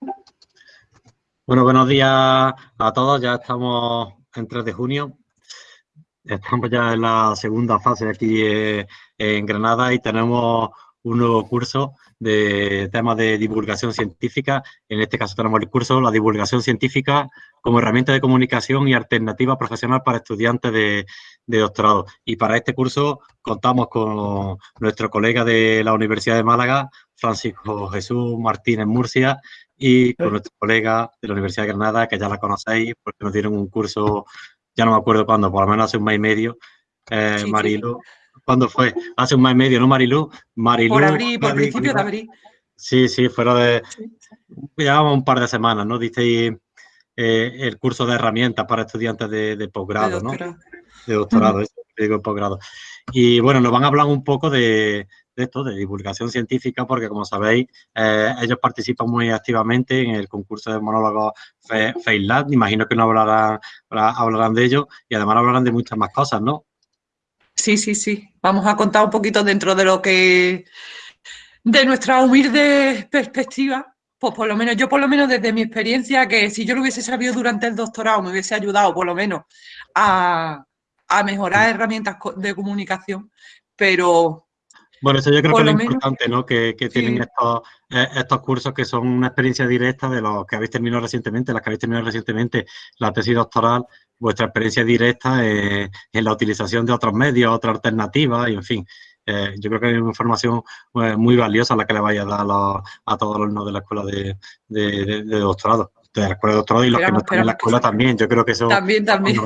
Bueno, buenos días a todos. Ya estamos en 3 de junio. Estamos ya en la segunda fase aquí eh, en Granada y tenemos un nuevo curso de temas de divulgación científica. En este caso tenemos el curso La divulgación científica como herramienta de comunicación y alternativa profesional para estudiantes de, doctorado. Y para este curso contamos con nuestro colega de la Universidad de Málaga, Francisco Jesús Martínez Murcia, y con nuestro colega de la Universidad de Granada, que ya la conocéis, porque nos dieron un curso, ya no me acuerdo cuándo, por lo menos hace un mes y medio, eh, Marilo. ¿Cuándo fue? Hace un mes y medio, ¿no, Marilu? Marilu por abril, por principio de abril. Sí, sí, fuera de... Llevamos un par de semanas, ¿no? Disteis eh, el curso de herramientas para estudiantes de, posgrado, ¿no? De doctorado, eso, digo posgrado. Y bueno, nos van a hablar un poco de, esto, de divulgación científica, porque como sabéis, eh, ellos participan muy activamente en el concurso de monólogos FaceLab, imagino que no hablarán, hablarán de ello y además hablarán de muchas más cosas, ¿no? Sí, sí, sí. Vamos a contar un poquito dentro de lo que, de nuestra humilde perspectiva, pues por lo menos, yo por lo menos desde mi experiencia, que si yo lo hubiese sabido durante el doctorado, me hubiese ayudado por lo menos a, a mejorar herramientas de comunicación, pero bueno, eso yo creo que es lo importante, ¿no? Que, tienen estos, eh, estos cursos que son una experiencia directa de los que habéis terminado recientemente, las que habéis terminado recientemente la tesis doctoral, vuestra experiencia directa en la utilización de otros medios, otras alternativas y, en fin, eh, yo creo que hay una información eh, muy valiosa la que le vaya a dar a, todos los alumnos de la escuela de, doctorado, de la escuela de doctorado y los que no están en la escuela también. Yo creo que eso también, también.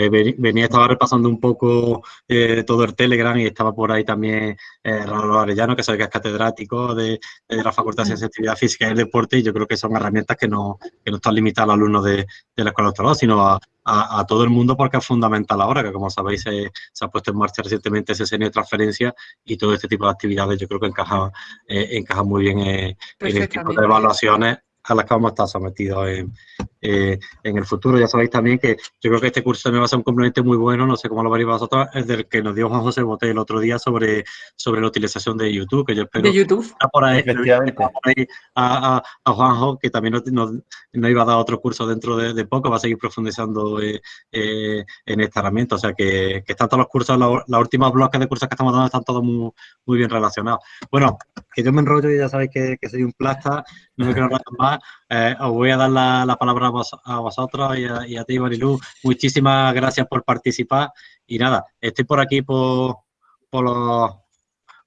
Eh, venía, estaba repasando un poco eh, todo el Telegram y estaba por ahí también eh, Raúl Arellano, que sabe que es catedrático de, la Facultad de Ciencias, Actividad Física y el Deporte, y yo creo que son herramientas que no, que no están limitadas a los alumnos de, de la Escuela de Doctorado, sino a, a, todo el mundo porque es fundamental ahora, que como sabéis se, ha puesto en marcha recientemente ese seno de transferencia y todo este tipo de actividades yo creo que encaja, encaja muy bien en el tipo de evaluaciones a las que vamos a estar sometidos en, eh, en el futuro. Ya sabéis también que yo creo que este curso también va a ser un complemento muy bueno, no sé cómo lo veréis vosotros, el del que nos dio Juan José Bote el otro día sobre, sobre la utilización de YouTube, que yo espero... De YouTube. Por ahí, a, a, Juanjo, que también nos, iba a dar otro curso dentro de, poco, va a seguir profundizando eh, eh, en esta herramienta. O sea que, que están todos los cursos, los, últimos bloques de cursos que estamos dando están todos muy, muy bien relacionados. Bueno, que yo me enrollo y ya sabéis que, que soy un plasta, no me quiero hablar más. Os voy a dar la, la palabra a, vosotros y a, ti, Marilu. Muchísimas gracias por participar. Y nada, estoy por aquí por, por, los,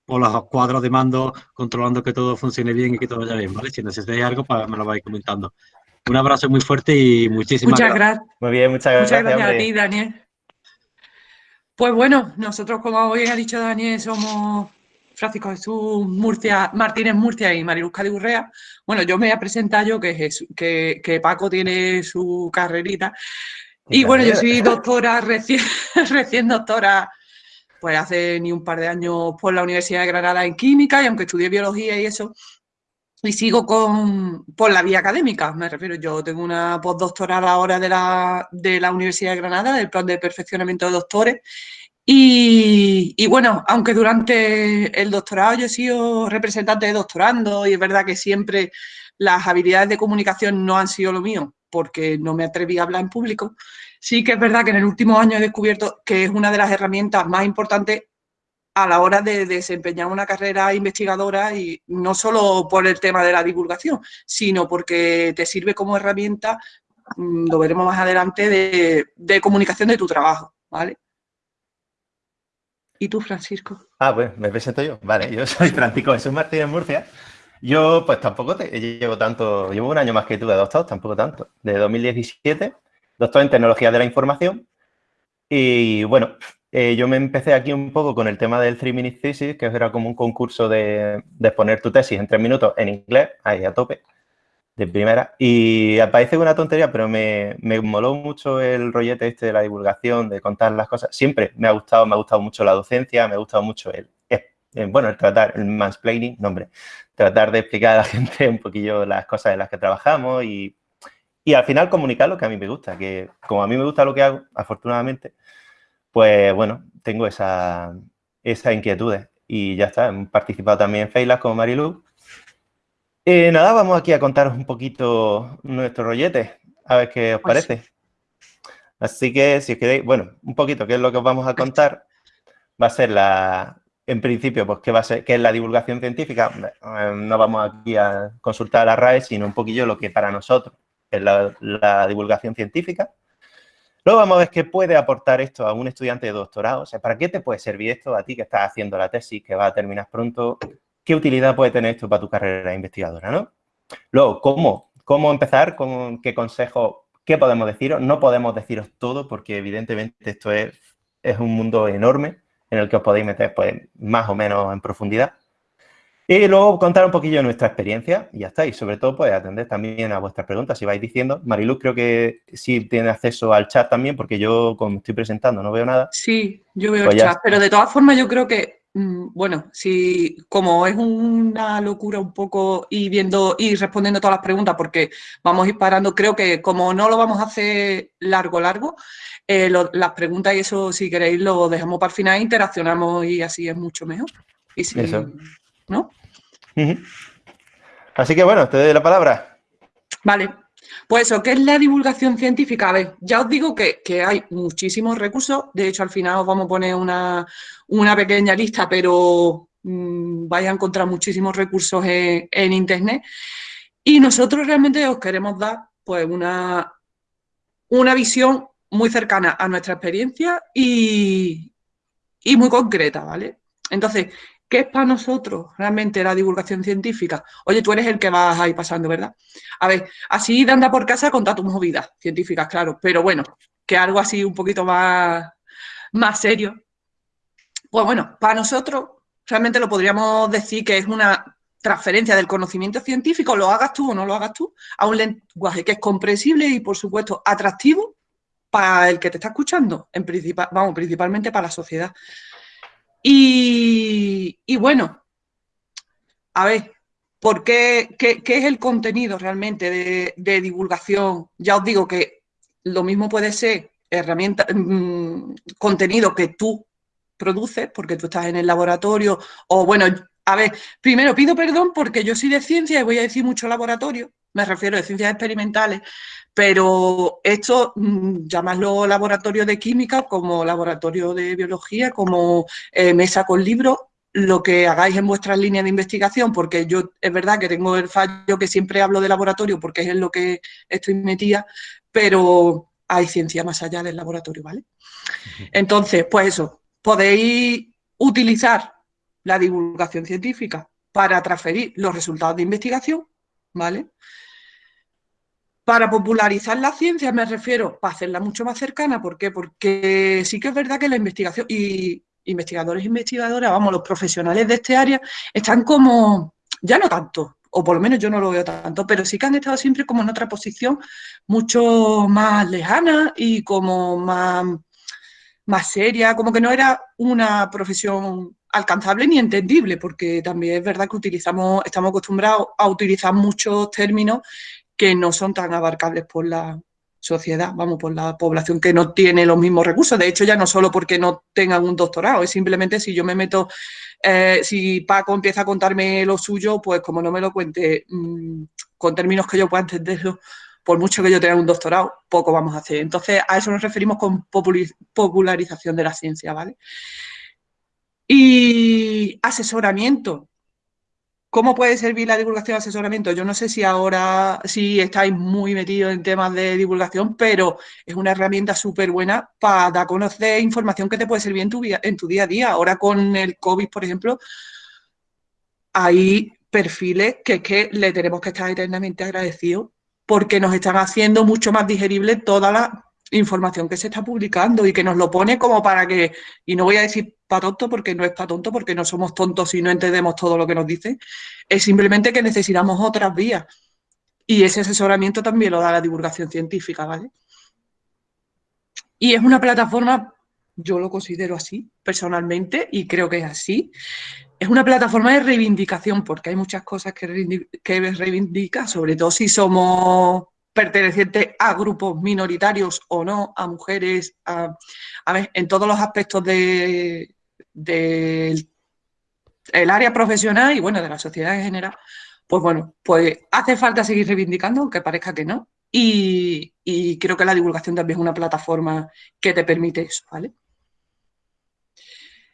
por los cuadros de mando, controlando que todo funcione bien y que todo vaya bien, ¿vale? Si necesitáis algo, pues me lo vais comentando. Un abrazo muy fuerte y muchísimas muchas gracias. Muy bien, muchas gracias. Muchas gracias a ti, Daniel. Pues bueno, nosotros, como bien ha dicho Daniel, somos Francisco Jesús Murcia, Martínez Murcia y Mariluz Cadigurrea. Bueno, yo me voy a presentar yo que, que, Paco tiene su carrerita. Y bueno, yo soy doctora, recién, recién doctora, pues hace ni un par de años por la Universidad de Granada en Química y aunque estudié Biología y eso, y sigo con, por la vía académica, me refiero, yo tengo una postdoctoral ahora de la, de la Universidad de Granada, del plan de perfeccionamiento de doctores, y, bueno, aunque durante el doctorado yo he sido representante de doctorando y es verdad que siempre las habilidades de comunicación no han sido lo mío porque no me atreví a hablar en público, sí que es verdad que en el último año he descubierto que es una de las herramientas más importantes a la hora de desempeñar una carrera investigadora y no solo por el tema de la divulgación, sino porque te sirve como herramienta, mm, lo veremos más adelante, de, de comunicación de tu trabajo, ¿vale? ¿Y tú, Francisco? Ah, pues me presento yo. Vale, yo soy Francisco Jesús Martínez Murcia. Yo, pues tampoco te, llevo tanto, llevo un año más que tú de doctor, tampoco tanto, de 2017, doctor en Tecnología de la Información. Y bueno, eh, yo me empecé aquí un poco con el tema del 3 Minute Thesis, que era como un concurso de, de exponer tu tesis en tres minutos en inglés, ahí a tope de primera. Y parece una tontería, pero me, me, moló mucho el rollete este de la divulgación, de contar las cosas. Siempre me ha gustado, me ha gustado mucho la docencia, me ha gustado mucho el, bueno, el tratar, el mansplaining, no hombre, tratar de explicar a la gente un poquillo las cosas en las que trabajamos y, y al final comunicar lo que a mí me gusta, que como a mí me gusta lo que hago, afortunadamente, pues bueno, tengo esa, esas inquietudes y ya está. He participado también en Feilas con Marilu Eh, nada, vamos aquí a contaros un poquito nuestro rollete, a ver qué os pues parece. Así que, si os queréis, bueno, un poquito, ¿qué es lo que os vamos a contar? Va a ser la, en principio, pues, ¿qué va a ser? ¿Qué es la divulgación científica? Eh, no vamos aquí a consultar a la RAE, sino un poquillo lo que para nosotros es la, divulgación científica. Luego vamos a ver qué puede aportar esto a un estudiante de doctorado. O sea, ¿para qué te puede servir esto a ti que estás haciendo la tesis, que va a terminar pronto? ¿Qué utilidad puede tener esto para tu carrera investigadora, no? Luego, ¿cómo? ¿Cómo empezar? ¿Con qué consejo? ¿Qué podemos deciros? No podemos deciros todo porque evidentemente esto es, es un mundo enorme en el que os podéis meter pues más o menos en profundidad. Y luego contar un poquillo de nuestra experiencia y ya está. Y sobre todo, pues atender también a vuestras preguntas. Si vais diciendo, Mariluz creo que sí tiene acceso al chat también, porque yo, como estoy presentando, no veo nada. Sí, yo veo el pues chat, pero de todas formas yo creo que, bueno, si como es una locura un poco y viendo y respondiendo todas las preguntas, porque vamos a ir parando, creo que como no lo vamos a hacer largo, largo, eh, las preguntas y eso, si queréis, lo dejamos para el final, interaccionamos y así es mucho mejor. Y si, ¿no? Así que bueno, te doy la palabra. Vale, pues eso, ¿qué es la divulgación científica? A ver, ya os digo que, hay muchísimos recursos, de hecho al final os vamos a poner una, pequeña lista, pero mm, vais a encontrar muchísimos recursos en, Internet y nosotros realmente os queremos dar pues una, una visión muy cercana a nuestra experiencia y, y muy concreta, ¿vale? Entonces, ¿Qué es para nosotros realmente la divulgación científica? Oye, tú eres el que vas ahí pasando, ¿verdad? A ver, así de anda por casa contar tus movidas científicas, claro, pero bueno, que algo así un poquito más, más serio. Pues bueno, para nosotros realmente lo podríamos decir que es una transferencia del conocimiento científico, lo hagas tú o no lo hagas tú, a un lenguaje que es comprensible y, por supuesto, atractivo para el que te está escuchando, en principal, vamos, principalmente para la sociedad. Y, bueno, a ver, ¿por qué, qué, es el contenido realmente de, divulgación? Ya os digo que lo mismo puede ser herramienta, mm, contenido que tú produces, porque tú estás en el laboratorio, o bueno, a ver, primero pido perdón porque yo soy de ciencia y voy a decir mucho laboratorio, me refiero a ciencias experimentales, pero esto, mm, llamadlo laboratorio de química, como laboratorio de biología, como eh, mesa con libros, lo que hagáis en vuestras líneas de investigación, porque yo es verdad que tengo el fallo que siempre hablo de laboratorio porque es en lo que estoy metida, pero hay ciencia más allá del laboratorio, ¿vale? Entonces, pues eso, podéis utilizar la divulgación científica para transferir los resultados de investigación, ¿vale? Para popularizar la ciencia me refiero para hacerla mucho más cercana, ¿por qué? Porque sí que es verdad que la investigación y investigadores e investigadoras, vamos, los profesionales de este área están como, ya no tanto, o por lo menos yo no lo veo tanto, pero sí que han estado siempre como en otra posición mucho más lejana y como más, más seria, como que no era una profesión alcanzable ni entendible, porque también es verdad que utilizamos, estamos acostumbrados a utilizar muchos términos que no son tan abarcables por la sociedad, vamos, por la población que no tiene los mismos recursos. De hecho, ya no solo porque no tengan un doctorado, es simplemente si yo me meto, eh, si Paco empieza a contarme lo suyo, pues como no me lo cuente mm, con términos que yo pueda entenderlo, por mucho que yo tenga un doctorado, poco vamos a hacer. Entonces, a eso nos referimos con popularización de la ciencia, ¿vale? Y asesoramiento. ¿Cómo puede servir la divulgación de asesoramiento? Yo no sé si ahora, si estáis muy metidos en temas de divulgación, pero es una herramienta súper buena para dar a conocer información que te puede servir en tu, día a día. Ahora con el COVID, por ejemplo, hay perfiles que, que le tenemos que estar eternamente agradecidos porque nos están haciendo mucho más digerible toda la información que se está publicando y que nos lo pone como para que, y no voy a decir para tonto porque no es para tonto, porque no somos tontos y no entendemos todo lo que nos dicen, es simplemente que necesitamos otras vías. Y ese asesoramiento también lo da la divulgación científica, ¿vale? Y es una plataforma, yo lo considero así personalmente y creo que es así, es una plataforma de reivindicación porque hay muchas cosas que, que reivindica, sobre todo si somos pertenecientes a grupos minoritarios o no, a mujeres, a, ver, en todos los aspectos del área profesional y bueno, de la sociedad en general, pues bueno, pues hace falta seguir reivindicando, aunque parezca que no, y, creo que la divulgación también es una plataforma que te permite eso, ¿vale?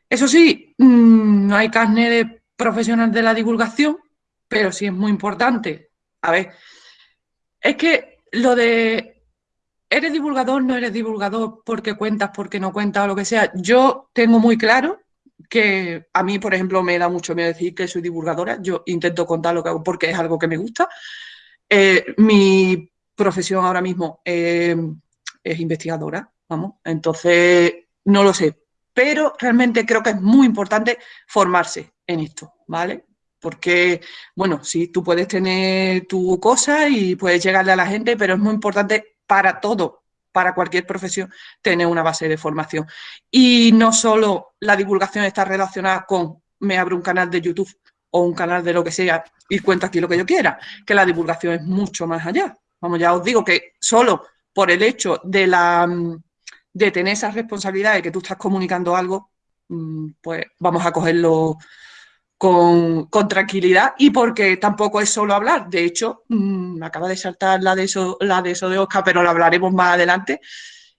Eso sí, mm, no hay carne de profesional de la divulgación, pero sí es muy importante. A ver, es que lo de eres divulgador, no eres divulgador porque cuentas, porque no cuentas o lo que sea. Yo tengo muy claro que a mí, por ejemplo, me da mucho miedo decir que soy divulgadora. Yo intento contar lo que hago porque es algo que me gusta. Eh, mi profesión ahora mismo eh, es investigadora, vamos. Entonces, no lo sé. Pero realmente creo que es muy importante formarse en esto, ¿vale? Porque, bueno, sí, tú puedes tener tu cosa y puedes llegarle a la gente, pero es muy importante para todo, para cualquier profesión, tener una base de formación. Y no solo la divulgación está relacionada con me abro un canal de YouTube o un canal de lo que sea y cuento aquí lo que yo quiera, que la divulgación es mucho más allá. Vamos, ya os digo que solo por el hecho de, la, de tener esa responsabilidad que tú estás comunicando algo, mm, pues vamos a cogerlo con, tranquilidad y porque tampoco es solo hablar. De hecho, mm, me acaba de saltar la de, eso, la de eso de Oscar, pero lo hablaremos más adelante.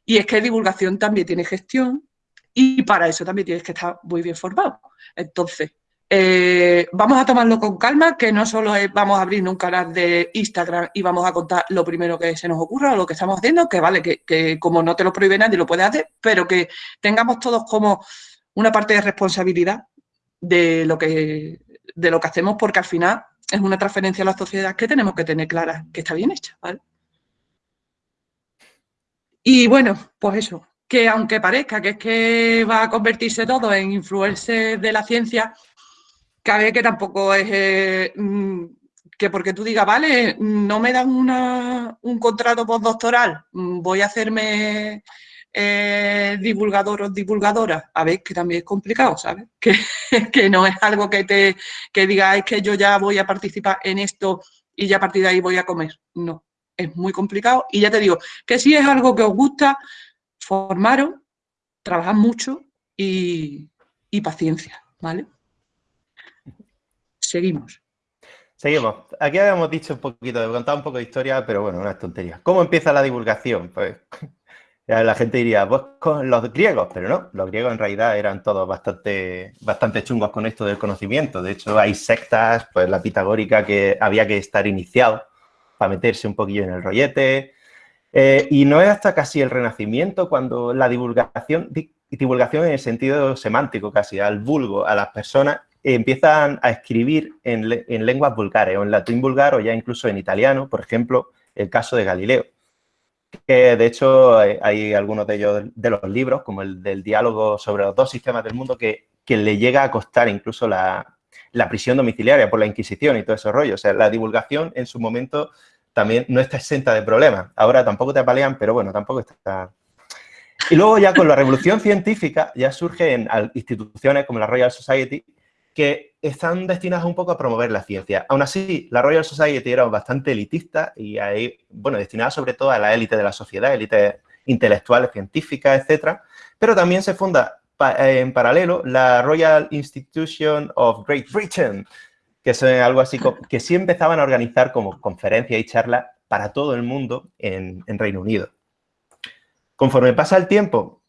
Y es que divulgación también tiene gestión y para eso también tienes que estar muy bien formado. Entonces, eh, vamos a tomarlo con calma, que no solo es, vamos a abrir un canal de Instagram y vamos a contar lo primero que se nos ocurra o lo que estamos haciendo, que vale, que, que como no te lo prohíbe nadie lo puedes hacer, pero que tengamos todos como una parte de responsabilidad de lo que, de lo que hacemos, porque al final es una transferencia a la sociedad que tenemos que tener clara que está bien hecha. Y bueno, pues eso, que aunque parezca que es que va a convertirse todo en influencer de la ciencia, cabe que tampoco es eh, mm, que porque tú digas, vale, no me dan una, un contrato postdoctoral, mm, voy a hacerme eh, divulgador o divulgadora, a ver, que también es complicado, ¿sabes? Que, que no es algo que te que diga, es que yo ya voy a participar en esto y ya a partir de ahí voy a comer. No, es muy complicado. Y ya te digo, que si es algo que os gusta, formaros, trabajad mucho y, y paciencia, ¿vale? Seguimos. Seguimos. Aquí habíamos dicho un poquito, de contar un poco de historia, pero bueno, una tontería. ¿Cómo empieza la divulgación? Pues la gente diría, pues con los griegos, pero no, los griegos en realidad eran todos bastante, bastante chungos con esto del conocimiento. De hecho, hay sectas, pues la pitagórica, que había que estar iniciado para meterse un poquillo en el rollete. Eh, y no es hasta casi el Renacimiento cuando la divulgación, divulgación en el sentido semántico casi, al vulgo, a las personas, empiezan a escribir en, en lenguas vulgares, o en latín vulgar, o ya incluso en italiano, por ejemplo, el caso de Galileo que de hecho hay, algunos de ellos de los libros, como el del diálogo sobre los dos sistemas del mundo, que, que le llega a costar incluso la, la, prisión domiciliaria por la Inquisición y todo ese rollo. O sea, la divulgación en su momento también no está exenta de problemas. Ahora tampoco te apalean, pero bueno, tampoco está... Y luego ya con la revolución científica ya surgen instituciones como la Royal Society que están destinadas un poco a promover la ciencia. Aún así, la Royal Society era bastante elitista y ahí, bueno, destinada sobre todo a la élite de la sociedad, élites intelectuales, científicas, etcétera, pero también se funda en paralelo la Royal Institution of Great Britain, que es algo así que sí empezaban a organizar como conferencias y charlas para todo el mundo en, en Reino Unido. Conforme pasa el tiempo,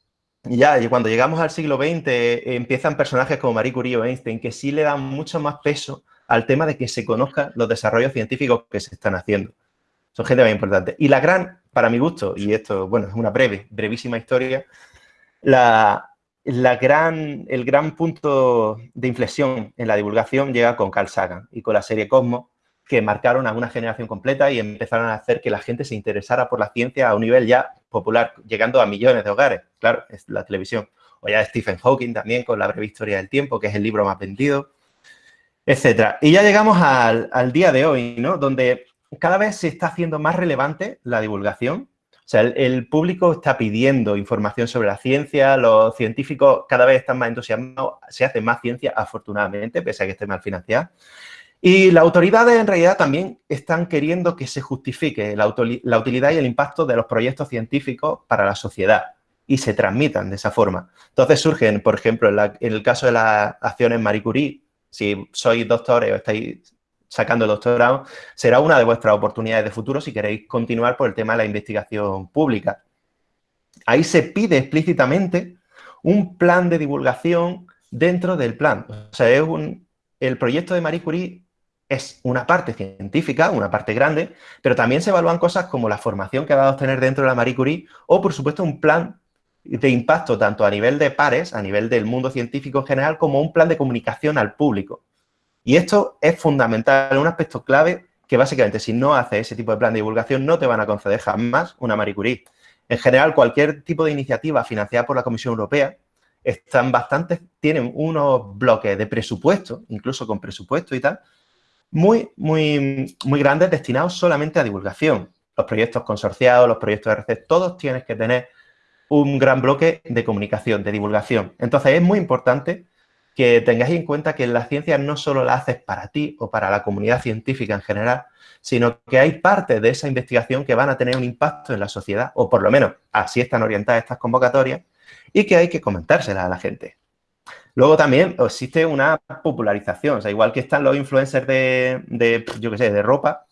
ya, y cuando llegamos al siglo XX empiezan personajes como Marie Curie o Einstein que sí le dan mucho más peso al tema de que se conozcan los desarrollos científicos que se están haciendo. Son gente muy importante. Y la gran, para mi gusto, y esto, bueno, es una breve, brevísima historia, la, la gran, el gran punto de inflexión en la divulgación llega con Carl Sagan y con la serie Cosmos, que marcaron a una generación completa y empezaron a hacer que la gente se interesara por la ciencia a un nivel ya popular, llegando a millones de hogares, claro, es la televisión. O ya Stephen Hawking también con La breve historia del tiempo, que es el libro más vendido, etcétera. Y ya llegamos al, día de hoy, ¿no? Donde cada vez se está haciendo más relevante la divulgación. O sea, el, el, público está pidiendo información sobre la ciencia, los científicos cada vez están más entusiasmados, se hace más ciencia, afortunadamente, pese a que esté mal financiada. Y las autoridades en realidad también están queriendo que se justifique la, utilidad y el impacto de los proyectos científicos para la sociedad y se transmitan de esa forma. Entonces surgen, por ejemplo, en, el caso de las acciones Marie Curie, si sois doctores o estáis sacando el doctorado, será una de vuestras oportunidades de futuro si queréis continuar por el tema de la investigación pública. Ahí se pide explícitamente un plan de divulgación dentro del plan. O sea, es un, el proyecto de Marie Curie es una parte científica, una parte grande, pero también se evalúan cosas como la formación que va a obtener dentro de la Marie Curie o, por supuesto, un plan de impacto tanto a nivel de pares, a nivel del mundo científico en general, como un plan de comunicación al público. Y esto es fundamental, un aspecto clave que básicamente si no haces ese tipo de plan de divulgación no te van a conceder jamás una Marie Curie. En general, cualquier tipo de iniciativa financiada por la Comisión Europea están bastante, tienen unos bloques de presupuesto, incluso con presupuesto y tal, muy, muy, muy grandes destinados solamente a divulgación. Los proyectos consorciados, los proyectos de RC, todos tienen que tener un gran bloque de comunicación, de divulgación. Entonces, es muy importante que tengáis en cuenta que la ciencia no solo la haces para ti o para la comunidad científica en general, sino que hay partes de esa investigación que van a tener un impacto en la sociedad, o por lo menos así están orientadas estas convocatorias, y que hay que comentárselas a la gente. Luego también existe una popularización, o sea, igual que están los influencers de, yo qué sé, de ropa,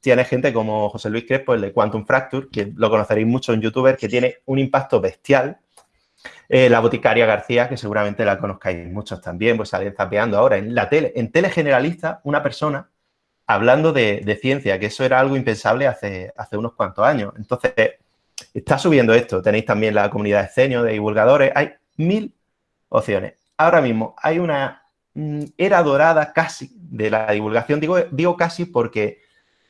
tiene gente como José Luis Crespo, el de Quantum Fracture, que lo conoceréis mucho en youtuber, que tiene un impacto bestial. Eh, la boticaria García, que seguramente la conozcáis muchos también, pues sale zapeando ahora en la tele, en tele generalista, una persona hablando de, ciencia, que eso era algo impensable hace, hace unos cuantos años. Entonces, está subiendo esto. Tenéis también la comunidad de escenio, de divulgadores. Hay mil opciones. Ahora mismo hay una mm, era dorada casi de la divulgación. Digo, digo casi porque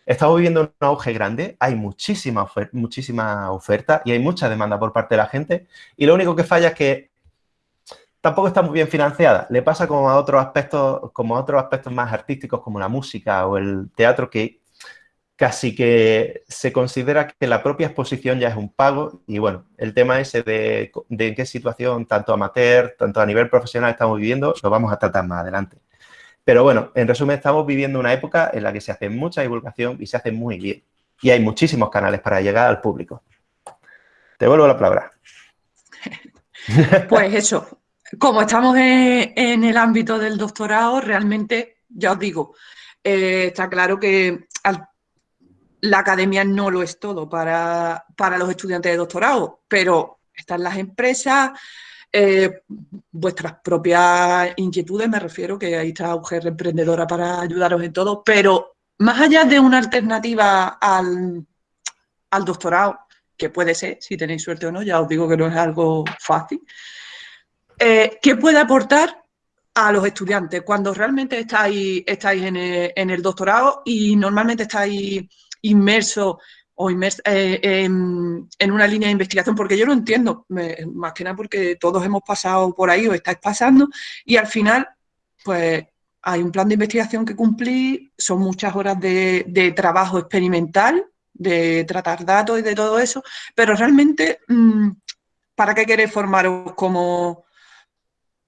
estamos viviendo un auge grande. Hay muchísima, muchísima oferta y hay mucha demanda por parte de la gente. Y lo único que falla es que tampoco está muy bien financiada. Le pasa como a otros aspectos, como a otros aspectos más artísticos como la música o el teatro que casi que se considera que la propia exposición ya es un pago y bueno, el tema ese de, en qué situación tanto amateur, tanto a nivel profesional estamos viviendo, lo vamos a tratar más adelante. Pero bueno, en resumen, estamos viviendo una época en la que se hace mucha divulgación y se hace muy bien. Y hay muchísimos canales para llegar al público. Te vuelvo la palabra. Pues eso, como estamos en, el ámbito del doctorado, realmente, ya os digo, eh, está claro que la academia no lo es todo para, los estudiantes de doctorado, pero están las empresas, eh, vuestras propias inquietudes, me refiero, que ahí está Mujer Emprendedora para ayudaros en todo, pero más allá de una alternativa al, al doctorado, que puede ser, si tenéis suerte o no, ya os digo que no es algo fácil, eh, ¿qué puede aportar a los estudiantes cuando realmente estáis, estáis en, el, doctorado y normalmente estáis inmersos o eh, en, una línea de investigación? Porque yo lo entiendo, más que nada porque todos hemos pasado por ahí o estáis pasando y al final, pues hay un plan de investigación que cumplir, son muchas horas de, trabajo experimental, de tratar datos y de todo eso, pero realmente, mm, ¿para qué queréis formaros como,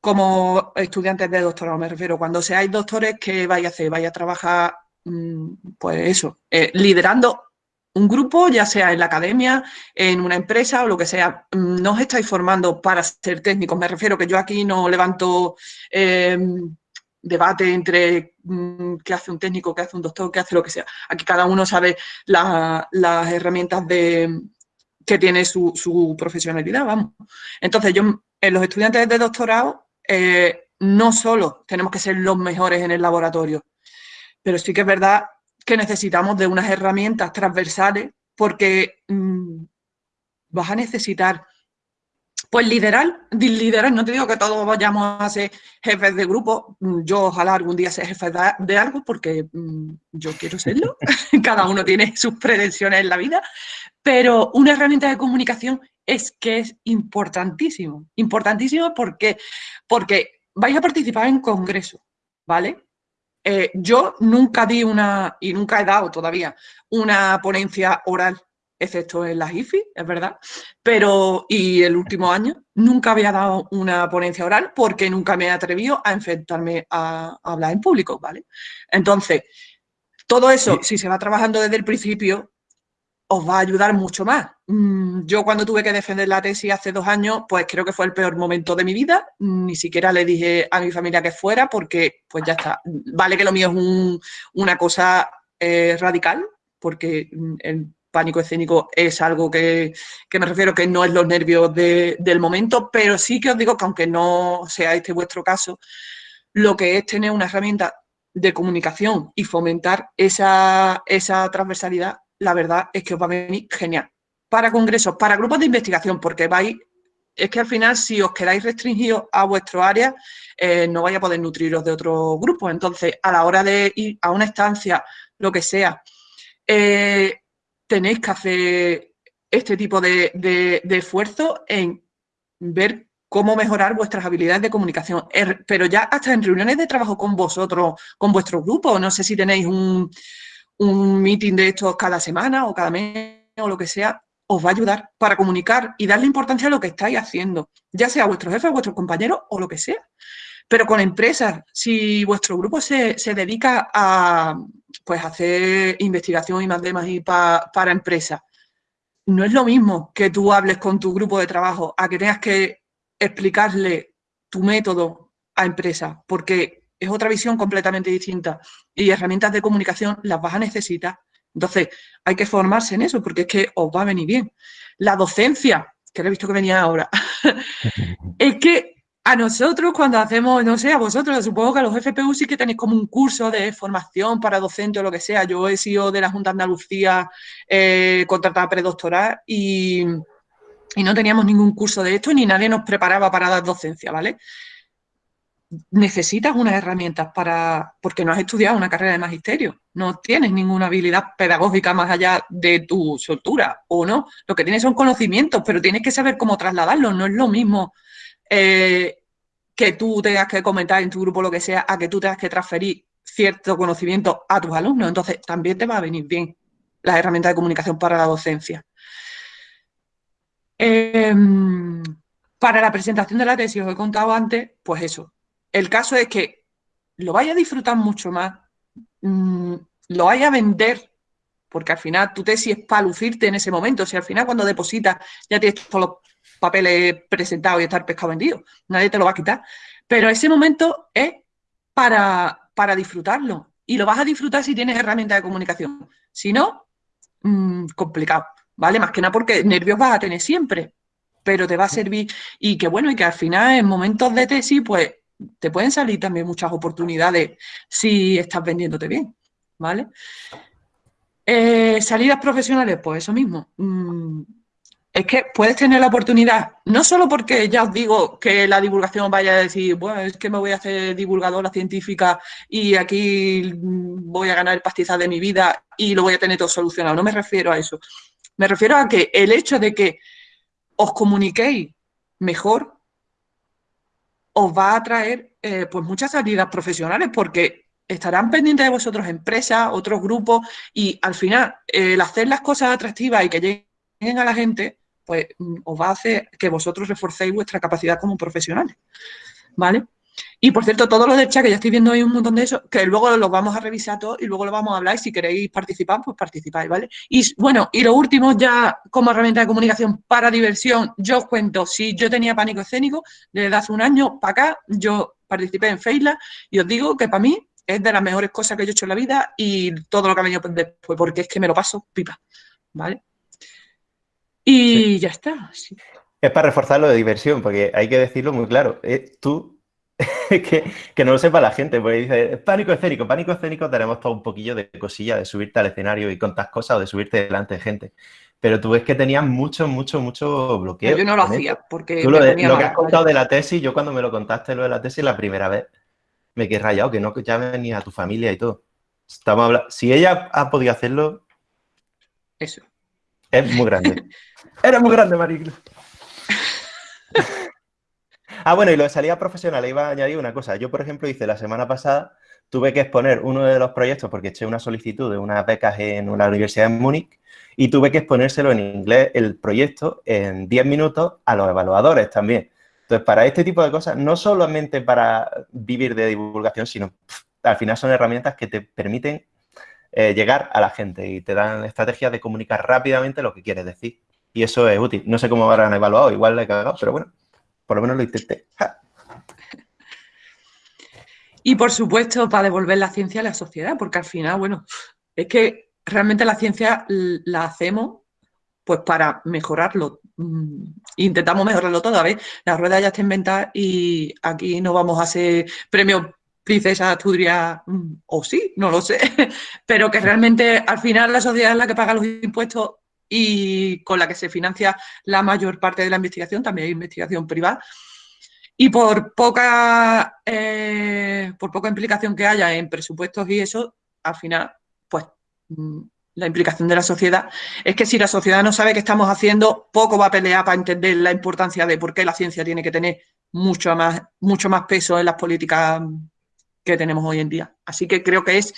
como estudiantes de doctorado, me refiero, cuando seáis doctores, ¿qué vais a hacer? Vais a trabajar, pues eso, eh, liderando un grupo, ya sea en la academia, en una empresa o lo que sea. Mm, no os estáis formando para ser técnicos, me refiero que yo aquí no levanto em, debate entre mm, qué hace un técnico, qué hace un doctor, qué hace lo que sea. Aquí cada uno sabe las herramientas de, que tiene su, su profesionalidad, vamos. Entonces, yo, en los estudiantes de doctorado, eh, no solo tenemos que ser los mejores en el laboratorio, pero sí que es verdad que necesitamos de unas herramientas transversales porque mm, vas a necesitar pues liderar, liderar, no te digo que todos vayamos a ser jefes de grupo, mm, yo ojalá algún día sea jefe de algo porque mm, yo quiero serlo, cada uno tiene sus pretensiones en la vida, pero una herramienta de comunicación es que es importantísimo. Importantísimo porque, porque vais a participar en congreso, ¿vale? Eh, yo nunca di una, y nunca he dado todavía, una ponencia oral, excepto en las IFI, es verdad, pero, y el último año, nunca había dado una ponencia oral porque nunca me he atrevido a enfrentarme a, a hablar en público, ¿vale? Entonces, todo eso, si se va trabajando desde el principio, os va a ayudar mucho más. Mm, yo cuando tuve que defender la tesis hace dos años, pues creo que fue el peor momento de mi vida. Ni siquiera le dije a mi familia que fuera porque pues ya está. Vale que lo mío es una cosa eh, radical, porque el pánico escénico es algo que, me refiero que no es los nervios del momento, pero sí que os digo que aunque no sea este vuestro caso, lo que es tener una herramienta de comunicación y fomentar esa, esa transversalidad la verdad es que os va a venir genial. Para congresos, para grupos de investigación, porque vais, es que al final si os quedáis restringidos a vuestro área, eh, no vais a poder nutriros de otro grupo. Entonces, a la hora de ir a una estancia, lo que sea, eh, tenéis que hacer este tipo de, de esfuerzo en ver cómo mejorar vuestras habilidades de comunicación. Er, pero ya hasta en reuniones de trabajo con vosotros, con vuestro grupo, no sé si tenéis un, un meeting de estos cada semana o cada mes o lo que sea, os va a ayudar para comunicar y darle importancia a lo que estáis haciendo, ya sea jefes, a vuestros compañeros o lo que sea. Pero con empresas, si vuestro grupo se, dedica a pues, hacer investigación y más demás y para empresas, no es lo mismo que tú hables con tu grupo de trabajo a que tengas que explicarle tu método a empresas, porque es otra visión completamente distinta y herramientas de comunicación las vas a necesitar. Entonces, hay que formarse en eso porque es que os va a venir bien. La docencia, que lo he visto que venía ahora, es que a nosotros cuando hacemos, no sé, a vosotros, supongo que a los FPU sí que tenéis como un curso de formación para docente o lo que sea. Yo he sido de la Junta de Andalucía eh, contratada predoctoral y, y no teníamos ningún curso de esto ni nadie nos preparaba para dar docencia, ¿vale? Necesitas unas herramientas para, porque no has estudiado una carrera de magisterio, no tienes ninguna habilidad pedagógica más allá de tu soltura, o no, lo que tienes son conocimientos, pero tienes que saber cómo trasladarlos, no es lo mismo eh, que tú tengas que comentar en tu grupo lo que sea, a que tú tengas que transferir cierto conocimiento a tus alumnos, entonces también te va a venir bien las herramientas de comunicación para la docencia. Em, para la presentación de la tesis, os he contado antes, pues eso, el caso es que lo vaya a disfrutar mucho más, mm, lo vaya a vender, porque al final tu tesis es para lucirte en ese momento. Si al final cuando depositas ya tienes todos los papeles presentados y estar pescado vendido, nadie te lo va a quitar. Pero ese momento es para, para disfrutarlo. Y lo vas a disfrutar si tienes herramientas de comunicación. Si no, mm, complicado. ¿Vale? Más que nada porque nervios vas a tener siempre, pero te va a servir. Y que bueno, y que al final en momentos de tesis, pues te pueden salir también muchas oportunidades si estás vendiéndote bien, ¿vale? Eh, salidas profesionales, pues eso mismo. Mm, es que puedes tener la oportunidad, no solo porque ya os digo que la divulgación vaya a decir, bueno, es que me voy a hacer divulgadora científica y aquí voy a ganar el pastizal de mi vida y lo voy a tener todo solucionado. No me refiero a eso. Me refiero a que el hecho de que os comuniquéis mejor os va a traer eh, pues muchas salidas profesionales porque estarán pendientes de vosotros empresas, otros grupos y al final el hacer las cosas atractivas y que lleguen a la gente, pues mm, os va a hacer que vosotros reforcéis vuestra capacidad como profesionales, ¿vale? Y por cierto, todo lo del chat, que ya estoy viendo ahí un montón de eso, que luego lo vamos a revisar todo y luego lo vamos a hablar y si queréis participar, pues participáis, ¿vale? Y bueno, y lo último ya como herramienta de comunicación para diversión, yo os cuento, si yo tenía pánico escénico, desde hace un año para acá, yo participé en Feila y os digo que para mí es de las mejores cosas que yo he hecho en la vida y todo lo que ha venido después, porque es que me lo paso pipa, ¿vale? Y ya está. Es para reforzar lo de diversión, porque hay que decirlo muy claro. Eh, tú que, que, no lo sepa la gente, porque dice, pánico escénico, pánico escénico tenemos todo un poquillo de cosilla de subirte al escenario y contar cosas o de subirte delante de gente. Pero tú ves que tenías mucho, mucho, mucho bloqueo. Yo no lo hacía porque... Tú lo, que has contado de la tesis, yo cuando me lo contaste lo de la tesis la primera vez, me quedé rayado, que no que ya venía a tu familia y todo. Estamos hablando... Si ella ha podido hacerlo... Eso. Es muy grande. Era muy grande, Mariclo. Ah, bueno, y lo de salida profesional, iba a añadir una cosa. Yo, por ejemplo, hice la semana pasada, tuve que exponer uno de los proyectos porque eché una solicitud de unas becas en una universidad en Múnich y tuve que exponérselo en inglés, el proyecto, en 10 minutos a los evaluadores también. Entonces, para este tipo de cosas, no solamente para vivir de divulgación, sino al final son herramientas que te permiten eh, llegar a la gente y te dan estrategias de comunicar rápidamente lo que quieres decir. Y eso es útil. No sé cómo habrán evaluado, igual le he cagado, pero bueno, por lo menos lo intenté. Y por supuesto, para devolver la ciencia a la sociedad, porque al final, bueno, es que realmente la ciencia la hacemos pues para mejorarlo. Mm, intentamos mejorarlo todo, ver, La rueda ya está inventada y aquí no vamos a hacer premio Princesa Asturias, mm, o sí, no lo sé, pero que realmente al final la sociedad es la que paga los impuestos y con la que se financia la mayor parte de la investigación, también hay investigación privada, y por poca, eh, por poca implicación que haya en presupuestos y eso, al final, pues mm, la implicación de la sociedad es que si la sociedad no sabe qué estamos haciendo, poco va a pelear para entender la importancia de por qué la ciencia tiene que tener mucho más, mucho más peso en las políticas que tenemos hoy en día. Así que creo que es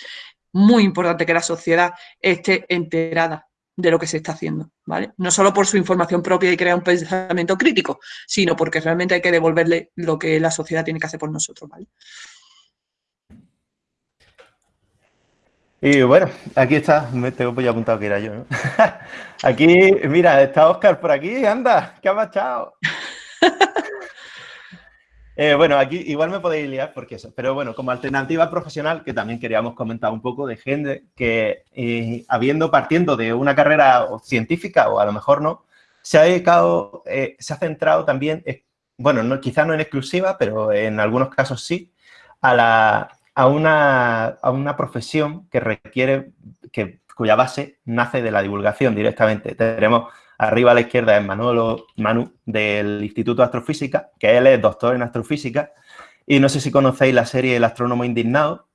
muy importante que la sociedad esté enterada de lo que se está haciendo, ¿vale? No solo por su información propia y crear un pensamiento crítico, sino porque realmente hay que devolverle lo que la sociedad tiene que hacer por nosotros, ¿vale? Y bueno, aquí está, me tengo ya apuntado que era yo, ¿no? aquí, mira, está Oscar por aquí, anda, ¿qué ha marchado? Eh, bueno, aquí igual me podéis liar porque eso, pero bueno, como alternativa profesional, que también queríamos comentar un poco de gente que, eh, habiendo partiendo de una carrera científica, o a lo mejor no, se ha dedicado, eh, se ha centrado también, bueno, no, quizás no en exclusiva, pero en algunos casos sí, a, la, a, una, a una profesión que requiere, que, cuya base nace de la divulgación directamente. Tenemos Arriba a la izquierda es Manolo Manu del Instituto de Astrofísica, que él es doctor en astrofísica. Y no sé si conocéis la serie El astrónomo indignado,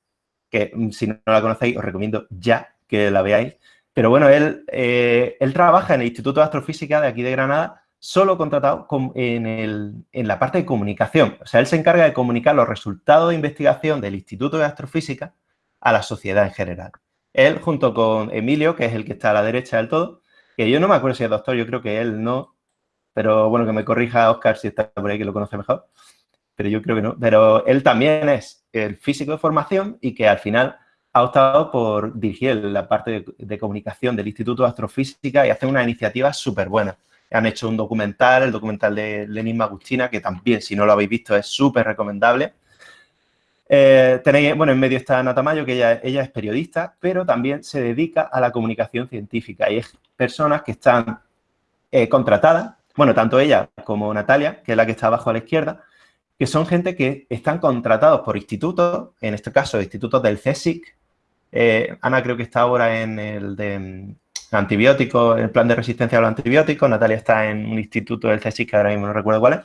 que mm, si no la conocéis os recomiendo ya que la veáis. Pero bueno, él, eh, él trabaja en el Instituto de Astrofísica de aquí de Granada, solo contratado en, en la parte de comunicación. O sea, él se encarga de comunicar los resultados de investigación del Instituto de Astrofísica a la sociedad en general. Él, junto con Emilio, que es el que está a la derecha del todo, que yo no me acuerdo si es doctor, yo creo que él no, pero bueno, que me corrija Oscar si está por ahí, que lo conoce mejor, pero yo creo que no. Pero él también es el físico de formación y que al final ha optado por dirigir la parte de, comunicación del Instituto de Astrofísica y hace una iniciativa súper buena. Han hecho un documental, el documental de Lenin Magustina, que también, si no lo habéis visto, es súper recomendable. Eh, tenéis, bueno, en medio está Natamayo, que ella, ella es periodista, pero también se dedica a la comunicación científica. Y es personas que están eh, contratadas, bueno, tanto ella como Natalia, que es la que está abajo a la izquierda, que son gente que están contratados por institutos, en este caso institutos del CSIC. Eh, Ana creo que está ahora en el de mm, antibióticos, el plan de resistencia a los antibióticos, Natalia está en un instituto del CSIC que ahora mismo no recuerdo cuál es,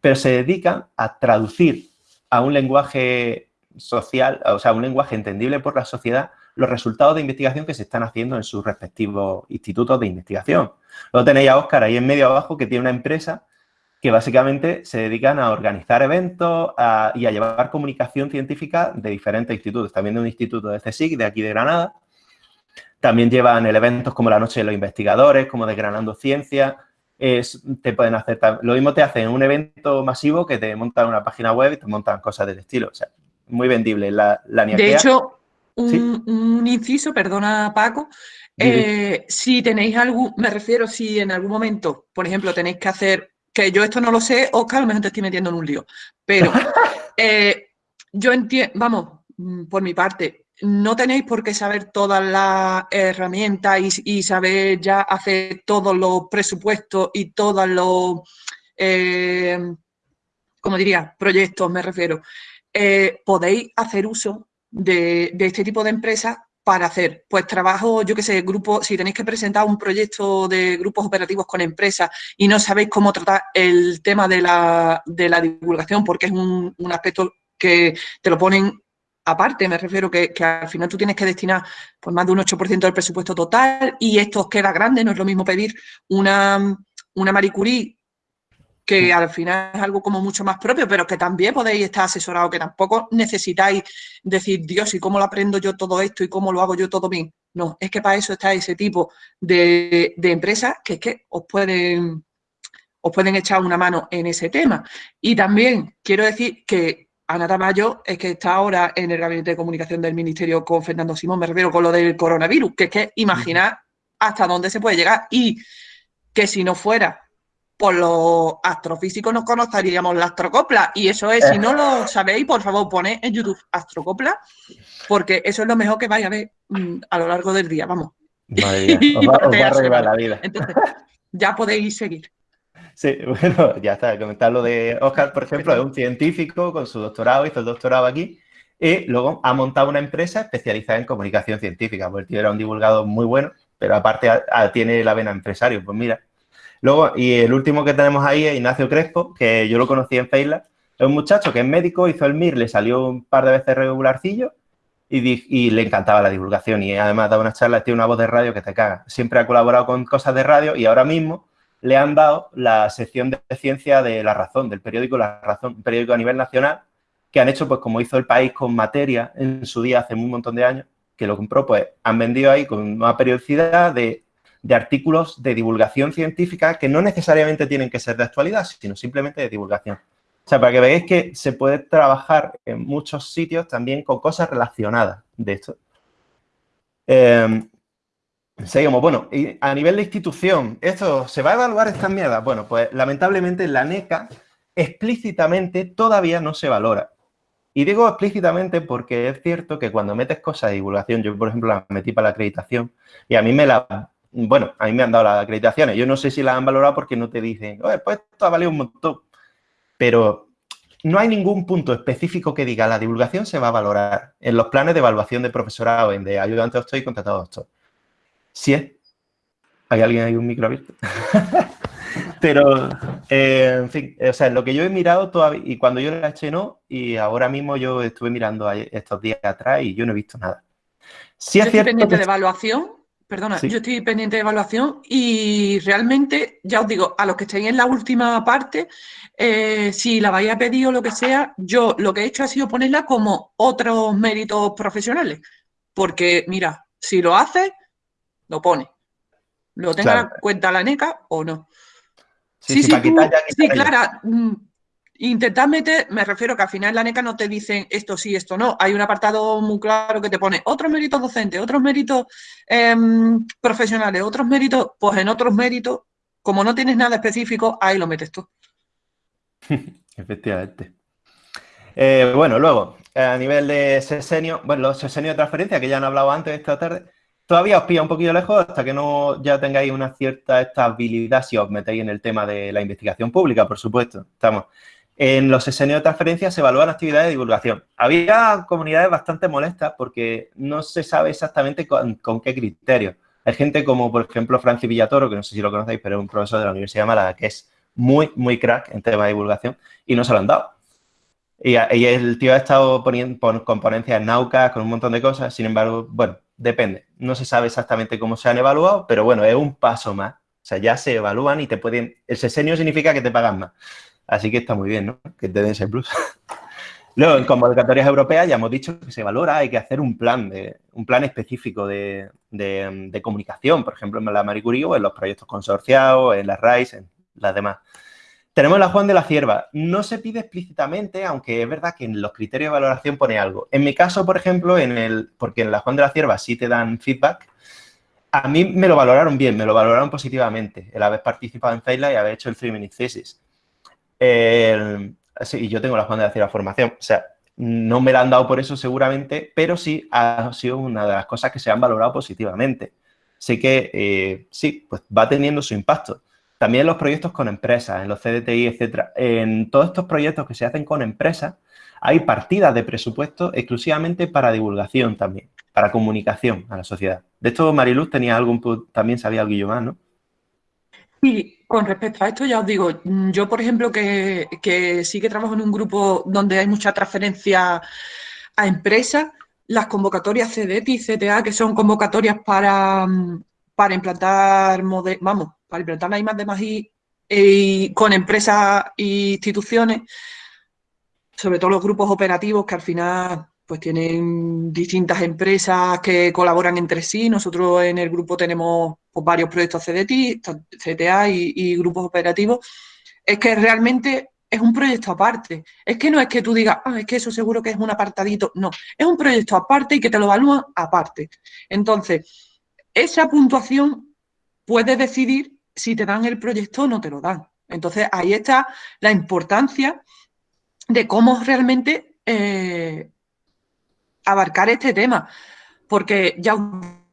pero se dedican a traducir a un lenguaje social, o sea, un lenguaje entendible por la sociedad, los resultados de investigación que se están haciendo en sus respectivos institutos de investigación. Luego tenéis a Óscar ahí en medio abajo que tiene una empresa que básicamente se dedican a organizar eventos y a llevar comunicación científica de diferentes institutos. También de un instituto de CSIC, de aquí de Granada. También llevan eventos como la Noche de los Investigadores, como Desgranando Ciencia. te pueden hacer, lo mismo te hacen un evento masivo que te montan una página web y te montan cosas del estilo. O sea, muy vendible la, la De hecho, un, inciso, perdona Paco, eh, si tenéis algún, me refiero si en algún momento, por ejemplo, tenéis que hacer, que yo esto no lo sé, Oscar, a lo mejor te estoy metiendo en un lío, pero eh, yo entiendo, vamos, mm, por mi parte, no tenéis por qué saber todas las herramientas y, saber ya hacer todos los presupuestos y todos los, eh, como diría, proyectos, me refiero. Eh, podéis hacer uso de, este tipo de empresas para hacer, pues trabajo, yo qué sé, grupo, si tenéis que presentar un proyecto de grupos operativos con empresas y no sabéis cómo tratar el tema de la, divulgación, porque es un, aspecto que te lo ponen aparte, me refiero que, al final tú tienes que destinar pues, más de un 8% del presupuesto total y esto queda grande, no es lo mismo pedir una, una Marie Curie que al final es algo como mucho más propio, pero que también podéis estar asesorados, que tampoco necesitáis decir, Dios, ¿y cómo lo aprendo yo todo esto y cómo lo hago yo todo bien? No, es que para eso está ese tipo de, empresas que es que os pueden, os pueden echar una mano en ese tema. Y también quiero decir que Ana Tamayo es que está ahora en el gabinete de comunicación del Ministerio con Fernando Simón, me refiero con lo del coronavirus, que es que imaginar hasta dónde se puede llegar y que si no fuera por los astrofísicos nos conoceríamos la astrocopla. Y eso es, si no lo sabéis, por favor, poned en YouTube astrocopla, porque eso es lo mejor que vais a ver mm, a lo largo del día, vamos. Madre os va, a la vida. Entonces, ya podéis seguir. Sí, bueno, ya está. Comentar lo de Oscar, por ejemplo, es un científico con su doctorado, hizo el doctorado aquí, y luego ha montado una empresa especializada en comunicación científica, porque el tío era un divulgador muy bueno, pero aparte tiene la vena empresario. Pues mira, Luego, y el último que tenemos ahí es Ignacio Crespo, que yo lo conocí en Facebook. Es un muchacho que es médico, hizo el MIR, le salió un par de veces regularcillo y, le encantaba la divulgación. Y además da unas charlas, tiene una voz de radio que te caga. Siempre ha colaborado con cosas de radio y ahora mismo le han dado la sección de ciencia de La Razón, del periódico La Razón, un periódico a nivel nacional, que han hecho, pues como hizo el país con materia en su día hace un montón de años, que lo compró, pues han vendido ahí con una periodicidad de de artículos de divulgación científica que no necesariamente tienen que ser de actualidad, sino simplemente de divulgación. O sea, para que veáis que se puede trabajar en muchos sitios también con cosas relacionadas de esto. Eh, seguimos. Bueno, y a nivel de institución, ¿esto se va a evaluar estas mierdas? Bueno, pues lamentablemente la NECA explícitamente todavía no se valora. Y digo explícitamente porque es cierto que cuando metes cosas de divulgación, yo por ejemplo la metí para la acreditación y a mí me la bueno, a mí me han dado las acreditaciones. Yo no sé si las han valorado porque no te dicen, oye, pues esto ha valido un montón. Pero no hay ningún punto específico que diga la divulgación se va a valorar en los planes de evaluación de profesorado, en de ayudante doctor y contratado doctor. Si es... ¿Hay alguien ahí un micro abierto? Pero, eh, en fin, o sea, lo que yo he mirado todavía, y cuando yo la eché no, y ahora mismo yo estuve mirando estos días atrás y yo no he visto nada. Si es cierto pendiente de evaluación Perdona, yo estoy pendiente de evaluación y realmente, ya os digo, a los que estéis en la última parte, eh, si la vais a pedir o lo que sea, yo lo que he hecho ha sido ponerla como otros méritos profesionales. Porque, mira, si lo hace, lo pone. Lo tenga en cuenta la NECA o no. Sí, sí, sí, Clara, Intentar meter, me refiero que al final la NECA no te dicen esto sí, esto no. Hay un apartado muy claro que te pone otros méritos docentes, otros méritos em, profesionales, otros méritos, pues en otros méritos, como no tienes nada específico, ahí lo metes tú. Efectivamente. Eh, bueno, luego, a nivel de sesenio, bueno, los sesenios de transferencia que ya han hablado antes esta tarde, todavía os pilla un poquito lejos hasta que no ya tengáis una cierta estabilidad si os metéis en el tema de la investigación pública, por supuesto. Estamos en los sesenios de transferencia se evalúan actividades de divulgación. Había comunidades bastante molestas porque no se sabe exactamente con, qué criterio. Hay gente como, por ejemplo, Francis Villatoro, que no sé si lo conocéis, pero es un profesor de la Universidad de Málaga que es muy, muy crack en tema de divulgación y no se lo han dado. Y, el tío ha estado poniendo con ponencias con un montón de cosas, sin embargo, bueno, depende. No se sabe exactamente cómo se han evaluado, pero bueno, es un paso más. O sea, ya se evalúan y te pueden... El sesenio significa que te pagan más. Así que está muy bien, ¿no? Que te den ese plus. Luego, en convocatorias europeas ya hemos dicho que se valora, hay que hacer un plan, de, un plan específico de, comunicación, por ejemplo, en la Marie Curie o en los proyectos consorciados, en las RISE, en las demás. Tenemos la Juan de la Cierva. No se pide explícitamente, aunque es verdad que en los criterios de valoración pone algo. En mi caso, por ejemplo, en el, porque en la Juan de la Cierva sí te dan feedback, a mí me lo valoraron bien, me lo valoraron positivamente, el haber participado en FEILA y haber hecho el three minute thesis sí, yo tengo la Juan de la formación. O sea, no me la han dado por eso seguramente, pero sí ha sido una de las cosas que se han valorado positivamente. Así que eh, sí, pues va teniendo su impacto. También los proyectos con empresas, en los CDTI, etcétera. En todos estos proyectos que se hacen con empresas, hay partidas de presupuesto exclusivamente para divulgación también, para comunicación a la sociedad. De esto Mariluz tenía algún, también sabía algo más, ¿no? Sí, con respecto a esto ya os digo, yo por ejemplo que, sí que trabajo en un grupo donde hay mucha transferencia a empresas, las convocatorias CDT y CTA, que son convocatorias para, para implantar, vamos, para implantar la de más y con empresas e instituciones, sobre todo los grupos operativos que al final pues tienen distintas empresas que colaboran entre sí. Nosotros en el grupo tenemos pues, varios proyectos CDT, CTA y, grupos operativos. Es que realmente es un proyecto aparte. Es que no es que tú digas, ah, es que eso seguro que es un apartadito. No, es un proyecto aparte y que te lo evalúan aparte. Entonces, esa puntuación puede decidir si te dan el proyecto o no te lo dan. Entonces, ahí está la importancia de cómo realmente eh, abarcar este tema. Porque ya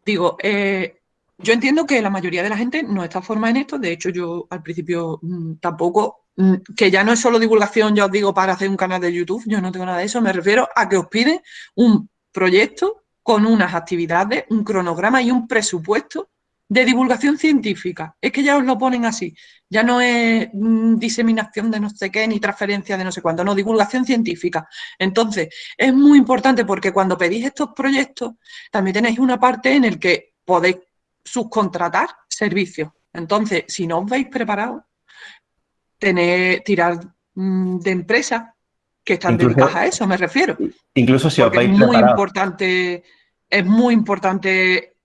digo, eh, yo entiendo que la mayoría de la gente no está formada en esto. De hecho, yo al principio mm, tampoco, mm, que ya no es solo divulgación, ya os digo, para hacer un canal de YouTube, yo no tengo nada de eso. Me refiero a que os piden un proyecto con unas actividades, un cronograma y un presupuesto de divulgación científica. Es que ya os lo ponen así. Ya no es mm, diseminación de no sé qué ni transferencia de no sé cuánto, no, divulgación científica. Entonces, es muy importante porque cuando pedís estos proyectos, también tenéis una parte en el que podéis subcontratar servicios. Entonces, si no os veis preparados, tener, tirar mm, de empresas que están dedicadas a eso, me refiero. Incluso si os veis es muy importante, es muy importante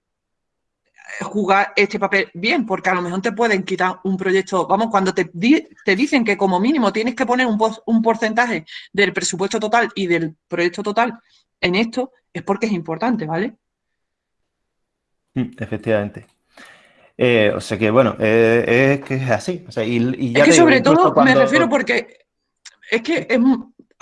jugar este papel bien, porque a lo mejor te pueden quitar un proyecto. Vamos, cuando te, te dicen que como mínimo tienes que poner un, un porcentaje del presupuesto total y del proyecto total en esto, es porque es importante, ¿vale? Mm, efectivamente. Eh, o sea que, bueno, eh, es que es así. y, es que sobre todo me refiero porque es que es,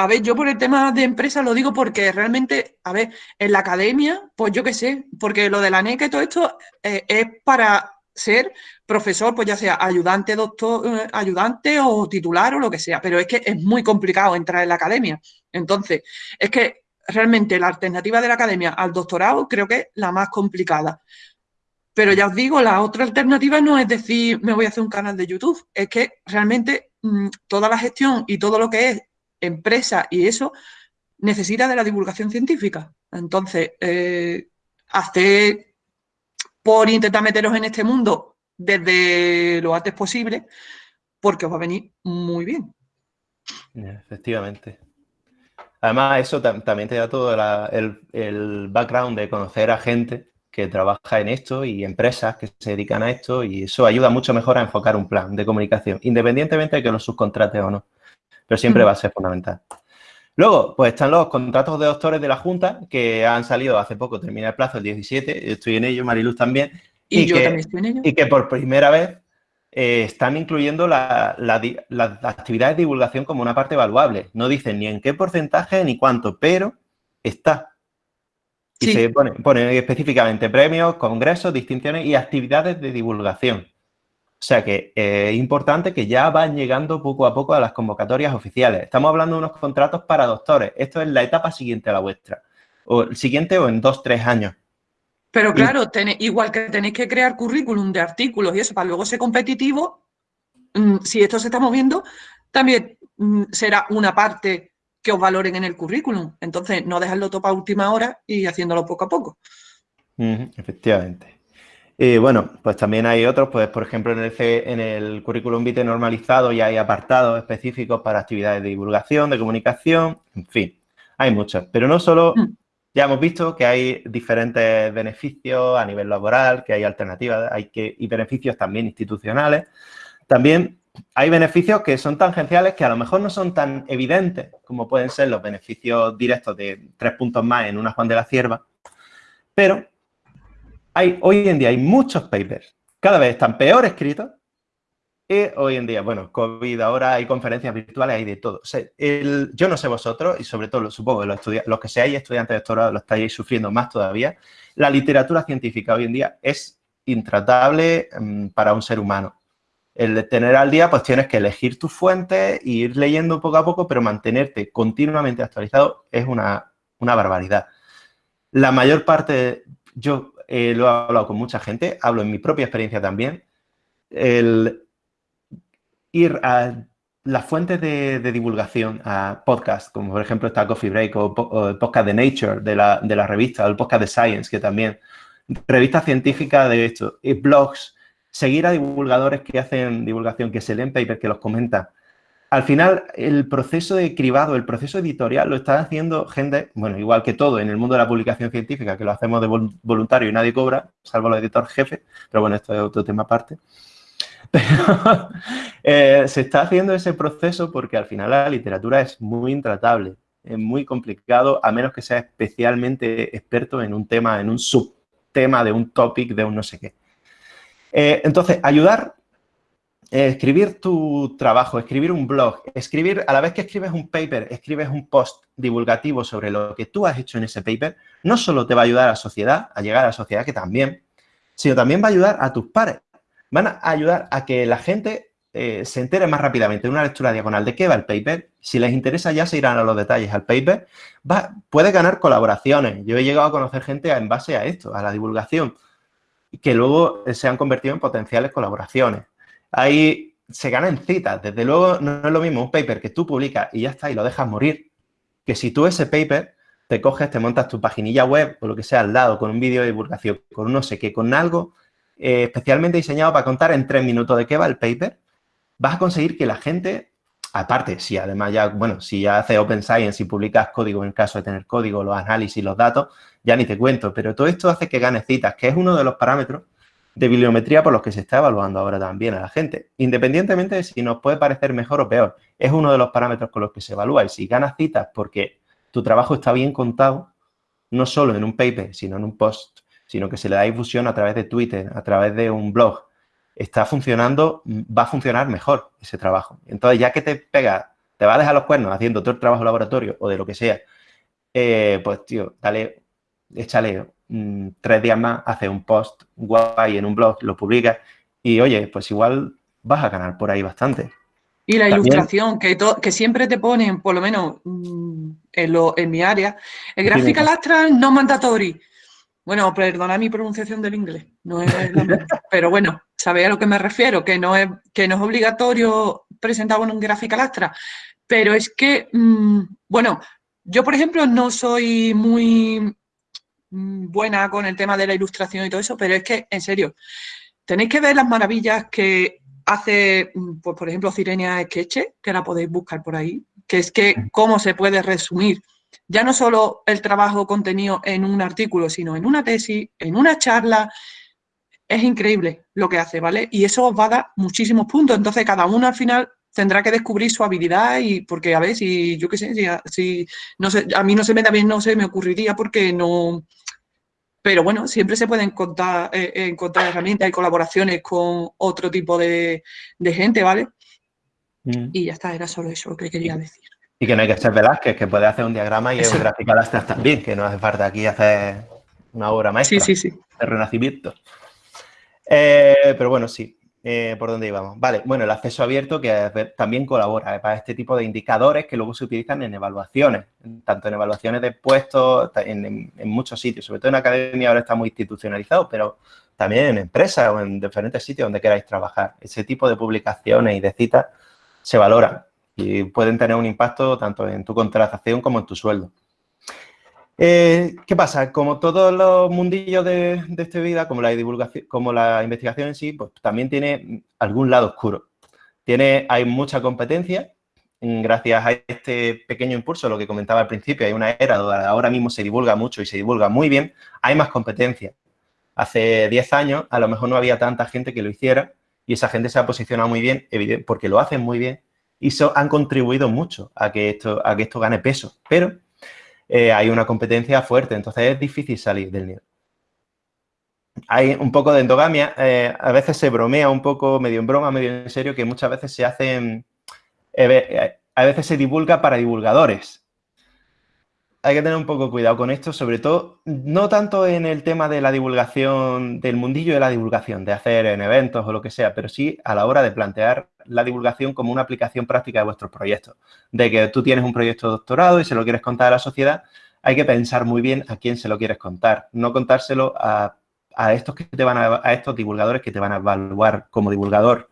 a ver, yo por el tema de empresa lo digo porque realmente, a ver, en la academia, pues yo qué sé, porque lo de la NECA y todo esto eh, es para ser profesor, pues ya sea ayudante, doctor, eh, ayudante o titular o lo que sea, pero es que es muy complicado entrar en la academia. Entonces, es que realmente la alternativa de la academia al doctorado creo que es la más complicada. Pero ya os digo, la otra alternativa no es decir, me voy a hacer un canal de YouTube, es que realmente mm, toda la gestión y todo lo que es empresa y eso necesita de la divulgación científica. Entonces, eh, por intentar meteros en este mundo desde lo antes posible, porque os va a venir muy bien. Efectivamente. Además, eso también te da todo el, el, background de conocer a gente que trabaja en esto y empresas que se dedican a esto y eso ayuda mucho mejor a enfocar un plan de comunicación, independientemente de que lo subcontrate o no pero siempre va a ser fundamental. Luego, pues están los contratos de doctores de la Junta que han salido hace poco, termina el plazo el 17, estoy en ello, Mariluz también. Y, yo también estoy en ello. Y que por primera vez eh, están incluyendo las actividades de divulgación como una parte evaluable. No dicen ni en qué porcentaje ni cuánto, pero está. Y se ponen pone específicamente premios, congresos, distinciones y actividades de divulgación. O sea que eh, es importante que ya van llegando poco a poco a las convocatorias oficiales. Estamos hablando de unos contratos para doctores. Esto es la etapa siguiente a la vuestra. O el siguiente o en dos, tres años. Pero claro, igual que tenéis que crear currículum de artículos y eso para luego ser competitivo, mm, si esto se está moviendo, también mm, será una parte que os valoren en el currículum. Entonces, no dejarlo todo para última hora y haciéndolo poco a poco. efectivamente. Y bueno, pues también hay otros, pues por ejemplo en el, en el currículum vitae normalizado ya hay apartados específicos para actividades de divulgación, de comunicación, en fin, hay muchos. Pero no solo, mm. ya hemos visto que hay diferentes beneficios a nivel laboral, que hay alternativas, hay que, y beneficios también institucionales. También hay beneficios que son tangenciales que a lo mejor no son tan evidentes como pueden ser los beneficios directos de tres puntos más en una Juan de la Cierva, pero hay, hoy en día hay muchos papers, cada vez están peor escritos y hoy en día, bueno, COVID, ahora hay conferencias virtuales, hay de todo. yo no sé vosotros, y sobre todo, supongo, los, los que seáis estudiantes de doctorado lo estáis sufriendo más todavía, la literatura científica hoy en día es intratable mm, para un ser humano. El tener al día, pues tienes que elegir tus fuentes e ir leyendo poco a poco, pero mantenerte continuamente actualizado es una, una barbaridad. La mayor parte, yo eh, lo he hablado con mucha gente, hablo en mi propia experiencia también, el ir a las fuentes de, divulgación, a podcasts, como por ejemplo está Coffee Break o, el podcast de Nature de la, de la, revista, o el podcast de Science, que también, revistas científicas de esto, y blogs, seguir a divulgadores que hacen divulgación, que se leen papers, que los comentan, al final, el proceso de cribado, el proceso editorial, lo está haciendo gente, bueno, igual que todo en el mundo de la publicación científica, que lo hacemos de voluntario y nadie cobra, salvo el editor jefe, pero bueno, esto es otro tema aparte. Pero eh, se está haciendo ese proceso porque al final la literatura es muy intratable, es muy complicado, a menos que sea especialmente experto en un tema, en un subtema de un topic, de un no sé qué. Eh, entonces, ayudar, escribir tu trabajo, escribir un blog, escribir, a la vez que escribes un paper, escribes un post divulgativo sobre lo que tú has hecho en ese paper, no solo te va a ayudar a la sociedad, a llegar a la sociedad, que también, sino también va a ayudar a tus pares. Van a ayudar a que la gente eh, se entere más rápidamente de una lectura diagonal de qué va el paper. Si les interesa ya se irán a los detalles al paper. Va, puede ganar colaboraciones. Yo he llegado a conocer gente en base a esto, a la divulgación que luego se han convertido en potenciales colaboraciones. Ahí se ganan citas. Desde luego, no es lo mismo un paper que tú publicas y ya está, y lo dejas morir, que si tú ese paper te coges, te montas tu paginilla web o lo que sea al lado, con un vídeo de divulgación, con no sé qué, con algo eh, especialmente diseñado para contar en tres minutos de qué va el paper, vas a conseguir que la gente, aparte, si además ya, bueno, si ya haces Open Science y publicas código en caso de tener código, los análisis, los datos, ya ni te cuento, pero todo esto hace que ganes citas, que es uno de los parámetros de bibliometría por los que se está evaluando ahora también a la gente. Independientemente de si nos puede parecer mejor o peor, es uno de los parámetros con los que se evalúa. Y si ganas citas porque tu trabajo está bien contado, no solo en un paper, sino en un post, sino que se le da difusión a través de Twitter, a través de un blog, está funcionando, va a funcionar mejor ese trabajo. Entonces, ya que te pega, te va a dejar los cuernos haciendo todo el trabajo laboratorio o de lo que sea, eh, pues, tío, dale échale mm, tres días más, hace un post guay en un blog, lo publicas y, oye, pues igual vas a ganar por ahí bastante. Y la ilustración, que, que siempre te ponen, por lo menos mm, en, lo, en mi área, el gráfica lastra no mandatory. Bueno, perdona mi pronunciación del inglés, no es pero bueno, sabéis a lo que me refiero, que no es, que no es obligatorio presentar un gráfica lastra, pero es que, mm, bueno, yo por ejemplo no soy muy buena con el tema de la ilustración y todo eso, pero es que, en serio, tenéis que ver las maravillas que hace, mm, pues, por ejemplo, Cirenia Esqueche, que la podéis buscar por ahí, que es que cómo se puede resumir ya no solo el trabajo contenido en un artículo, sino en una tesis, en una charla, es increíble lo que hace, ¿vale? Y eso os va a dar muchísimos puntos, entonces cada uno al final tendrá que descubrir su habilidad y porque a ver si yo qué sé, si, no sé, a mí no se me da bien, no se me ocurriría porque no, pero bueno, siempre se pueden encontrar, eh, encontrar herramientas y colaboraciones con otro tipo de, gente, ¿vale? Mm. Y ya está, era solo eso lo que quería decir. Y que no hay que ser Velázquez, que puede hacer un diagrama y un gráfico también, que no hace falta aquí hacer una obra maestra sí, sí, sí. de renacimiento. Eh, pero bueno, sí, eh, ¿Por dónde íbamos? Vale, bueno, el acceso abierto que también colabora para este tipo de indicadores que luego se utilizan en evaluaciones, tanto en evaluaciones de puestos, en, muchos sitios, sobre todo en academia ahora está muy institucionalizado, pero también en empresas o en diferentes sitios donde queráis trabajar. Ese tipo de publicaciones y de citas se valoran y pueden tener un impacto tanto en tu contratación como en tu sueldo. Eh, ¿Qué pasa? Como todos los mundillos de, esta vida, como la divulgación, como la investigación en sí, pues también tiene algún lado oscuro. Tiene, hay mucha competencia, gracias a este pequeño impulso, lo que comentaba al principio, hay una era donde ahora mismo se divulga mucho y se divulga muy bien, hay más competencia. Hace 10 años a lo mejor no había tanta gente que lo hiciera y esa gente se ha posicionado muy bien, porque lo hacen muy bien y han contribuido mucho a que esto, a que esto gane peso. Pero eh, hay una competencia fuerte, entonces es difícil salir del nido. Hay un poco de endogamia, eh, a veces se bromea un poco, medio en broma, medio en serio, que muchas veces se hacen, eh, a veces se divulga para divulgadores hay que tener un poco cuidado con esto, sobre todo, no tanto en el tema de la divulgación, del mundillo de la divulgación, de hacer en eventos o lo que sea, pero sí a la hora de plantear la divulgación como una aplicación práctica de vuestros proyectos. De que tú tienes un proyecto de doctorado y se lo quieres contar a la sociedad, hay que pensar muy bien a quién se lo quieres contar, no contárselo a, estos, que te van a, estos divulgadores que te van a evaluar como divulgador.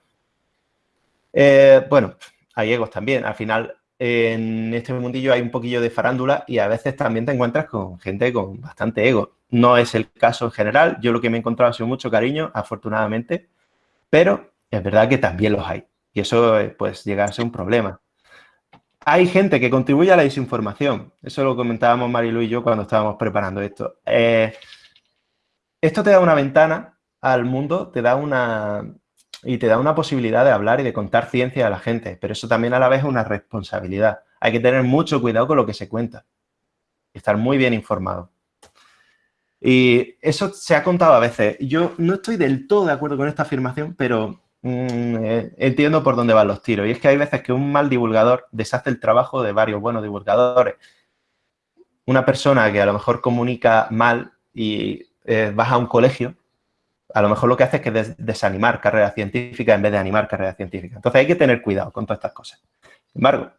Eh, bueno, hay egos también. Al final, en este mundillo hay un poquillo de farándula y a veces también te encuentras con gente con bastante ego. No es el caso en general. Yo lo que me he encontrado ha sido mucho cariño, afortunadamente, pero es verdad que también los hay. Y eso, eh, pues, llega a ser un problema. Hay gente que contribuye a la desinformación. Eso lo comentábamos Marilu y yo cuando estábamos preparando esto. Eh, esto te da una ventana al mundo, te da una, y te da una posibilidad de hablar y de contar ciencia a la gente, pero eso también a la vez es una responsabilidad. Hay que tener mucho cuidado con lo que se cuenta y estar muy bien informado. Y eso se ha contado a veces. Yo no estoy del todo de acuerdo con esta afirmación, pero mm, eh, entiendo por dónde van los tiros. Y es que hay veces que un mal divulgador deshace el trabajo de varios buenos divulgadores. Una persona que a lo mejor comunica mal y eh, vas a un colegio, a lo mejor lo que hace es que desanimar carrera científica en vez de animar carrera científica. Entonces hay que tener cuidado con todas estas cosas. Sin embargo,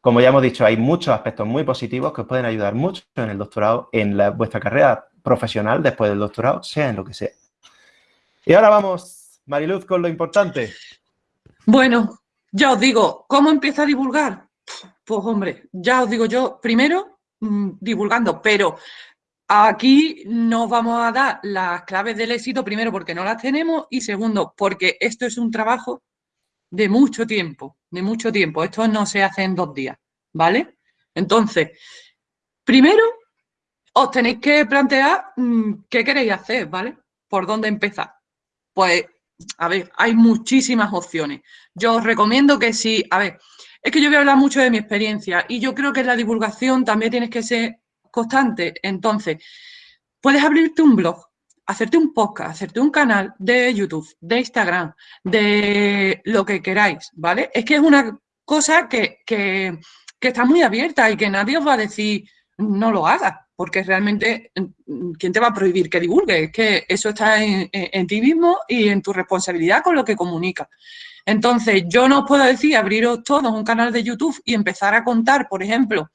como ya hemos dicho, hay muchos aspectos muy positivos que os pueden ayudar mucho en el doctorado, en vuestra carrera profesional después del doctorado, sea en lo que sea. Y ahora vamos, Mariluz, con lo importante. Bueno, ya os digo, ¿cómo empieza a divulgar? Pues hombre, ya os digo yo, primero mm, divulgando, pero aquí nos vamos a dar las claves del éxito, primero porque no las tenemos y segundo porque esto es un trabajo de mucho tiempo, de mucho tiempo. Esto no se hace en dos días, ¿vale? Entonces, primero os tenéis que plantear mm, qué queréis hacer, ¿vale? ¿Por dónde empezar? Pues, a ver, hay muchísimas opciones. Yo os recomiendo que si, a ver, es que yo voy a hablar mucho de mi experiencia y yo creo que la divulgación también tienes que ser constante. Entonces, puedes abrirte un blog, hacerte un podcast, hacerte un canal de YouTube, de Instagram, de lo que queráis, ¿vale? Es que es una cosa que, que está muy abierta y que nadie os va a decir no lo hagas porque realmente, ¿quién te va a prohibir que divulgue? Es que eso está en, ti mismo y en tu responsabilidad con lo que comunica. Entonces, yo no os puedo decir abriros todos un canal de YouTube y empezar a contar, por ejemplo,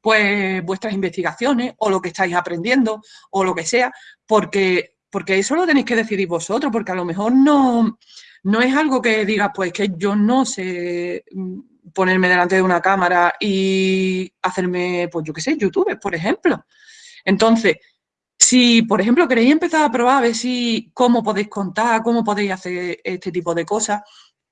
pues vuestras investigaciones o lo que estáis aprendiendo o lo que sea, porque, porque eso lo tenéis que decidir vosotros, porque a lo mejor no, no es algo que diga, pues que yo no sé ponerme delante de una cámara y hacerme, pues yo qué sé, YouTube, por ejemplo. Entonces, si, por ejemplo, queréis empezar a probar a ver si cómo podéis contar, cómo podéis hacer este tipo de cosas,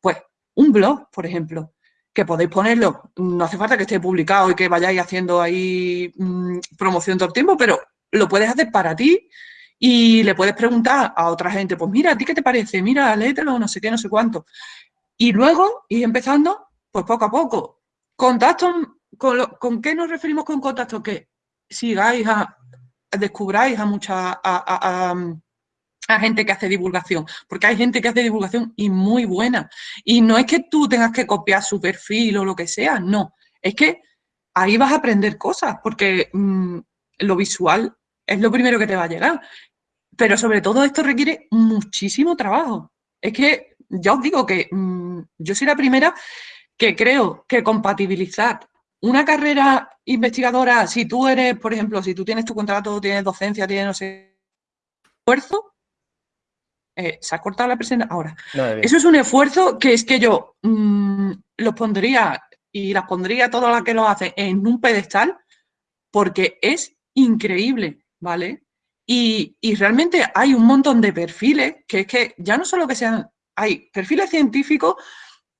pues un blog, por ejemplo, que podéis ponerlo, no hace falta que esté publicado y que vayáis haciendo ahí mm, promoción todo el tiempo, pero lo puedes hacer para ti y le puedes preguntar a otra gente, pues mira, ¿a ti qué te parece? Mira, léetelo, no sé qué, no sé cuánto. Y luego ir empezando pues poco a poco. Contacto, ¿con, qué nos referimos con contacto? Que sigáis a, descubráis a mucha a, gente que hace divulgación, porque hay gente que hace divulgación y muy buena. Y no es que tú tengas que copiar su perfil o lo que sea, no. Es que ahí vas a aprender cosas, porque mm, lo visual es lo primero que te va a llegar. Pero sobre todo esto requiere muchísimo trabajo. Es que ya os digo que mm, yo soy la primera que creo que compatibilizar una carrera investigadora, si tú eres, por ejemplo, si tú tienes tu contrato, tienes docencia, tienes no sé, esfuerzo, eh, se ha cortado la presentación ahora. Eso es un esfuerzo que es que yo mm, los pondría y las pondría todas las que lo hacen en un pedestal porque es increíble, ¿vale? Y, y, realmente hay un montón de perfiles que es que ya no solo que sean, hay perfiles científicos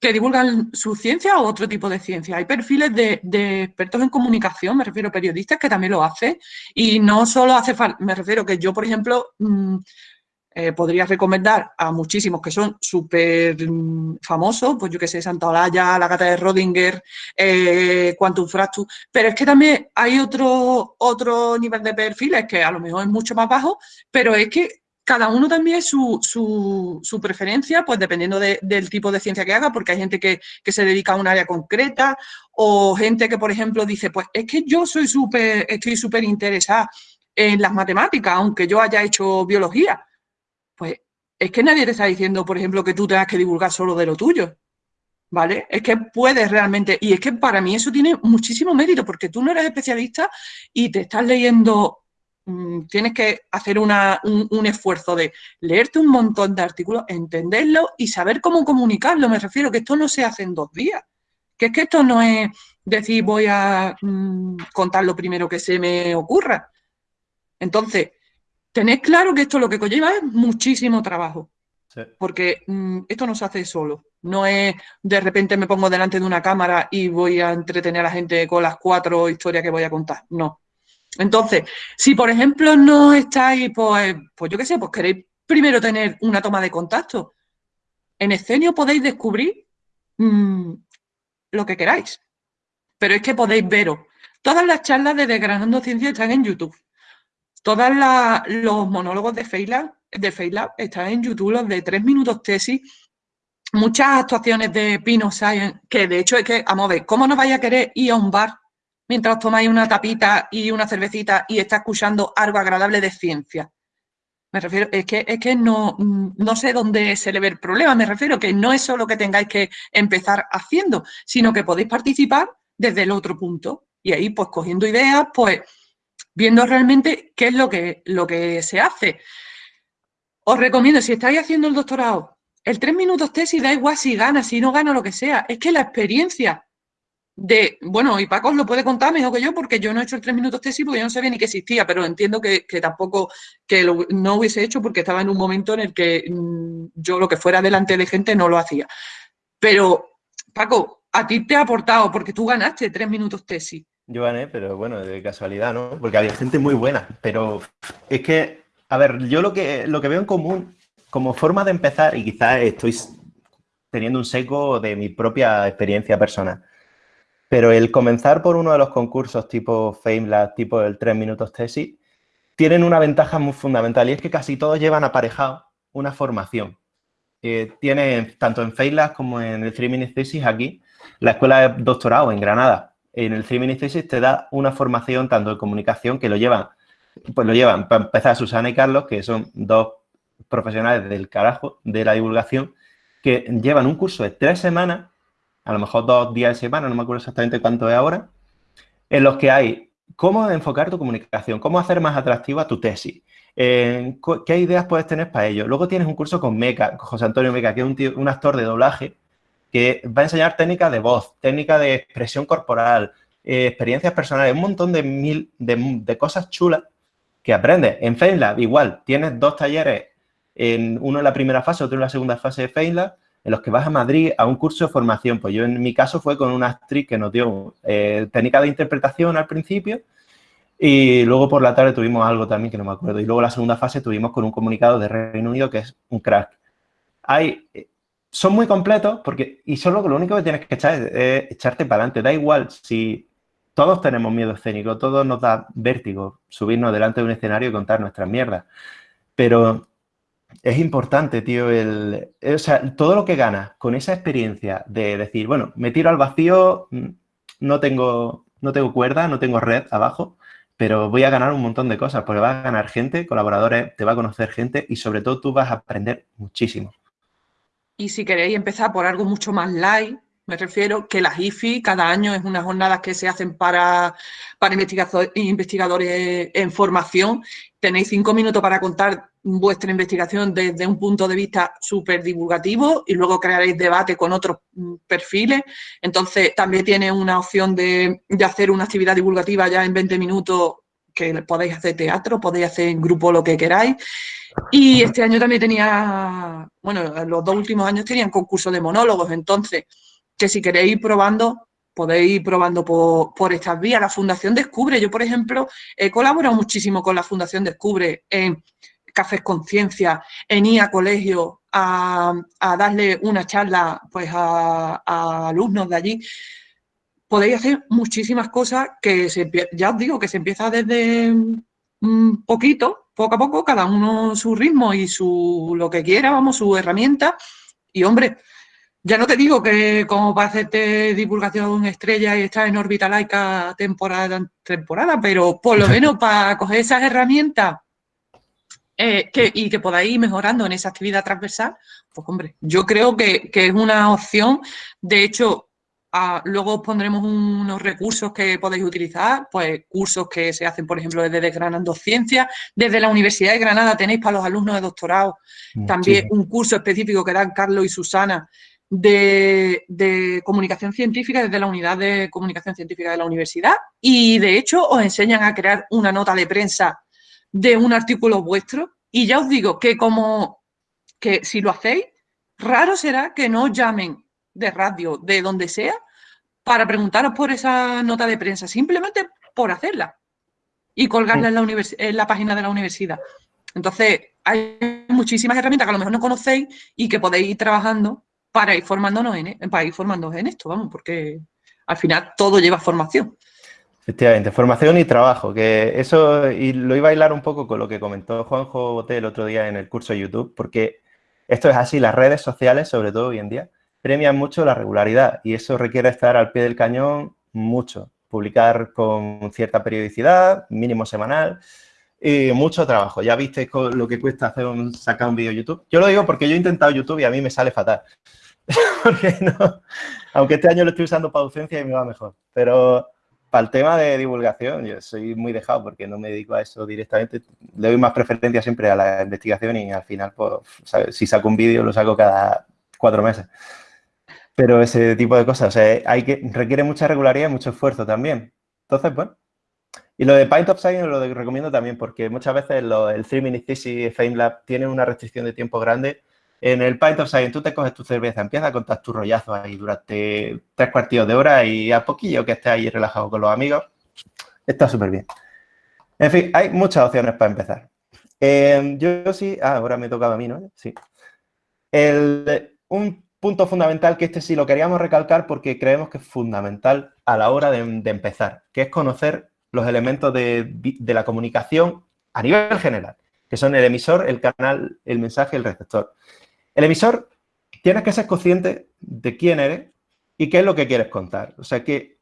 que divulgan su ciencia o otro tipo de ciencia. Hay perfiles de, expertos en comunicación, me refiero a periodistas que también lo hacen y no solo hace falta, me refiero que yo, por ejemplo, mm, eh, podría recomendar a muchísimos que son súper mm, famosos, pues yo que sé, Santa Olaya, la gata de Rodinger, eh, Quantum Fractus, pero es que también hay otro, otro nivel de perfiles que a lo mejor es mucho más bajo, pero es que cada uno también su, su, preferencia, pues dependiendo del tipo de ciencia que haga, porque hay gente que, se dedica a un área concreta o gente que, por ejemplo, dice, pues es que yo soy súper, estoy súper interesada en las matemáticas, aunque yo haya hecho biología. Pues es que nadie te está diciendo, por ejemplo, que tú tengas que divulgar solo de lo tuyo. ¿Vale? Es que puedes realmente, y es que para mí eso tiene muchísimo mérito, porque tú no eres especialista y te estás leyendo Mm, tienes que hacer un, esfuerzo de leerte un montón de artículos, entenderlo y saber cómo comunicarlo. Me refiero que esto no se hace en dos días. Que es que esto no es decir voy a mm, contar lo primero que se me ocurra. Entonces, tened claro que esto lo que conlleva es muchísimo trabajo. Porque mm, esto no se hace solo. No es de repente me pongo delante de una cámara y voy a entretener a la gente con las cuatro historias que voy a contar. No. Entonces, si por ejemplo no estáis, pues, pues yo qué sé, pues queréis primero tener una toma de contacto, En Escenio podéis descubrir mm, lo que queráis, pero es que podéis veros. Todas las charlas de Desgranando Ciencia están en YouTube. Todos los monólogos de de están en YouTube, los de tres minutos tesis, muchas actuaciones de Pino Science, que de hecho es que, vamos a ver, ¿cómo no vais a querer ir a un bar mientras tomáis una tapita y una cervecita y está escuchando algo agradable de ciencia? Me refiero, es que, es que no, no sé dónde se le ve el problema, me refiero que no es solo que tengáis que empezar haciendo, sino que podéis participar desde el otro punto. Y ahí, pues, cogiendo ideas, pues, viendo realmente qué es lo que, lo que se hace. Os recomiendo, si estáis haciendo el doctorado, el tres minutos tesis da igual si gana, si no gana, lo que sea. Es que la experiencia de, bueno, y Paco os lo puede contar mejor que yo porque yo no he hecho el tres minutos tesis porque yo no sabía ni que existía, pero entiendo que, tampoco, que lo, no hubiese hecho porque estaba en un momento en el que mm, yo lo que fuera delante de gente no lo hacía. Pero, Paco, a ti te ha aportado porque tú ganaste tres minutos tesis. Yo gané, pero bueno, de casualidad, ¿no? Porque había gente muy buena, pero es que, a ver, yo lo que, lo que veo en común como forma de empezar, y quizás estoy teniendo un seco de mi propia experiencia personal, pero el comenzar por uno de los concursos tipo FameLab, tipo el 3 minutos tesis, tienen una ventaja muy fundamental y es que casi todos llevan aparejado una formación. Eh, tienen, tanto en FameLab como en el 3 minutes thesis aquí, la escuela de doctorado en Granada, en el 3 minutes thesis te da una formación tanto de comunicación que lo llevan, pues lo llevan, para empezar, Susana y Carlos, que son dos profesionales del carajo de la divulgación, que llevan un curso de tres semanas a lo mejor dos días de semana, no me acuerdo exactamente cuánto es ahora, en los que hay cómo enfocar tu comunicación, cómo hacer más atractiva tu tesis, qué ideas puedes tener para ello. Luego tienes un curso con Meca, José Antonio Meca, que es un, actor de doblaje, que va a enseñar técnicas de voz, técnicas de expresión corporal, eh, experiencias personales, un montón de, mil, de, cosas chulas que aprendes. En FameLab igual, tienes dos talleres, en, uno en la primera fase, otro en la segunda fase de FameLab, en los que vas a Madrid a un curso de formación. Pues yo en mi caso fue con una actriz que nos dio eh, técnica de interpretación al principio y luego por la tarde tuvimos algo también que no me acuerdo. Y luego la segunda fase tuvimos con un comunicado de Reino Unido que es un crack. Hay, son muy completos porque, y solo lo único que tienes que echar es, echarte para adelante. Da igual si todos tenemos miedo escénico, todos nos da vértigo subirnos delante de un escenario y contar nuestras mierdas. Pero es importante, tío, el, eh, o sea, todo lo que ganas con esa experiencia de decir, bueno, me tiro al vacío, mm, no tengo, no tengo cuerda, no tengo red abajo, pero voy a ganar un montón de cosas, porque vas a ganar gente, colaboradores, te va a conocer gente y sobre todo tú vas a aprender muchísimo. Y si queréis empezar por algo mucho más light, me refiero que las IFI cada año es unas jornadas que se hacen para, para investigadores en formación. Tenéis cinco minutos para contar vuestra investigación desde un punto de vista súper divulgativo y luego crearéis debate con otros mm, perfiles. Entonces, también tiene una opción de, de hacer una actividad divulgativa ya en 20 minutos que podéis hacer teatro, podéis hacer en grupo lo que queráis. Y este año también tenía, bueno, los dos últimos años tenían concurso de monólogos, entonces que si queréis ir probando, podéis ir probando por, estas vías. La Fundación Descubre, yo por ejemplo he colaborado muchísimo con la Fundación Descubre en Cafés Conciencia, en ir a colegio a, darle una charla pues a, alumnos de allí. Podéis hacer muchísimas cosas que se, ya os digo que se empieza desde un poquito, poco a poco, cada uno su ritmo y su lo que quiera, vamos, su herramienta. Y hombre, ya no te digo que como para hacerte divulgación estrella y estar en órbita laica temporada temporada, pero por lo menos para coger esas herramientas eh, y que podáis ir mejorando en esa actividad transversal, pues hombre, yo creo que, es una opción. De hecho, luego os pondremos unos recursos que podéis utilizar, pues cursos que se hacen, por ejemplo, desde Granando Ciencias, desde la Universidad de Granada tenéis para los alumnos de doctorado también un curso específico que dan Carlos y Susana, de, comunicación científica desde la unidad de comunicación científica de la universidad. Y de hecho os enseñan a crear una nota de prensa de un artículo vuestro. Y ya os digo que como que si lo hacéis, raro será que no os llamen de radio, de donde sea, para preguntaros por esa nota de prensa, simplemente por hacerla y colgarla en la, en la página de la universidad. Entonces, hay muchísimas herramientas que a lo mejor no conocéis y que podéis ir trabajando para ir formándonos en, e, para ir formándonos en esto, vamos, porque al final todo lleva formación. Efectivamente, formación y trabajo, que eso, y lo iba a bailar un poco con lo que comentó Juanjo Boté el otro día en el curso de YouTube, porque esto es así, las redes sociales, sobre todo hoy en día, premian mucho la regularidad y eso requiere estar al pie del cañón mucho, publicar con cierta periodicidad, mínimo semanal, y mucho trabajo. Ya visteis lo que cuesta hacer un, sacar un vídeo YouTube. Yo lo digo porque yo he intentado YouTube y a mí me sale fatal. porque no, aunque este año lo estoy usando para docencia y me va mejor, pero para el tema de divulgación, yo soy muy dejado porque no me dedico a eso directamente. Le doy más preferencia siempre a la investigación y al final, pues, si saco un vídeo, lo saco cada cuatro meses. Pero ese tipo de cosas, o sea, hay que, requiere mucha regularidad y mucho esfuerzo también. Entonces, bueno. Y lo de of Science lo recomiendo también porque muchas veces el 3 Minute Thesis FameLab tiene una restricción de tiempo grande en el Pint of Science tú te coges tu cerveza, empiezas a contar tus rollazos ahí durante tres cuartos de hora y a poquillo que estés ahí relajado con los amigos, está súper bien. En fin, hay muchas opciones para empezar. Em, yo, sí, ah, ahora me tocaba a mí, ¿no? Sí. un punto fundamental que este sí lo queríamos recalcar porque creemos que es fundamental a la hora de, empezar, que es conocer los elementos de, la comunicación a nivel general, que son el emisor, el canal, el mensaje el receptor. El emisor, tienes que ser consciente de quién eres y qué es lo que quieres contar. O sea que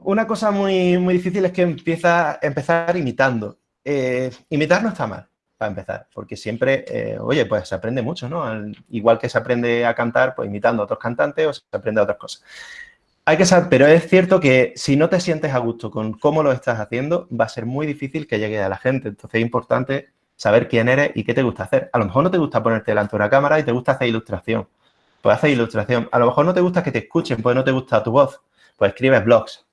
una cosa muy, muy difícil es que empieza empezar imitando. Eh, imitar no está mal, para empezar, porque siempre, eh, oye, pues se aprende mucho, ¿no? igual que se aprende a cantar, pues imitando a otros cantantes o se aprende a otras cosas. Hay que saber, pero es cierto que si no te sientes a gusto con cómo lo estás haciendo, va a ser muy difícil que llegue a la gente. Entonces es importante saber quién eres y qué te gusta hacer. A lo mejor no te gusta ponerte delante de una cámara y te gusta hacer ilustración. Pues hacer ilustración. A lo mejor no te gusta que te escuchen, pues no te gusta tu voz. Pues escribes blogs.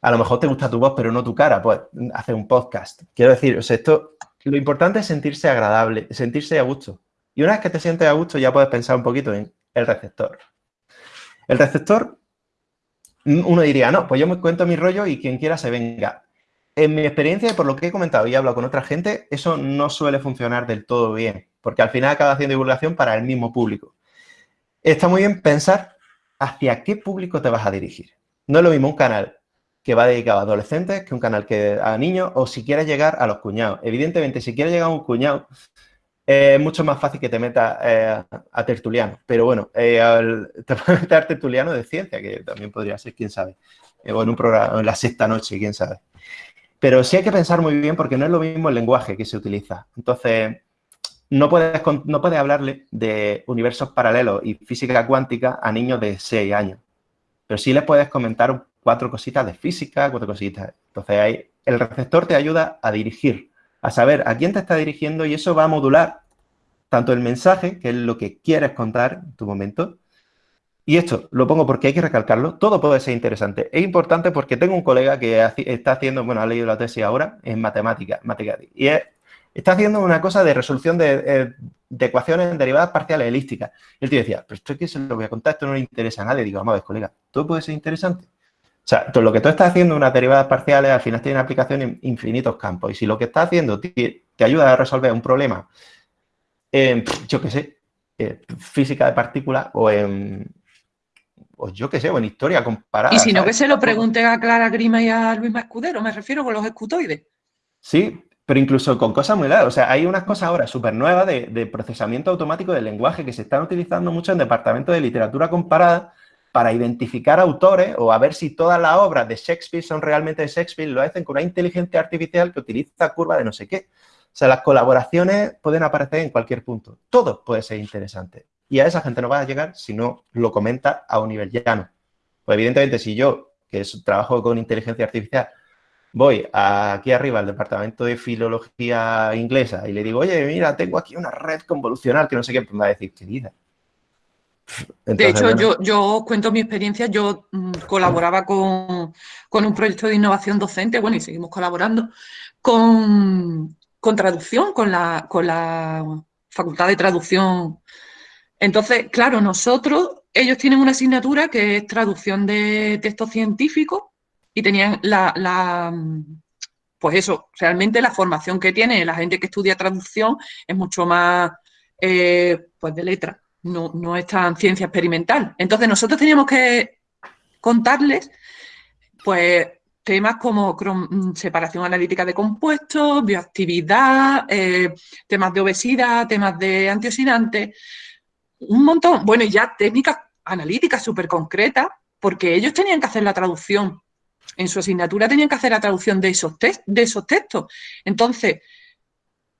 A lo mejor te gusta tu voz, pero no tu cara. Pues hace un podcast. Quiero decir, o esto, lo importante es sentirse agradable, sentirse a gusto. Y una vez que te sientes a gusto, ya puedes pensar un poquito en el receptor. El receptor, uno diría, no, pues yo me cuento mi rollo y quien quiera se venga en mi experiencia y por lo que he comentado y he hablado con otra gente, eso no suele funcionar del todo bien, porque al final acaba haciendo divulgación para el mismo público. Está muy bien pensar hacia qué público te vas a dirigir. No es lo mismo un canal que va dedicado a adolescentes que un canal que a niños o si quieres llegar a los cuñados. Evidentemente, si quieres llegar a un cuñado, es mucho más fácil que te metas eh, a tertuliano. Pero bueno, eh, te puedes meter tertuliano de ciencia, que también podría ser, quién sabe. Eh, o en un programa, en la sexta noche, quién sabe. Pero sí hay que pensar muy bien porque no es lo mismo el lenguaje que se utiliza. Entonces, no puedes, no puedes hablarle de universos paralelos y física cuántica a niños de 6 años. Pero sí les puedes comentar cuatro cositas de física, cuatro cositas. Entonces, ahí, el receptor te ayuda a dirigir, a saber a quién te está dirigiendo y eso va a modular tanto el mensaje, que es lo que quieres contar en tu momento, y esto lo pongo porque hay que recalcarlo, todo puede ser interesante. Es importante porque tengo un colega que está haciendo, bueno, ha leído la tesis ahora en matemática, y está haciendo una cosa de resolución eh, de, ecuaciones en derivadas parciales elípticas. Y el tío decía, pero esto es que se lo voy a contar, esto no le interesa a nadie. Digo, vamos a ver, colega, todo puede ser interesante. O sea, lo que tú estás haciendo unas derivadas parciales al final tiene aplicación en infinitos campos. Y si lo que estás haciendo te, ayuda a resolver un problema en, yo qué sé, eh, física de partículas o en yo qué sé, o en historia comparada. Y si no, que se lo pregunten a Clara Grima y a Luis Mascudero, me refiero con los escutoides. Sí, pero incluso con cosas muy largas. O sea, hay unas cosas ahora súper nuevas de, procesamiento automático del lenguaje que se están utilizando mucho en departamentos de literatura comparada para identificar autores o a ver si todas las obras de Shakespeare son realmente de Shakespeare, lo hacen con una inteligencia artificial que utiliza curva de no sé qué. O sea, las colaboraciones pueden aparecer en cualquier punto. Todo puede ser interesante. Y a esa gente no va a llegar si no lo comenta a un nivel llano. Pues evidentemente, si yo, que trabajo con inteligencia artificial, voy aquí arriba al departamento de filología inglesa y le digo, oye, mira, tengo aquí una red convolucional que no sé qué, pues me va a decir, querida. De hecho, yo, yo cuento mi experiencia, yo mm, colaboraba con, un proyecto de innovación docente, bueno, y seguimos colaborando, con, traducción, con la, con la Facultad de Traducción. Entonces, claro, nosotros, ellos tienen una asignatura que es traducción de textos científicos y tenían la, pues eso, realmente la formación que tiene la gente que estudia traducción es mucho más, eh, pues de letra, no, no es tan ciencia experimental. Entonces nosotros teníamos que contarles, pues, temas como mm, separación analítica de compuestos, bioactividad, eh, temas de obesidad, temas de antioxidantes, un montón, bueno, y ya técnicas analíticas súper concretas, porque ellos tenían que hacer la traducción en su asignatura tenían que hacer la traducción de esos, de esos textos. Entonces,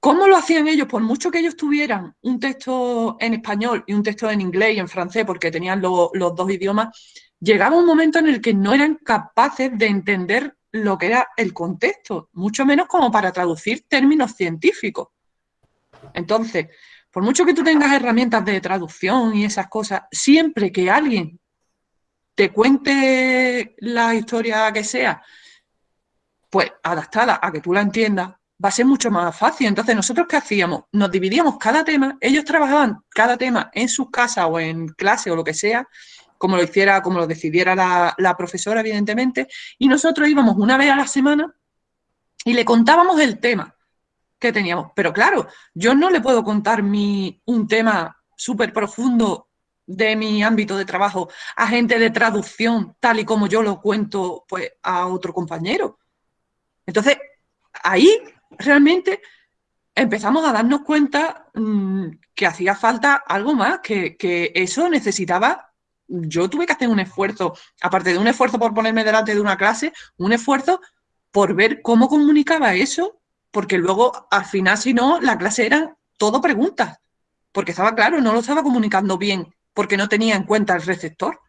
¿cómo lo hacían ellos? Por mucho que ellos tuvieran un texto en español y un texto en inglés y en francés, porque tenían los dos idiomas, llegaba un momento en el que no eran capaces de entender lo que era el contexto, mucho menos como para traducir términos científicos. Entonces, por mucho que tú tengas herramientas de traducción y esas cosas, siempre que alguien te cuente la historia que sea, pues adaptada a que tú la entiendas, va a ser mucho más fácil. Entonces, ¿nosotros qué hacíamos? Nos dividíamos cada tema, ellos trabajaban cada tema en sus casas o en clase o lo que sea, como lo hiciera, como lo decidiera la, profesora, evidentemente, y nosotros íbamos una vez a la semana y le contábamos el tema que teníamos. Pero claro, yo no le puedo contar mi, un tema súper profundo de mi ámbito de trabajo a gente de traducción, tal y como yo lo cuento pues, a otro compañero. Entonces, ahí realmente empezamos a darnos cuenta mm, que hacía falta algo más, que, que, eso necesitaba, yo tuve que hacer un esfuerzo, aparte de un esfuerzo por ponerme delante de una clase, un esfuerzo por ver cómo comunicaba eso, porque luego al final, si no, la clase era todo preguntas, porque estaba claro, no lo estaba comunicando bien porque no tenía en cuenta el receptor.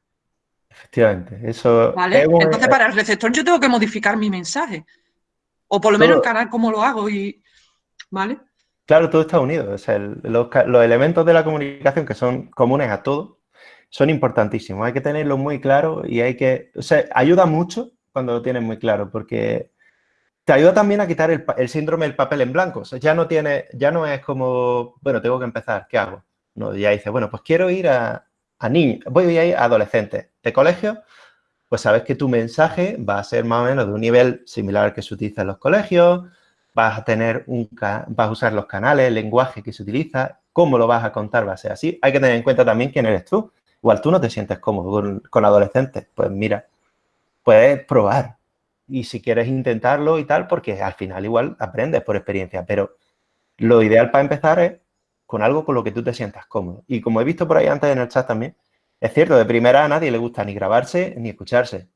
Efectivamente, eso... ¿Vale? Entonces, para el receptor yo tengo que modificar mi mensaje. O por lo menos el canal, cómo lo hago y... ¿Vale? Claro, todo está unido. los, elementos de la comunicación que son comunes a todos son importantísimos. Hay que tenerlo muy claro y hay que... O sea, ayuda mucho cuando lo tienes muy claro porque te ayuda también a quitar el, síndrome del papel en blanco. O sea, ya no tiene, ya no es como, bueno, tengo que empezar, ¿qué hago? ¿no? Ya dice, bueno, pues quiero ir a, niños, voy a ir a adolescentes de colegio, pues sabes que tu mensaje va a ser más o menos de un nivel similar al que se utiliza en los colegios, vas a tener un, vas a usar los canales, el lenguaje que se utiliza, cómo lo vas a contar va a ser así. Hay que tener en cuenta también quién eres tú. Igual tú no te sientes cómodo con, adolescentes, pues mira, puedes probar. Y si quieres intentarlo y tal, porque al final igual aprendes por experiencia, pero lo ideal para empezar es con algo con lo que tú te sientas cómodo. Y como he visto por ahí antes en el chat también, es cierto, de primera a nadie le gusta ni grabarse ni escucharse,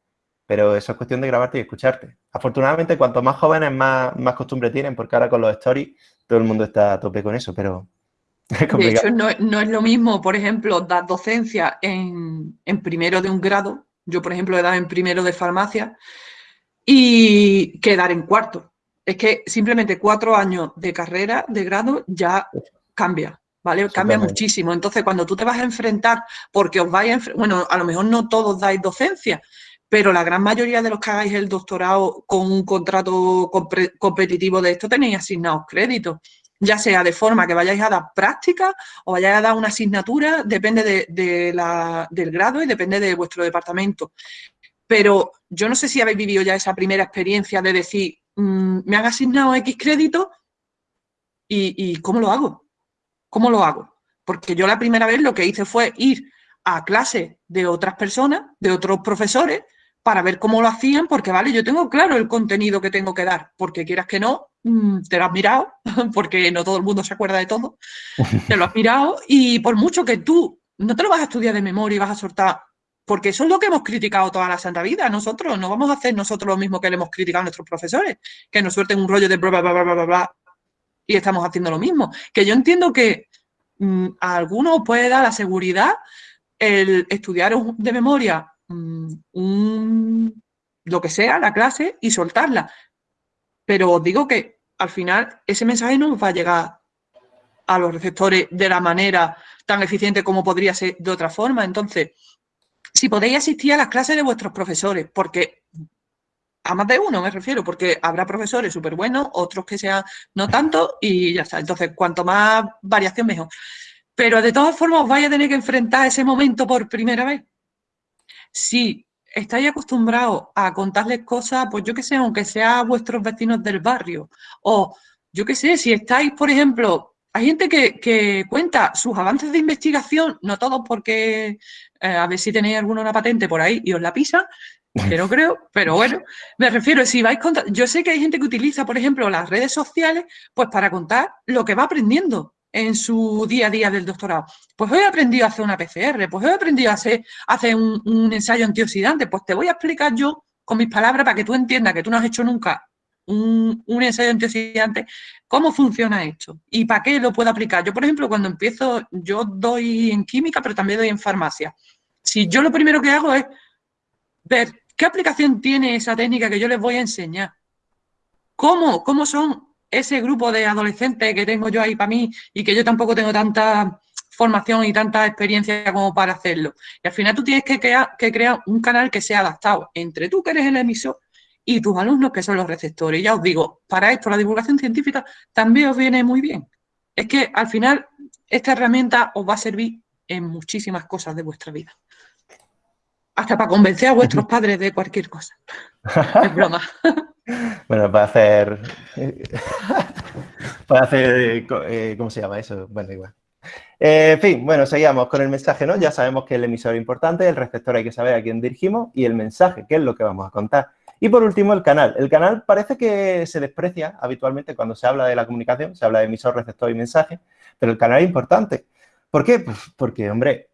pero eso es cuestión de grabarte y escucharte. Afortunadamente, cuanto más jóvenes, más, más costumbre tienen, porque ahora con los stories todo el mundo está a tope con eso, pero es complicado. De hecho, no, es lo mismo, por ejemplo, dar docencia en, en primero de un grado, yo, por ejemplo, he dado en primero de farmacia, y quedar en cuarto. Es que simplemente cuatro años de carrera, de grado, ya cambia, ¿vale? Cambia muchísimo. Entonces, cuando tú te vas a enfrentar, porque os vais a bueno, a lo mejor no todos dais docencia, pero la gran mayoría de los que hagáis el doctorado con un contrato competitivo de esto tenéis asignados créditos, ya sea de forma que vayáis a dar práctica o vayáis a dar una asignatura, depende de, la, del grado y depende de vuestro departamento. Pero yo no sé si habéis vivido ya esa primera experiencia de decir, mm, me han asignado X créditos y ¿cómo lo hago? ¿Cómo lo hago? Porque yo la primera vez lo que hice fue ir a clase de otras personas, de otros profesores, para ver cómo lo hacían, porque vale, yo tengo claro el contenido que tengo que dar, porque quieras que no, mm, te lo has mirado, porque no todo el mundo se acuerda de todo, te lo has mirado y por mucho que tú no te lo vas a estudiar de memoria y vas a soltar, porque eso es lo que hemos criticado toda la santa vida, nosotros no vamos a hacer nosotros lo mismo que le hemos criticado a nuestros profesores, que nos suelten un rollo de bla, bla, bla, bla, bla, bla, y estamos haciendo lo mismo. Que yo entiendo que mm, a algunos puede dar la seguridad el estudiar de memoria mm, lo que sea, la clase, y soltarla. Pero os digo que al final ese mensaje no va a llegar a los receptores de la manera tan eficiente como podría ser de otra forma. Entonces, si podéis asistir a las clases de vuestros profesores, porque a más de uno me refiero, porque habrá profesores súper buenos, otros que sean no tanto y ya está. Entonces, cuanto más variación, mejor. Pero de todas formas, os vais a tener que enfrentar ese momento por primera vez. Si estáis acostumbrados a contarles cosas, pues yo qué sé, aunque sea vuestros vecinos del barrio, o yo qué sé, si estáis, por ejemplo, hay gente que, cuenta sus avances de investigación, no todos porque eh, a ver si tenéis alguna una patente por ahí y os la pisa, que no creo, pero bueno, me refiero, si vais contar, yo sé que hay gente que utiliza, por ejemplo, las redes sociales, pues para contar lo que va aprendiendo en su día a día del doctorado. Pues hoy he aprendido a hacer una PCR, pues hoy he aprendido a hacer, hacer un, un, ensayo antioxidante, pues te voy a explicar yo con mis palabras para que tú entiendas que tú no has hecho nunca un, un ensayo antioxidante, cómo funciona esto y para qué lo puedo aplicar. Yo, por ejemplo, cuando empiezo, yo doy en química, pero también doy en farmacia. Si yo lo primero que hago es ver qué aplicación tiene esa técnica que yo les voy a enseñar. ¿Cómo, cómo son ese grupo de adolescentes que tengo yo ahí para mí y que yo tampoco tengo tanta formación y tanta experiencia como para hacerlo. Y al final tú tienes que crear, que crear un canal que sea adaptado entre tú que eres el emisor y tus alumnos que son los receptores. Y ya os digo, para esto la divulgación científica también os viene muy bien. Es que al final esta herramienta os va a servir en muchísimas cosas de vuestra vida. Hasta para convencer a vuestros padres de cualquier cosa. Es broma. Bueno, para hacer... para hacer... Eh, ¿Cómo se llama eso? Bueno, igual. Eh, en fin, bueno, seguimos con el mensaje, ¿no? Ya sabemos que el emisor es importante, el receptor hay que saber a quién dirigimos y el mensaje, qué es lo que vamos a contar. Y por último, el canal. El canal parece que se desprecia habitualmente cuando se habla de la comunicación, se habla de emisor, receptor y mensaje, pero el canal es importante. ¿Por qué? Pues porque, hombre,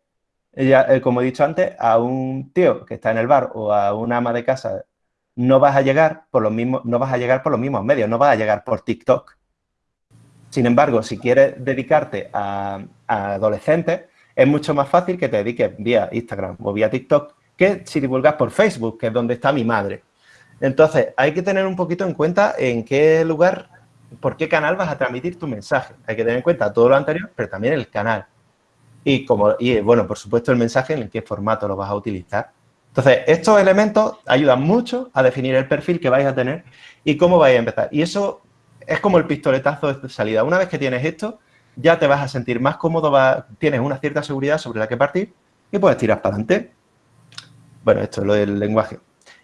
eh, como he dicho antes, a un tío que está en el bar o a una ama de casa no vas a llegar por los mismos, no vas a llegar por los mismos medios, no vas a llegar por TikTok. Sin embargo, si quieres dedicarte a, adolescentes, es mucho más fácil que te dediques vía Instagram o vía TikTok que si divulgas por Facebook, que es donde está mi madre. Entonces, hay que tener un poquito en cuenta en qué lugar, por qué canal vas a transmitir tu mensaje. Hay que tener en cuenta todo lo anterior, pero también el canal. Y, como, y bueno, por supuesto, el mensaje en qué formato lo vas a utilizar. Entonces, estos elementos ayudan mucho a definir el perfil que vais a tener y cómo vais a empezar. Y eso es como el pistoletazo de salida. Una vez que tienes esto, ya te vas a sentir más cómodo, tienes una cierta seguridad sobre la que partir y puedes tirar para adelante. Bueno, esto es lo del lenguaje.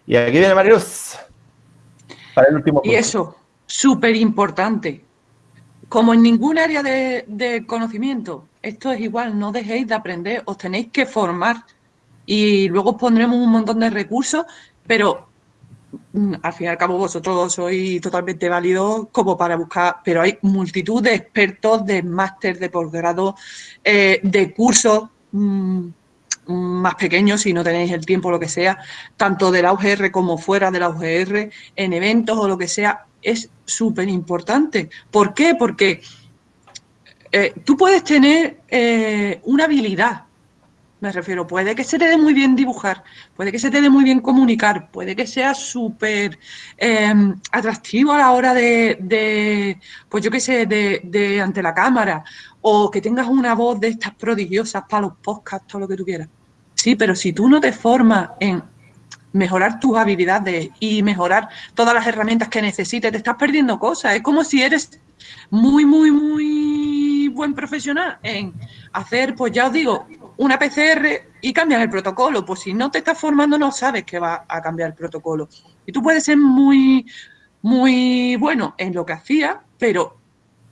Y aquí viene Mariluz. Para el último punto. Y eso, súper importante. Como en ningún área de, de conocimiento, esto es igual, no dejéis de aprender, os tenéis que formar y luego pondremos un montón de recursos, pero mm, al fin y al cabo vosotros sois totalmente válidos como para buscar, pero hay multitud de expertos, de máster, de posgrado, eh, de cursos mm, más pequeños, si no tenéis el tiempo, lo que sea, tanto de la UGR como fuera de la UGR, en eventos o lo que sea, es súper importante. ¿Por qué? Porque eh, tú puedes tener eh, una habilidad, me refiero, puede que se te dé muy bien dibujar, puede que se te dé muy bien comunicar, puede que sea súper em, atractivo a la hora de, pues yo qué sé, de, ante la cámara, o que tengas una voz de estas prodigiosas para los podcasts, todo lo que tú quieras. Sí, pero si tú no te formas en mejorar tus habilidades y mejorar todas las herramientas que necesites, te estás perdiendo cosas. Es como si eres muy, muy, muy buen profesional en hacer, pues ya os digo, una PCR y cambias el protocolo. Pues si no te estás formando, no sabes que va a cambiar el protocolo. Y tú puedes ser muy, muy bueno en lo que hacías, pero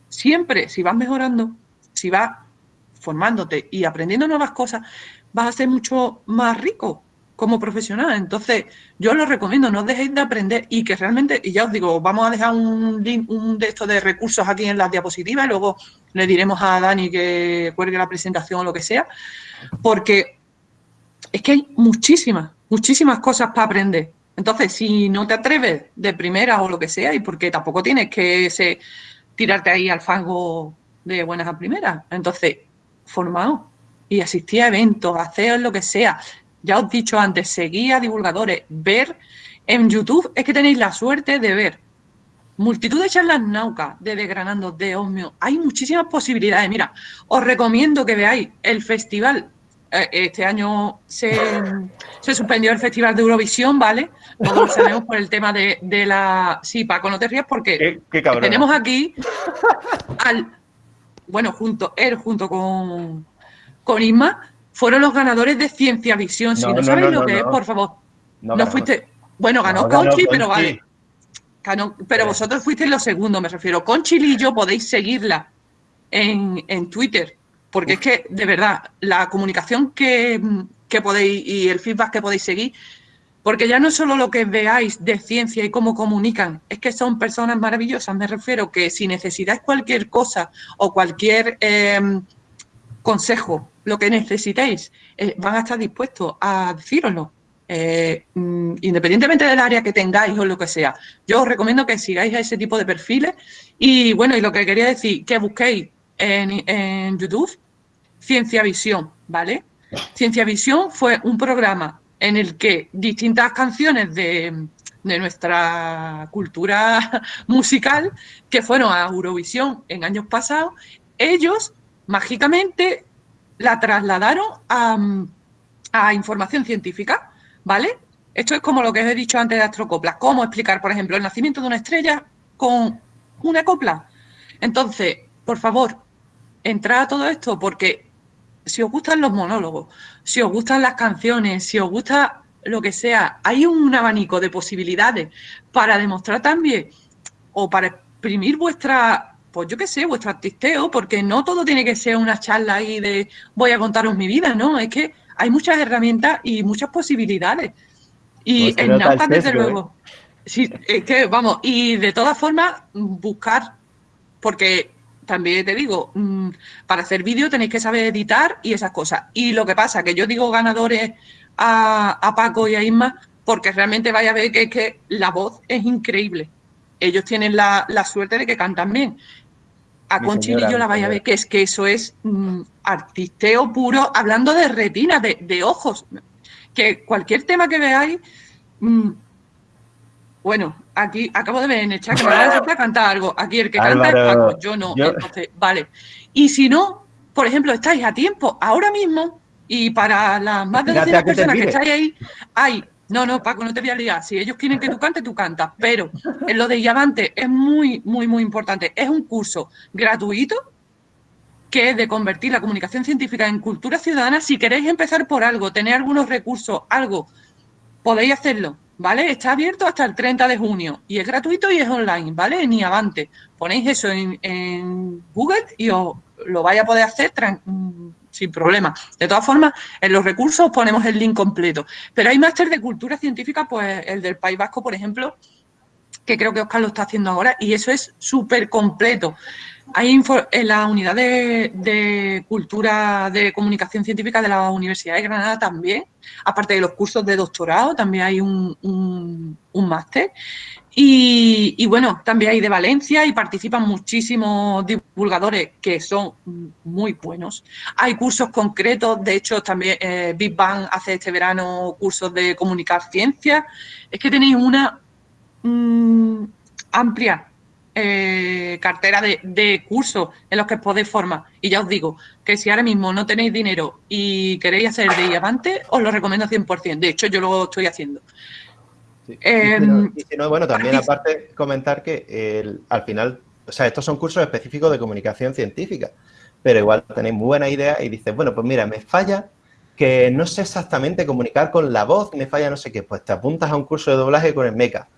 siempre, si vas mejorando, si vas formándote y aprendiendo nuevas cosas, vas a ser mucho más rico como profesional. Entonces, yo lo recomiendo, no dejéis de aprender y que realmente, y ya os digo, vamos a dejar un link, un de estos de recursos aquí en las diapositivas y luego le diremos a Dani que cuelgue la presentación o lo que sea, porque es que hay muchísimas, muchísimas cosas para aprender. Entonces, si no te atreves de primera o lo que sea, y porque tampoco tienes que tirarte ahí al fango de buenas a primeras, entonces, formaos y asistí a eventos, hacer lo que sea. Ya os he dicho antes, seguir a divulgadores, ver en YouTube, es que tenéis la suerte de ver multitud de charlas naucas de Desgranando, de Osmio. Hay muchísimas posibilidades. Mira, os recomiendo que veáis el festival. Eh, este año se, suspendió el Festival de Eurovisión, ¿vale? Todos sabemos por el tema de, la... Sí, Paco, no te rías porque tenemos aquí al... Bueno, junto, él junto con, con Isma, fueron los ganadores de Ciencia Visión. Si no, sabéis lo que es, por favor, No, fuiste. Bueno, ganó Conchi, pero vale. pero vosotros fuisteis los segundos, me refiero. Conchi y yo podéis seguirla en, en Twitter, porque es que, de verdad, la comunicación que, que podéis y el feedback que podéis seguir porque ya no es solo lo que veáis de ciencia y cómo comunican, es que son personas maravillosas. Me refiero que si necesitáis cualquier cosa o cualquier em, consejo, lo que necesitéis, eh, van a estar dispuestos a decíroslo. Eh, mm, independientemente del área que tengáis o lo que sea. Yo os recomiendo que sigáis a ese tipo de perfiles. Y bueno, y lo que quería decir, que busquéis en, en YouTube Ciencia Visión, ¿vale? Ciencia Visión fue un programa en el que distintas canciones de, nuestra cultura musical que fueron a Eurovisión en años pasados, ellos mágicamente la trasladaron a, a, información científica, ¿vale? Esto es como lo que os he dicho antes de astrocoplas, cómo explicar, por ejemplo, el nacimiento de una estrella con una copla. Entonces, por favor, entrad a todo esto porque si os gustan los monólogos, si os gustan las canciones, si os gusta lo que sea, hay un abanico de posibilidades para demostrar también o para exprimir vuestra, pues yo qué sé, vuestro artisteo, porque no todo tiene que ser una charla ahí de voy a contaros mi vida, ¿no? Es que hay muchas herramientas y muchas posibilidades. Y pues en Nauta, desde luego. ¿eh? Sí, es que, vamos, y de todas formas, buscar, porque también te digo, mm, para hacer vídeo tenéis que saber editar y esas cosas. Y lo que pasa, que yo digo ganadores a, Paco y a Isma, porque realmente vaya a ver que, que la voz es increíble. Ellos tienen la, suerte de que cantan bien. A yo la vaya a ver que es que eso es mm, artisteo puro, hablando de retina, de, ojos. Que cualquier tema que veáis, mm, bueno, aquí acabo de ver en el chat que me va a cantar algo. Aquí el que canta es Paco, yo no. Entonces, vale. Y si no, por ejemplo, estáis a tiempo, ahora mismo, y para las más de 200 personas que estáis ahí, hay. No, no, Paco, no te voy a liar. Si ellos quieren que tú cantes, tú cantas. Pero en lo de Diamante es muy, muy, muy importante. Es un curso gratuito que es de convertir la comunicación científica en cultura ciudadana. Si queréis empezar por algo, tener algunos recursos, algo, podéis hacerlo ¿vale? Está abierto hasta el 30 de junio y es gratuito y es online, ¿vale? Ni avante. Ponéis eso en, Google y os lo vais a poder hacer sin problema. De todas formas, en los recursos ponemos el link completo. Pero hay máster de cultura científica, pues el del País Vasco, por ejemplo, que creo que Oscar lo está haciendo ahora, y eso es súper completo. Hay en la unidad de, cultura de comunicación científica de la Universidad de Granada también, aparte de los cursos de doctorado, también hay un, máster. Y, bueno, también hay de Valencia y participan muchísimos divulgadores que son muy buenos. Hay cursos concretos, de hecho también eh, Big Bang hace este verano cursos de comunicar ciencia. Es que tenéis una mm, amplia eh, cartera de, cursos en los que podéis formar. Y ya os digo que si ahora mismo no tenéis dinero y queréis hacer de avante, os lo recomiendo 100%. De hecho, yo lo estoy haciendo. Em, bueno, también aparte comentar que al final, o sea, estos son cursos específicos de comunicación científica, pero igual tenéis muy buena idea y dices, bueno, pues mira, me falla que no sé exactamente comunicar con la voz, me falla no sé qué, pues te apuntas a un curso de doblaje con el MECA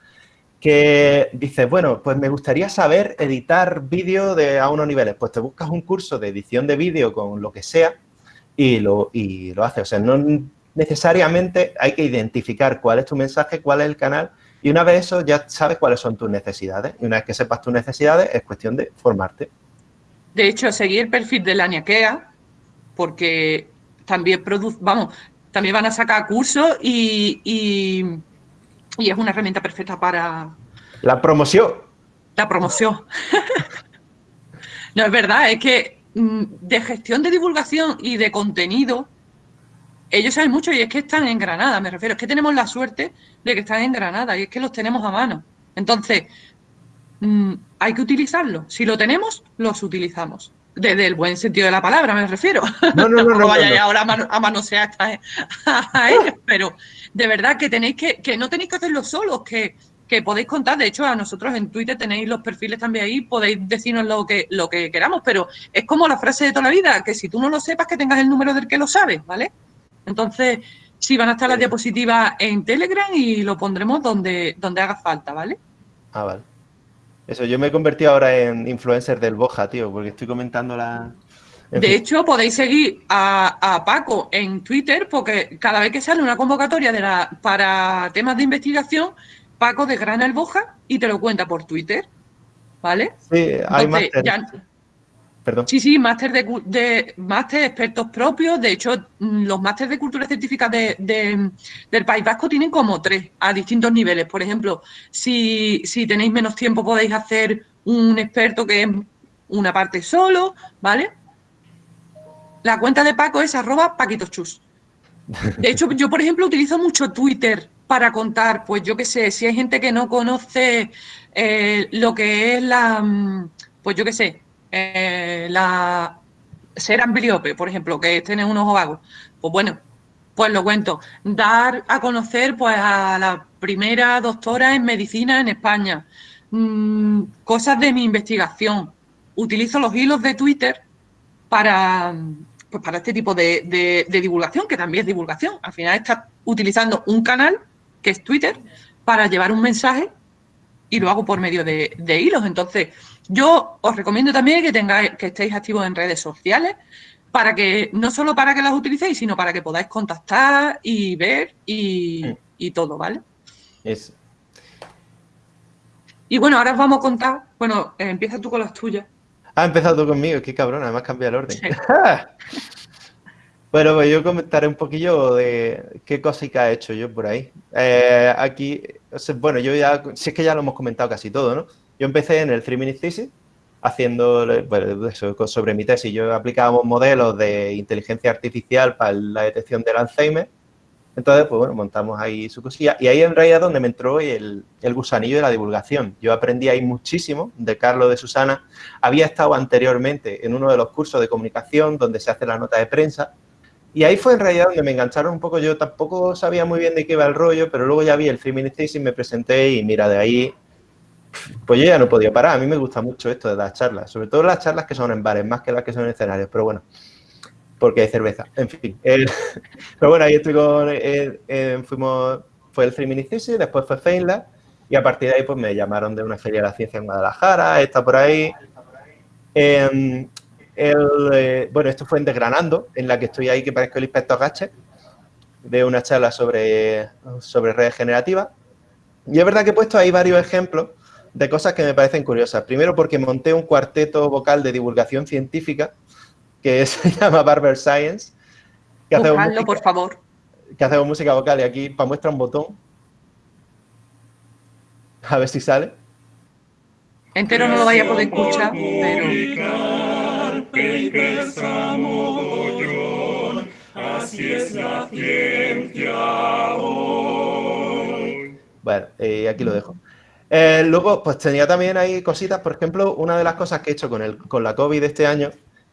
que dices, bueno, pues me gustaría saber editar vídeo de, a unos niveles. Pues te buscas un curso de edición de vídeo con lo que sea y lo, y lo haces. O sea, no necesariamente hay que identificar cuál es tu mensaje, cuál es el canal y una vez eso ya sabes cuáles son tus necesidades. Y una vez que sepas tus necesidades es cuestión de formarte. De hecho, seguir el perfil de la ñaquea porque también produce, vamos, también van a sacar cursos y y es una herramienta perfecta para... La promoción. La promoción. no, es verdad, es que mm, de gestión de divulgación y de contenido, ellos saben mucho y es que están en Granada, me refiero, es que tenemos la suerte de que están en Granada y es que los tenemos a mano. Entonces, mm, hay que utilizarlo. Si lo tenemos, los utilizamos. Desde el buen sentido de la palabra, me refiero. No, no, no. no, vaya ahora a, manosear a ellos, pero de verdad que tenéis que, que no tenéis que hacerlo solos, que, que podéis contar. De hecho, a nosotros en Twitter tenéis los perfiles también ahí, podéis decirnos lo que, lo que queramos, pero es como la frase de toda la vida, que si tú no lo sepas, que tengas el número del que lo sabes, ¿vale? Entonces, Sí, van a estar las diapositivas en Telegram y lo pondremos donde, donde haga falta, ¿vale? Ah, vale. Eso, yo me he convertido ahora en influencer del Boja, tío, porque estoy comentando la... de hecho, podéis seguir a, Paco en Twitter porque cada vez que sale una convocatoria de la, para temas de investigación, Paco desgrana el Boja y te lo cuenta por Twitter, ¿vale? Sí, hay Sí, sí, máster de, de máster expertos propios. De hecho, mm, los másteres de cultura científica de, del País Vasco tienen como tres a distintos niveles. Por ejemplo, si, tenéis menos tiempo podéis hacer un experto que es una parte solo, ¿vale? La cuenta de Paco es arroba paquitochus. De hecho, yo, por ejemplo, utilizo mucho Twitter para contar, pues yo qué sé, si hay gente que no conoce eh, lo que es la, mm, pues yo qué sé, eh, la, ser ambliope, por ejemplo, que tiene un ojo vago, pues bueno, pues lo cuento. Dar a conocer pues a la primera doctora en medicina en España. Mm, cosas de mi investigación. Utilizo los hilos de Twitter para, pues para este tipo de, divulgación, que también es divulgación. Al final estás utilizando un canal, que es Twitter, para llevar un mensaje y lo hago por medio de, de hilos. Entonces, yo os recomiendo también que tengáis, que estéis activos en redes sociales para que, no solo para que las utilicéis, sino para que podáis contactar y ver y, todo, ¿vale? Eso. Y bueno, ahora os vamos a contar, bueno, eh, empieza tú con las tuyas. Ah, empezado tú conmigo, qué cabrón, además cambia el orden. bueno, pues yo comentaré un poquillo de qué cositas he hecho yo por ahí. Eh, aquí, bueno, yo ya, si es que ya lo hemos comentado casi todo, ¿no? Yo empecé en el Three Minute Thesis haciendo eso, sobre mi tesis. Yo aplicábamos modelos de inteligencia artificial para la detección del Alzheimer. Entonces, pues bueno, montamos ahí su cosilla. Y ahí en realidad donde me entró el, el gusanillo de la divulgación. Yo aprendí ahí muchísimo de Carlos de Susana. Había estado anteriormente en uno de los cursos de comunicación donde se hace la nota de prensa. Y ahí fue en realidad donde me engancharon un poco. Yo tampoco sabía muy bien de qué iba el rollo, pero luego ya vi el Minute Thesis, me presenté y mira, de ahí pues yo ya no podía parar. A mí me gusta mucho esto de las charlas, sobre todo las charlas que son en bares, más que las que son en escenarios, pero bueno, porque hay cerveza. En fin. pero bueno, ahí estoy con. Eh, eh, fuimos. Fue el Three después fue Feinlab, y a partir de ahí pues me llamaron de una feria de la ciencia en Guadalajara, está por ahí. Em, eh, bueno, esto fue en Desgranando, en la que estoy ahí, que parezco el inspector Gache, de una charla sobre, sobre redes generativas. Y es verdad que he puesto ahí varios ejemplos de cosas que me parecen curiosas. Primero porque monté un cuarteto vocal de divulgación científica que se llama Barber Science. Que música, por favor. Que hacemos música vocal y aquí para muestra un botón. A ver si sale. Entero no lo vaya a poder escuchar, pero... Así es la ciencia Bueno, eh, aquí lo dejo. Eh, luego, pues tenía también ahí cositas, por ejemplo, una de las cosas que he hecho con, el, con la COVID este año,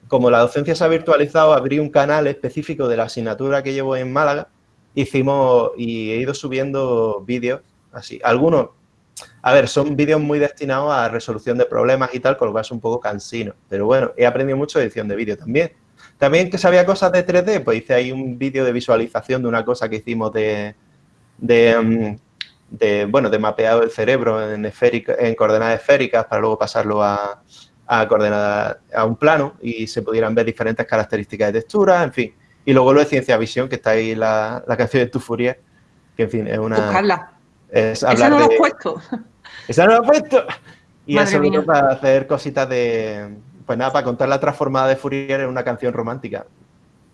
como la docencia se ha virtualizado, abrí un canal específico de la asignatura que llevo en Málaga, hicimos y he ido subiendo vídeos, así, algunos, a ver, son vídeos muy destinados a resolución de problemas y tal, con lo cual es un poco cansino, pero bueno, he aprendido mucho de edición de vídeo también. También que sabía cosas de 3D, pues hice ahí un vídeo de visualización de una cosa que hicimos de, mm, de, bueno, de mapeado el cerebro en, en coordenadas esféricas para luego pasarlo a, a, coordenadas, a un plano y se pudieran ver diferentes características de textura, en fin. Y luego lo de ciencia visión, que está ahí la, la canción de Tu Furia, que en fin es una... Buscarla. Es Esa no lo he puesto. Esa no lo he puesto. Y eso es para hacer cositas de... Pues nada, para contar la transformada de Fourier en una canción romántica.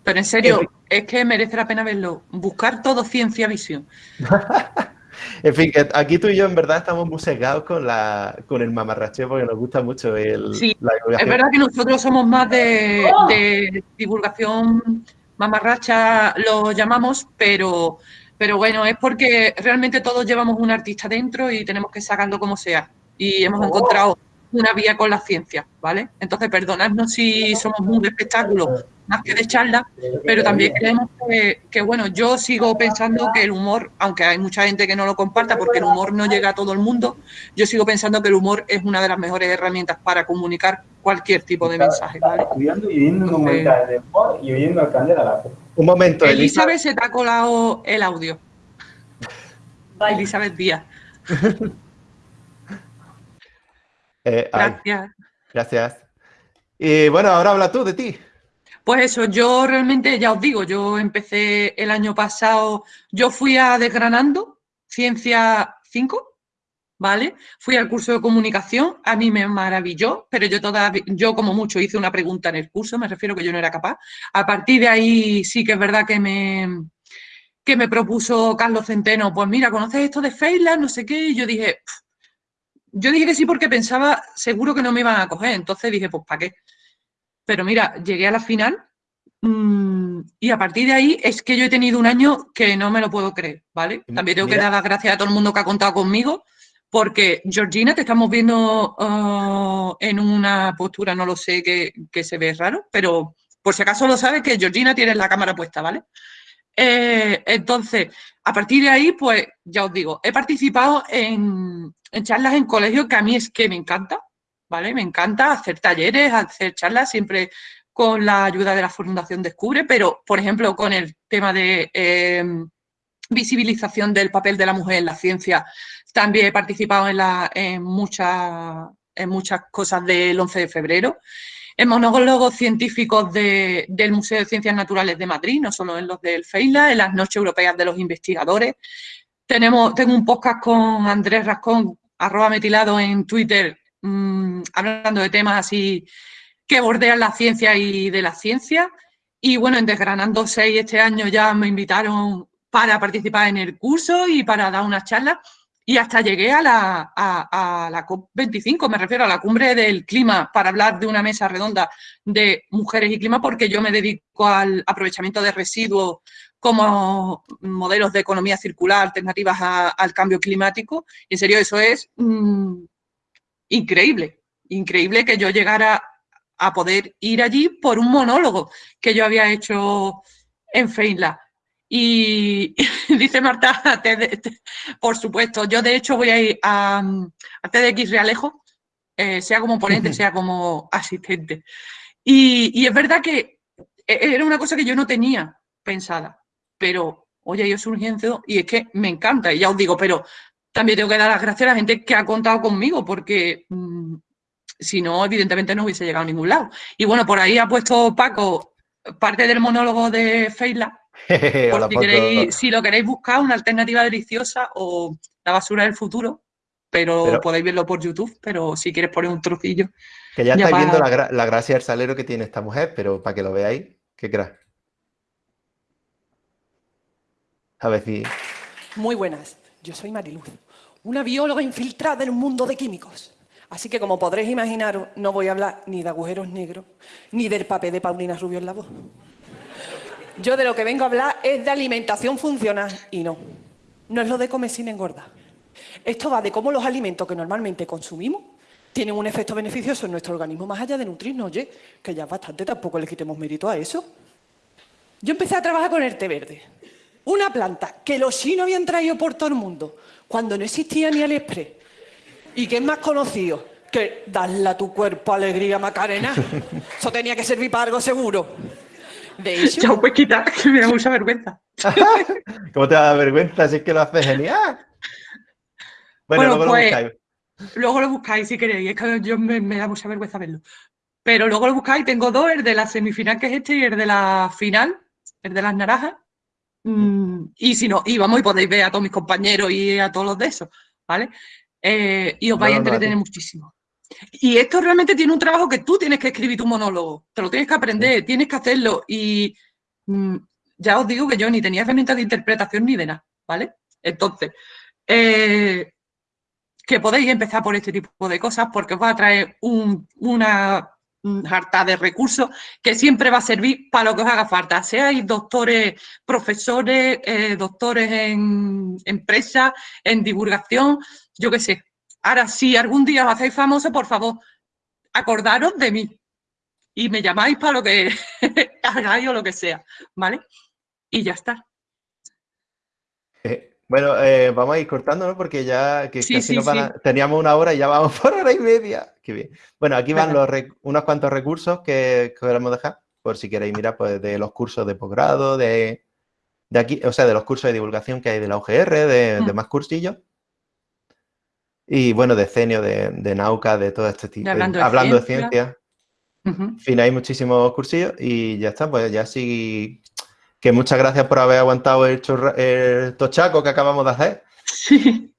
Pero en serio, es que merece la pena verlo. Buscar todo ciencia visión. En fin, que aquí tú y yo en verdad estamos muy segados con, la, con el mamarracheo porque nos gusta mucho el, sí, Es verdad que nosotros somos más de, de divulgación mamarracha, lo llamamos, pero, pero bueno, es porque realmente todos llevamos un artista dentro y tenemos que sacarlo como sea. Y hemos encontrado una vía con la ciencia, ¿vale? Entonces, perdonadnos si somos muy de espectáculo más que de charla, pero también creemos que, bueno, yo sigo pensando que el humor, aunque hay mucha gente que no lo comparta porque el humor no llega a todo el mundo, yo sigo pensando que el humor es una de las mejores herramientas para comunicar cualquier tipo de mensaje, ¿vale? Estudiando y viendo un de humor y oyendo Candela la Un momento, Elizabeth. se te ha colado el audio. Elizabeth Díaz. Eh, gracias. gracias. Y bueno, ahora habla tú de ti. Pues eso, yo realmente, ya os digo, yo empecé el año pasado, yo fui a Desgranando, Ciencia 5, ¿vale? Fui al curso de comunicación, a mí me maravilló, pero yo todavía, yo como mucho hice una pregunta en el curso, me refiero que yo no era capaz. A partir de ahí sí que es verdad que me, que me propuso Carlos Centeno, pues mira, ¿conoces esto de Feyland? No sé qué, y yo dije, yo dije que sí porque pensaba seguro que no me iban a coger, entonces dije, pues ¿para qué? Pero mira, llegué a la final mm, y a partir de ahí es que yo he tenido un año que no me lo puedo creer, ¿vale? También tengo que dar las gracias a todo el mundo que ha contado conmigo, porque Georgina te estamos viendo uh, en una postura, no lo sé, que, se ve raro, pero por si acaso lo sabes que Georgina tiene la cámara puesta, ¿vale? Eh, entonces, a partir de ahí, pues ya os digo, he participado en, charlas en colegios que a mí es que me encanta, ¿vale? Me encanta hacer talleres, hacer charlas, siempre con la ayuda de la Fundación Descubre, pero, por ejemplo, con el tema de eh, visibilización del papel de la mujer en la ciencia, también he participado en muchas cosas del 11 de febrero, en monólogos científicos del Museo de Ciencias Naturales de Madrid, no solo en los del FEILA, en las Noches Europeas de los Investigadores. Tenemos, tengo un podcast con Andrés Rascón, arroba metilado en Twitter, mm, hablando de temas así que bordean la ciencia y de la ciencia. Y bueno, en Desgranando 6 este año ya me invitaron para participar en el curso y para dar una charla y hasta llegué a la, a, la COP25, me refiero a la cumbre del clima, para hablar de una mesa redonda de mujeres y clima, porque yo me dedico al aprovechamiento de residuos como modelos de economía circular, alternativas al cambio climático. Y en serio, eso es mm, increíble, increíble que yo llegara a poder ir allí por un monólogo que yo había hecho en Feinla. Y dice Marta, por supuesto, yo de hecho voy a ir a, TDX Realejo, eh, sea como ponente, sea como asistente. Y, es verdad que e, era una cosa que yo no tenía pensada, pero oye, yo soy un y es que me encanta, y ya os digo, pero también tengo que dar las gracias a la gente que ha contado conmigo, porque mm, si no, evidentemente no hubiese llegado a ningún lado. Y bueno, por ahí ha puesto Paco parte del monólogo de Feila, si, lo queréis buscar, una alternativa deliciosa o la basura del futuro, pero, podéis verlo por YouTube, pero si quieres poner un trocillo. Que ya, estáis viendo la, gracia del salero que tiene esta mujer, pero para que lo veáis, ¿qué crees? A ver si... Muy buenas, yo soy Mariluz, una bióloga infiltrada en un mundo de químicos. Así que como podréis imaginar, no voy a hablar ni de agujeros negros, ni del papel de Paulina Rubio en la voz. Yo de lo que vengo a hablar es de alimentación funcional y no. No es lo de comer sin engordar. Esto va de cómo los alimentos que normalmente consumimos tienen un efecto beneficioso en nuestro organismo más allá de nutrirnos. Oye, que ya es bastante, tampoco le quitemos mérito a eso. Yo empecé a trabajar con el té verde. Una planta que los chinos habían traído por todo el mundo cuando no existía ni AliExpress. Y que es más conocido que darle a tu cuerpo alegría, Macarena. Eso tenía que servir para algo seguro. De hecho... Chao, pues quita, que me da mucha vergüenza. ¿Cómo te da vergüenza si es que lo haces genial? Bueno, luego lo pues, buscáis. Luego lo buscáis si queréis, es que yo me, da mucha vergüenza verlo. Pero luego lo buscáis, tengo dos, el de la semifinal que es este y el de la final, el de las naranjas. Mm, y si no, y vamos y podéis ver a todos mis compañeros y a todos los de esos, ¿vale? Eh, y os vais a entretener muchísimo. Y esto realmente tiene un trabajo que tú tienes que escribir tu monólogo, te lo tienes que aprender, tienes que hacerlo. Y mm, ya os digo que yo ni tenía herramientas de interpretación ni de nada, ¿vale? Entonces, eh, que podéis empezar por este tipo de cosas porque os va a traer una harta de recursos que siempre va a servir para lo que os haga falta. Seáis doctores, profesores, eh, doctores en empresas, en divulgación, yo qué sé, Ahora, si algún día os hacéis famoso, por favor, acordaros de mí y me llamáis para lo que hagáis o lo que sea, ¿vale? Y ya está. Eh, bueno, eh, vamos a ir cortando, ¿no? Porque ya que casi teníamos una hora y ya vamos por hora y media. Qué bien. Bueno, aquí van los unos cuantos recursos que, queremos dejar. por si queréis mirar pues, de los cursos de posgrado, de, de aquí, o sea, de los cursos de divulgación que hay de la UGR, de, de Mm. más cursillos. Y bueno, de CENIO, de, de Nauca, de todo este tipo. De Hablando de hablando de Ciencia. Ujú. En fin, hay muchísimos cursillos y ya está, pues ya sí. Que muchas gracias por haber aguantado el, chorra- el tochaco que acabamos de hacer. Sí.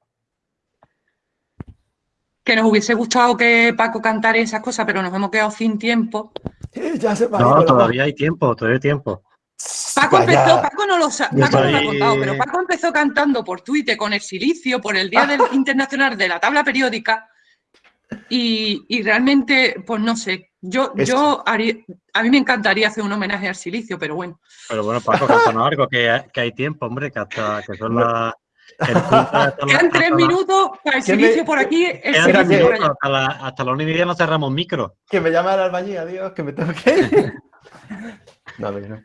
Que nos hubiese gustado que Paco cantara esas cosas, pero nos hemos quedado sin tiempo. Ya se me ha No, todavía hay tiempo, todavía hay tiempo. Paco empezó, Paco no lo, sa- Yo Paco no lo ha contado, pero Paco empezó cantando por Twitter con el silicio, por el Día del Internacional de la Tabla Periódica. Y, y realmente, pues no sé, yo, yo haría, a mí me encantaría hacer un homenaje al silicio, pero bueno. Pero bueno, Paco, cántanos algo, que, que hay tiempo, hombre, que hasta que son las... Quedan tres minutos para el ¿Quién silicio me- por aquí, el por allá. hasta la, hasta la una y media no cerramos micro. Que me llama el albañil, adiós, que me tengo que ir. No, no.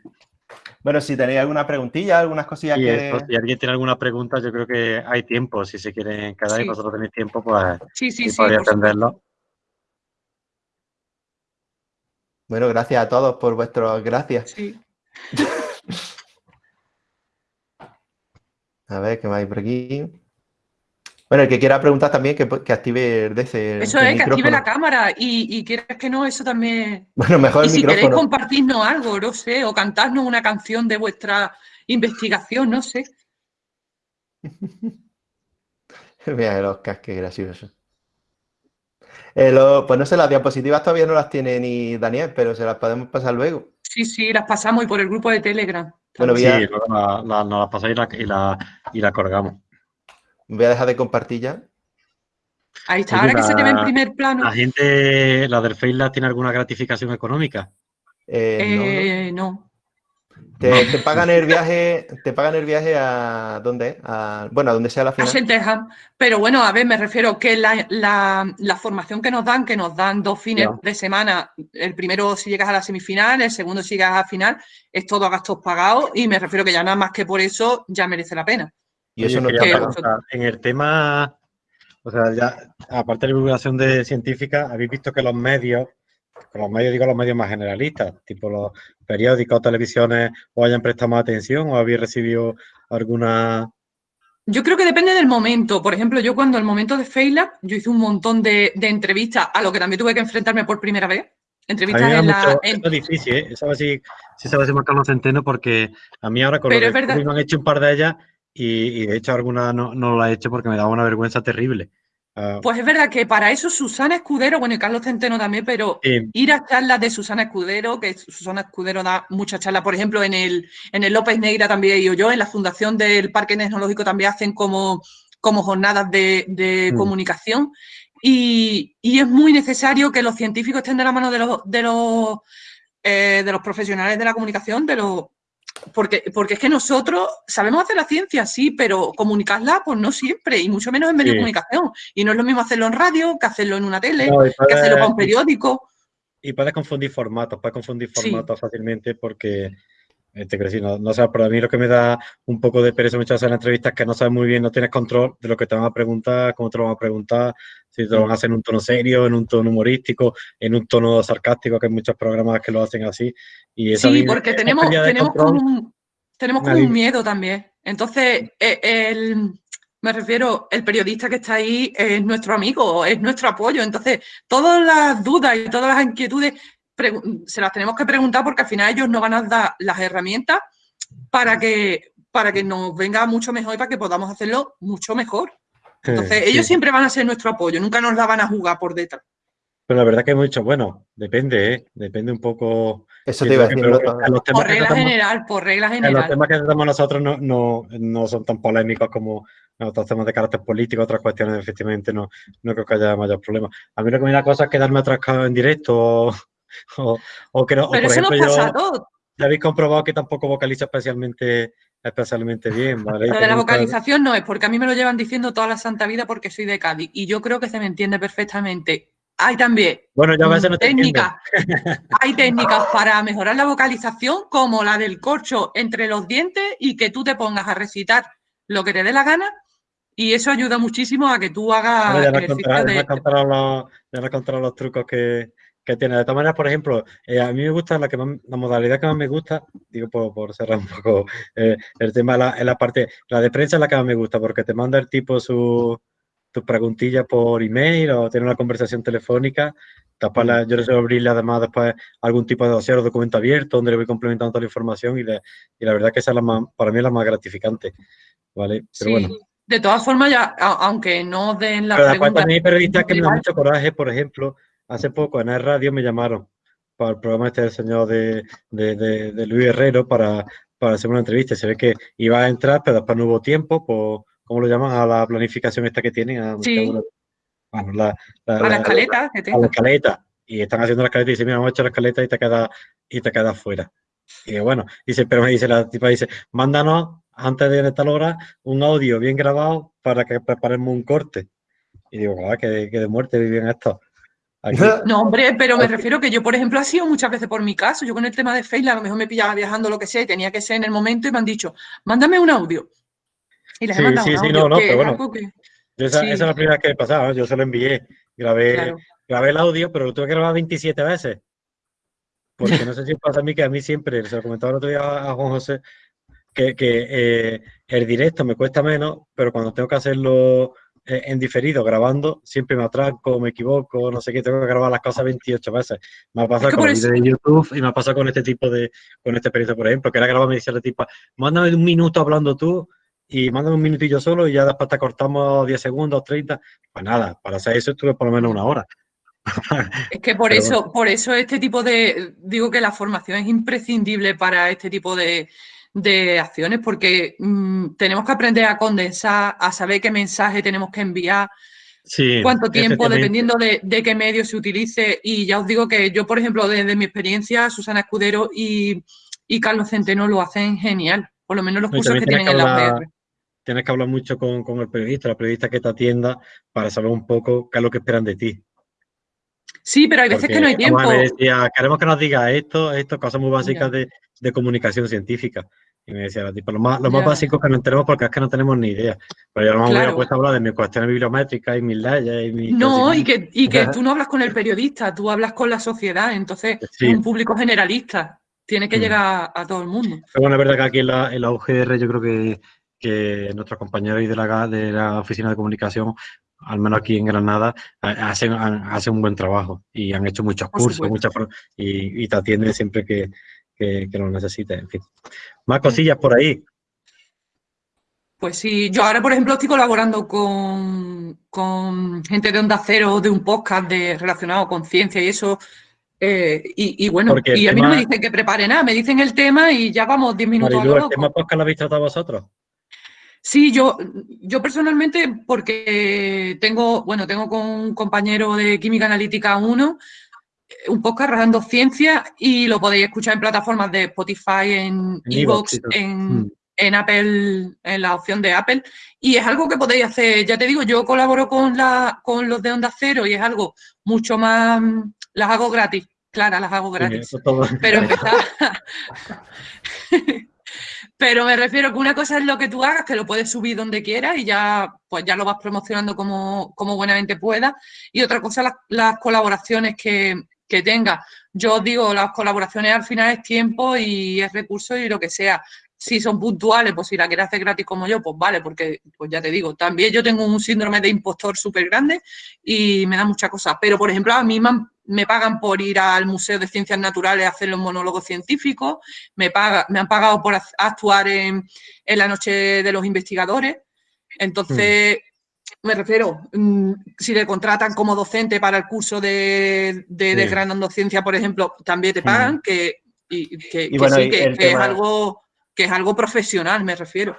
Bueno, si tenéis alguna preguntilla, algunas cosillas que... esto, si alguien tiene alguna pregunta, yo creo que hay tiempo. Si se quieren quedar y Sí. vosotros tenéis tiempo, pues Sí, sí, sí, podría atenderlo. Bueno, gracias a todos por vuestras gracias. Sí. A ver, ¿qué más hay por aquí? Bueno, el que quiera preguntar también, que, que active el, DC, Eso el es, que active la cámara y, y quieres que no, eso también. Bueno, mejor Y el si queréis compartirnos algo, no sé, o cantarnos una canción de vuestra investigación, no sé. Mira el Oscar, qué gracioso. Eh, lo- pues no sé, las diapositivas todavía no las tiene ni Daniel, pero se las podemos pasar luego. Sí, sí, las pasamos y por el grupo de Telegram. Bueno, voy Sí, a, luego la, la- nos la pasáis y la, y la, y la colgamos. Voy a dejar de compartir ya. Ahí está, ahora que se te ve en primer plano. ¿La gente, la del FaceLab, tiene alguna gratificación económica? Eh, no, no. Eh, no. Te, te pagan el viaje, te pagan el viaje a ¿dónde? A, bueno, a donde sea la A final. Pero bueno, a ver, me refiero que la, la- la formación que nos dan, que nos dan dos fines de semana, el primero si llegas a la semifinal, el segundo si llegas a la final, es todo a gastos pagados y me refiero que ya nada más que por eso ya merece la pena. Y eso Oye, no quería que- en el tema, o sea, ya, aparte de la divulgación de científica, habéis visto que los medios, con los medios digo los medios más generalistas, tipo los periódicos, televisiones, os hayan prestado más atención o habéis recibido alguna... Yo creo que depende del momento. Por ejemplo, yo cuando el momento de FaceLab, yo hice un montón de, de entrevistas, a lo que también tuve que enfrentarme por primera vez. A mí Entrevistas me en la... mucho- en- esto es difícil, ¿eh? Eso a si sabe decir Carlos Centeno, porque a mí ahora con Pero lo COVID me han hecho un par de ellas y, y de hecho alguna no, no la he hecho porque me daba una vergüenza terrible. Ah, Pues es verdad que para eso Susana Escudero, bueno, y Carlos Centeno también, pero ir a charlas de Susana Escudero, que Susana Escudero da muchas charlas, por ejemplo, en el, en el López Negra también he ido yo, en la Fundación del Parque Tecnológico también hacen como, como jornadas de, de Mm. comunicación. Y, y es muy necesario que los científicos estén de la mano de los, de los, eh, de los profesionales de la comunicación, de los, porque, porque es que nosotros sabemos hacer la ciencia, sí, pero comunicarla, pues no siempre, y mucho menos en medios Sí. de comunicación. Y no es lo mismo hacerlo en radio que hacerlo en una tele, no, que hacerlo para un periódico. Y puedes confundir formatos, puedes confundir Sí. formatos fácilmente porque, te quiero decir, no, no sé, pero a mí lo que me da un poco de pereza muchas veces en las entrevistas es que no sabes muy bien, no tienes control de lo que te van a preguntar, cómo te lo van a preguntar, si te lo van a hacer en un tono serio, en un tono humorístico, en un tono sarcástico, que hay muchos programas que lo hacen así. Y eso Sí, porque tenemos, tenemos control, como un, tenemos como un miedo también. Entonces, eh, el, me refiero, el periodista que está ahí es nuestro amigo, es nuestro apoyo. Entonces, todas las dudas y todas las inquietudes se las tenemos que preguntar porque al final ellos nos van a dar las herramientas para que, para que nos venga mucho mejor y para que podamos hacerlo mucho mejor. Entonces, Sí. ellos siempre van a ser nuestro apoyo, nunca nos la van a jugar por detrás. Pero la verdad que hemos dicho, bueno, depende, ¿eh? Depende un poco. Eso te iba a decir. Pero ¿no? en los temas Por regla tratamos- general, por regla En los general. temas que tratamos nosotros no, no, no son tan polémicos como otros temas de carácter político, otras cuestiones efectivamente no, no creo que haya mayor problema. A mí lo que me da cosa es quedarme atrascado en directo o, o, o que no, o Pero por eso ejemplo nos pasa a todos. ya habéis comprobado que tampoco vocalizo especialmente, especialmente bien, ¿vale? Lo de la vocalización no es, porque a mí me lo llevan diciendo toda la santa vida porque soy de Cádiz y yo creo que se me entiende perfectamente. Hay también Bueno, yo a veces mm, no te entiendo. técnicas, hay técnicas para mejorar la vocalización como la del corcho entre los dientes y que tú te pongas a recitar lo que te dé la gana y eso ayuda muchísimo a que tú hagas ya contarás- ya de... los, ya contarás los trucos que, que tiene. De todas maneras, por ejemplo, eh, a mí me gusta la que la modalidad que más me gusta, digo por, cerrar un poco eh, el tema, la, en la parte, la de prensa es la que más me gusta, porque te manda el tipo su, tus preguntillas por email o tiene una conversación telefónica. la, yo le suelo abrirle además después algún tipo de dossier o documento abierto donde le voy complementando toda la información y, y la verdad que esa es la más, para mí es la más gratificante. ¿vale? Pero bueno. De todas formas, ya, aunque no den la Pero después también hay periodistas que me dan mucho coraje, por ejemplo, hace poco en el radio me llamaron para el programa este del señor de, de, Luis Herrero para, para hacer una entrevista. Se ve que iba a entrar, pero después no hubo tiempo, por, ¿cómo lo llaman? A la planificación esta que tienen. A, sí. bueno, la, a la escaleta. a la escaleta. Y están haciendo la escaleta y dicen, mira, vamos a echar la escaleta y te quedas y te quedas fuera. Y bueno, dice, pero me dice la tipa, dice, mándanos antes de tal hora un audio bien grabado para que preparemos un corte. Y digo, ah, que, de muerte viven No, hombre, pero me refiero que yo, por ejemplo, ha sido muchas veces por mi caso. Yo con el tema de Facebook, a lo mejor me pillaba viajando lo que sea y tenía que ser en el momento y me han dicho, mándame un audio. Y les he mandado sí, un sí, no, no, pero bueno. esa, es la primera vez que me pasaba, yo se lo envié, grabé, grabé el audio, pero lo tuve que grabar 27 veces. Porque no sé si pasa a mí que a mí siempre, se lo comentaba el otro día a Juan José, que, eh, el directo me cuesta menos, pero cuando tengo que hacerlo en diferido, grabando, siempre me atraco, me equivoco, no sé qué, tengo que grabar las cosas 28 veces. Me ha pasado con el vídeo de YouTube y me ha pasado con este tipo de, con este perito, por ejemplo, que era grabar me dice el tipo, mándame un minuto hablando tú y mándame un minutillo solo y ya después te cortamos 10 segundos, 30. Pues nada, para hacer eso estuve por lo menos una hora. Es que por eso, por eso este tipo de, digo que la formación es imprescindible para este tipo de, de acciones porque mm, tenemos que aprender a condensar, a saber qué mensaje tenemos que enviar, cuánto tiempo, dependiendo de, qué medio se utilice. Y ya os digo que yo, por ejemplo, desde mi experiencia, Susana Escudero y, Carlos Centeno lo hacen genial, por lo menos los cursos que tienen en la UPR. Tienes que hablar mucho con, el periodista, la periodista que te atienda, para saber un poco qué es lo que esperan de ti. Sí, pero hay veces que no hay tiempo. queremos que nos diga esto, esto, cosas muy básicas de, de comunicación científica. Y me decía la tipa, lo más, lo más básico que no tenemos porque es que no tenemos ni idea. Pero yo no me claro. puesto a hablar de mis cuestiones bibliométricas y mis leyes y mis... No, y que, y que tú no hablas con el periodista, tú hablas con la sociedad, entonces es un público generalista, tiene que mm. llegar a todo el mundo. Pero bueno, es verdad que aquí en la, en la UGR yo creo que, que nuestros compañeros de la, de la oficina de comunicación al menos aquí en Granada, hacen, hacen un buen trabajo y han hecho muchos cursos muchas, y, y, te atienden siempre que, que, lo necesite, en fin. Más cosillas por ahí. Pues sí, yo ahora, por ejemplo, estoy colaborando con, gente de Onda Cero, de un podcast de, relacionado con ciencia y eso. Eh, y, bueno, y a mí no me dicen que prepare nada, me dicen el tema y ya vamos 10 minutos Marilu, ¿El tema podcast lo habéis tratado vosotros? Sí, yo, yo personalmente, porque tengo, bueno, tengo con un compañero de Química Analítica 1 un podcast Rajando Ciencia y lo podéis escuchar en plataformas de Spotify, en Evox, mm. en, Apple, en la opción de Apple. Y es algo que podéis hacer, ya te digo, yo colaboro con, la, con los de Onda Cero y es algo mucho más, las hago gratis, claro, las hago gratis. pero empezar... Pero me refiero que una cosa es lo que tú hagas, que lo puedes subir donde quieras y ya, pues ya lo vas promocionando como, como buenamente puedas. Y otra cosa, las, las colaboraciones que, que tenga. Yo digo, las colaboraciones al final es tiempo y es recurso y lo que sea. Si son puntuales, pues si la quieres hacer gratis como yo, pues vale, porque pues ya te digo, también yo tengo un síndrome de impostor súper grande y me da muchas cosas. Pero, por ejemplo, a mí me, pagan por ir al Museo de Ciencias Naturales a hacer los monólogos científicos, me, paga, me han pagado por actuar en, en la Noche de los Investigadores. Entonces, hmm me refiero, mm, si le contratan como docente para el curso de, de desgranando ciencia, por ejemplo, también te pagan, que, y, que, sí, que, es algo, que es algo profesional, me refiero.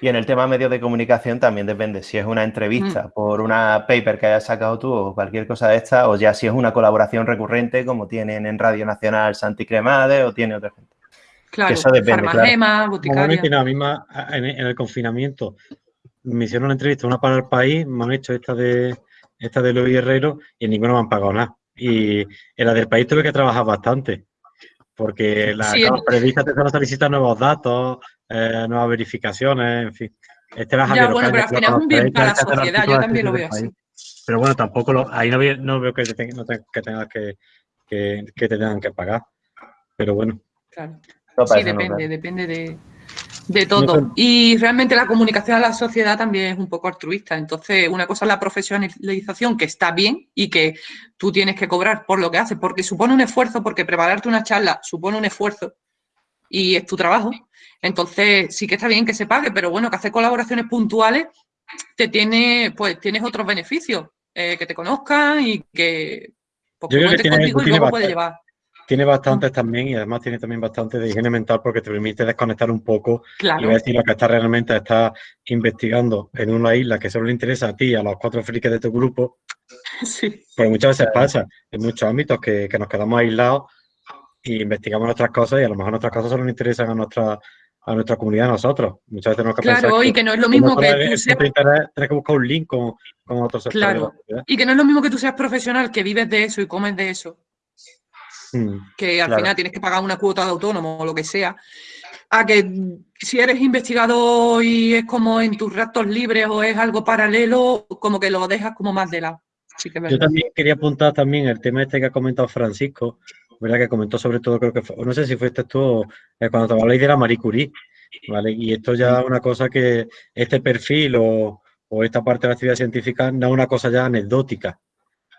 Y en el tema medios de comunicación también depende si es una entrevista por una paper que hayas sacado tú o cualquier cosa de esta, o ya si es una colaboración recurrente como tienen en Radio Nacional Santi Cremade o tiene otra gente. Claro, eso depende, claro. en, en el confinamiento me hicieron una entrevista, una para el país, me han hecho esta de esta de Luis Herrero y en ninguno me han pagado nada. Y en la del país tuve que trabajar bastante, porque la sí, te solicitar nuevos datos, eh, nuevas verificaciones, en fin. Este era ya, bueno, pero al final es un bien para la sociedad, yo también lo veo así. Pero bueno, tampoco lo, ahí no veo, no veo que, que tengas que, que, te tengan que pagar. Pero bueno. Claro. sí, depende, depende de, de todo. Y realmente la comunicación a la sociedad también es un poco altruista. Entonces, una cosa es la profesionalización, que está bien y que tú tienes que cobrar por lo que haces, porque supone un esfuerzo, porque prepararte una charla supone un esfuerzo y es tu trabajo. Entonces, sí que está bien que se pague, pero bueno, que hacer colaboraciones puntuales te tiene, pues tienes otros beneficios, eh, que te conozcan y que, pues, contigo y luego puedes llevar tiene bastantes también y además tiene también bastante de higiene mental porque te permite desconectar un poco y ver si lo que estás realmente estás investigando en una isla que solo le interesa a ti y a los cuatro frikis de tu grupo. Sí. Pues muchas veces pasa en muchos ámbitos que, nos quedamos aislados y investigamos nuestras cosas y a lo mejor nuestras cosas solo nos interesan a nuestra a nuestra comunidad, a nosotros. Muchas veces tenemos que claro, y que, no es lo mismo que tú seas... Tienes que buscar un link con, con otros Claro, y que no es lo mismo que tú seas profesional, que vives de eso y comes de eso. Mm, que al final tienes que pagar una cuota de autónomo o lo que sea, a que si eres investigador y es como en tus ratos libres o es algo paralelo, como que lo dejas como más de lado. Yo también quería apuntar también el tema este que ha comentado Francisco, ¿verdad? Que comentó sobre todo, creo que no sé si fuiste tú eh, cuando te habláis de la Marie Curie, ¿vale? Y esto ya es una cosa que este perfil o, o esta parte de la actividad científica no es una cosa ya anecdótica,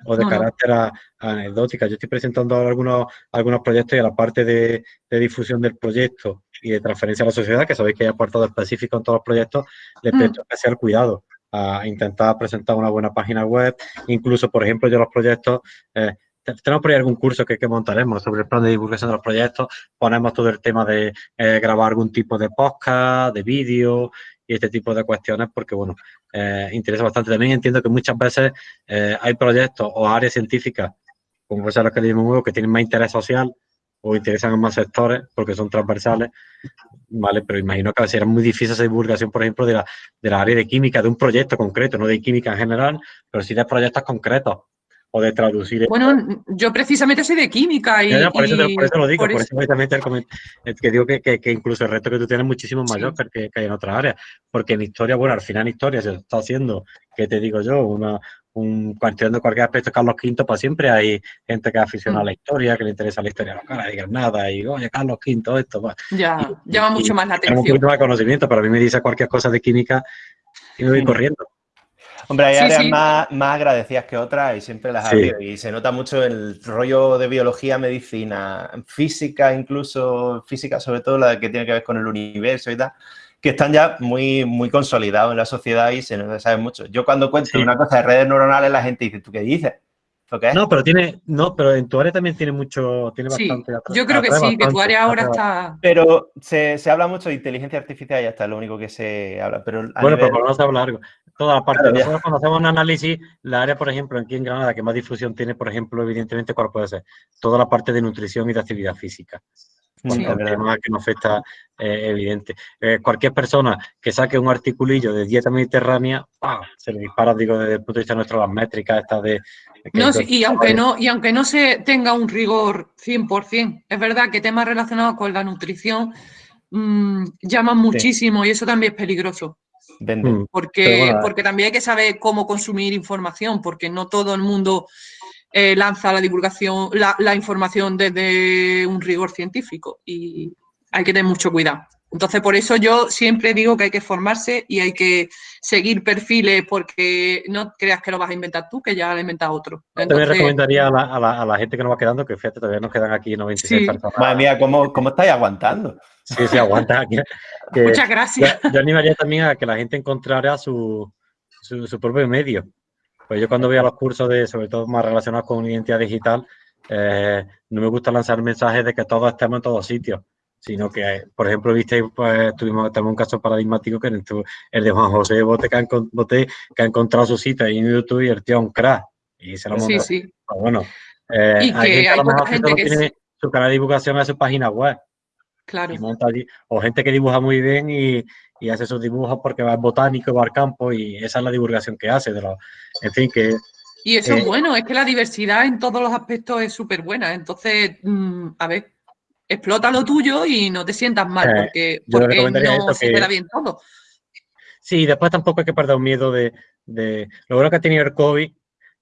o de carácter anecdótica. Yo estoy presentando ahora algunos, algunos proyectos y a la parte de, difusión del proyecto y de transferencia a la sociedad, que sabéis que hay apartado específico en todos los proyectos, le mm. presto especial cuidado a intentar presentar una buena página web. Incluso, por ejemplo, yo los proyectos, eh, tenemos por ahí algún curso que, que, montaremos sobre el plan de divulgación de los proyectos, ponemos todo el tema de eh, grabar algún tipo de podcast, de vídeo y este tipo de cuestiones, porque, bueno, eh, interesa bastante. También entiendo que muchas veces eh, hay proyectos o áreas científicas, como puede ser que que tienen más interés social o interesan en más sectores porque son transversales, ¿vale? Pero imagino que será muy difícil esa divulgación, por ejemplo, de la, de la área de química, de un proyecto concreto, no de química en general, pero sí de proyectos concretos o de traducir. Bueno, yo precisamente soy de química y... por, eso, lo digo, por, eso, precisamente que digo que, que, incluso el reto que tú tienes es muchísimo mayor que, que, hay en otras áreas, porque en historia, bueno, al final en historia se está haciendo, que te digo yo, una, un, cuestionando cualquier aspecto Carlos V, pues siempre hay gente que aficionada a la mm. historia, que le interesa la historia caras de Granada, y oye, Carlos V, esto, pues. Ya, llama mucho más la atención. un poquito más de conocimiento, pero a mí me dice cualquier cosa de química y me voy corriendo. Hombre, hay áreas Más, más, agradecidas que otras y siempre las ha Y se nota mucho el rollo de biología, medicina, física, incluso física, sobre todo la que tiene que ver con el universo y tal, que están ya muy, muy consolidados en la sociedad y se nos sabe mucho. Yo cuando cuento una cosa de redes neuronales, la gente dice, ¿tú qué dices? No, pero tiene, no, pero en tu área también tiene mucho, tiene sí, Yo creo que sí, que tu área ahora está. Pero se, se, habla mucho de inteligencia artificial y ya está, lo único que se habla. Pero bueno, pero vamos a hablar algo. Toda la parte. Nosotros cuando hacemos un análisis, la área, por ejemplo, aquí en Granada, que más difusión tiene, por ejemplo, evidentemente, ¿cuál puede ser? Toda la parte de nutrición y de actividad física. Sí, un tema que nos afecta eh, evidente. Eh, cualquier persona que saque un articulillo de dieta mediterránea, se le dispara, digo, desde el punto de vista nuestro, las métricas estas de... No, y, aunque no, y aunque no se tenga un rigor 100%, es verdad que temas relacionados con la nutrición mmm, llaman muchísimo y eso también es peligroso. Mm. Porque, porque también hay que saber cómo consumir información, porque no todo el mundo eh, lanza la divulgación, la, información desde un rigor científico y hay que tener mucho cuidado. Entonces, por eso yo siempre digo que hay que formarse y hay que seguir perfiles porque no creas que lo vas a inventar tú, que ya lo ha inventado otro. Entonces, recomendaría a la, gente que nos va quedando, que fíjate, todavía nos quedan aquí 96 personas. Madre mía, ¿cómo, ¿cómo, estáis aguantando? Sí, sí, aguanta aquí. Muchas gracias. Yo, animaría también a que la gente encontrara su, su propio medio. Pues yo cuando voy a los cursos de, sobre todo más relacionados con identidad digital, eh, no me gusta lanzar mensajes de que todos estemos en todos sitios, sino que, por ejemplo, viste, pues tuvimos, un caso paradigmático que el, el de Juan José Bote que, ha, que ha encontrado su sitio en YouTube y el tío un crack. Y se lo Sí, sí. Pues bueno, eh, y que hay, gente, que, tiene su canal de divulgación en su página web. Claro. o gente que dibuja muy bien y, y hace sus dibujos porque va al botánico, va al campo y esa es la divulgación que hace. De los, en fin, que... Y eso es eh, bueno, es que la diversidad en todos los aspectos es súper buena. Entonces, mm, a ver, explota lo tuyo y no te sientas mal eh, porque, porque no se queda bien todo. Sí, después tampoco hay que perder un miedo de, de... Lo bueno que ha tenido el COVID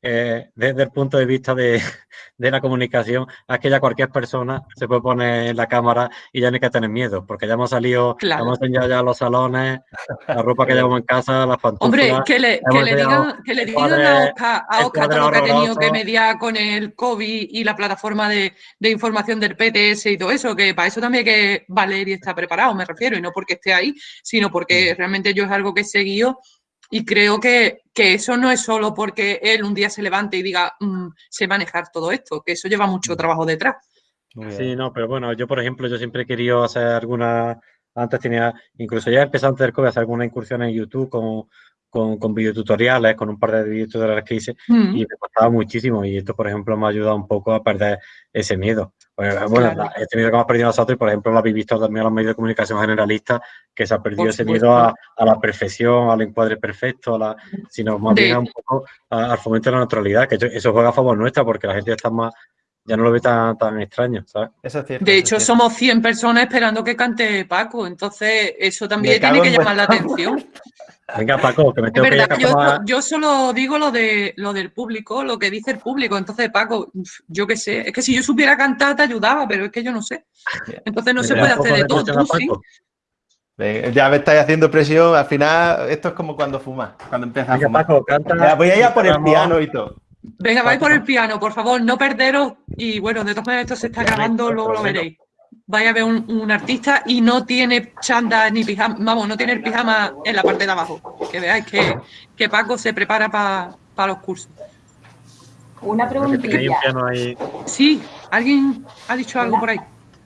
eh, desde el punto de vista de, de, la comunicación, es que ya cualquier persona se puede poner en la cámara y ya no hay que tener miedo, porque ya hemos salido, Claro. hemos enseñado ya los salones, la ropa que llevamos en casa, las pantuflas. Hombre, que le, que le digan, que le digan a Oscar, a Oscar todo lo que ha tenido que mediar con el COVID y la plataforma de, de información del PTS y todo eso, que para eso también hay que valer y estar preparado, me refiero, y no porque esté ahí, sino porque realmente yo es algo que he seguido y creo que, que eso no es solo porque él un día se levante y diga, "Mm, sé manejar todo esto, que eso lleva Mm. mucho trabajo detrás. Sí, no, pero bueno, yo por ejemplo, yo siempre he querido hacer alguna, antes tenía, incluso ya empecé antes del COVID a hacer alguna incursión en YouTube con, con, con videotutoriales, con un par de videotutoriales que hice Mm. y me costaba muchísimo y esto por ejemplo me ha ayudado un poco a perder ese miedo. Pues, bueno, Claro. este miedo que hemos perdido nosotros y por ejemplo lo habéis visto también en los medios de comunicación generalistas que se ha perdido ese miedo a, a la perfección, al encuadre perfecto, a la, sino más bien a un poco a- al fomento de la naturalidad, que eso- juega a favor nuestra porque la gente está más, ya no lo ve tan, tan extraño, ¿sabes? Eso es cierto. De hecho, es somos 100 personas esperando que cante Paco, entonces eso también tiene que llamar la atención. Venga, Paco, que me tengo que ir a verdad, yo, solo digo lo de lo del público, lo que dice el público. Entonces, Paco, yo qué sé, es que si yo supiera cantar te ayudaba, pero es que yo no sé. Entonces no se puede hacer de todo. Tú sí. Ya me estáis haciendo presión. Al final, esto es como cuando fumas, cuando empiezas a fumar. Paco, canta. Ya, voy a ir a por el piano y todo. Venga, vais por el piano, por favor, no perderos. Y bueno, de todas maneras, esto se está grabando, luego lo veréis. Vais a ver un, un artista y no tiene chanda ni pijama, vamos, no tiene el pijama en la parte de abajo. Que veáis que, que Paco se prepara para los cursos. Una preguntilla. piano ahí. Sí, ¿alguien ha dicho algo por ahí?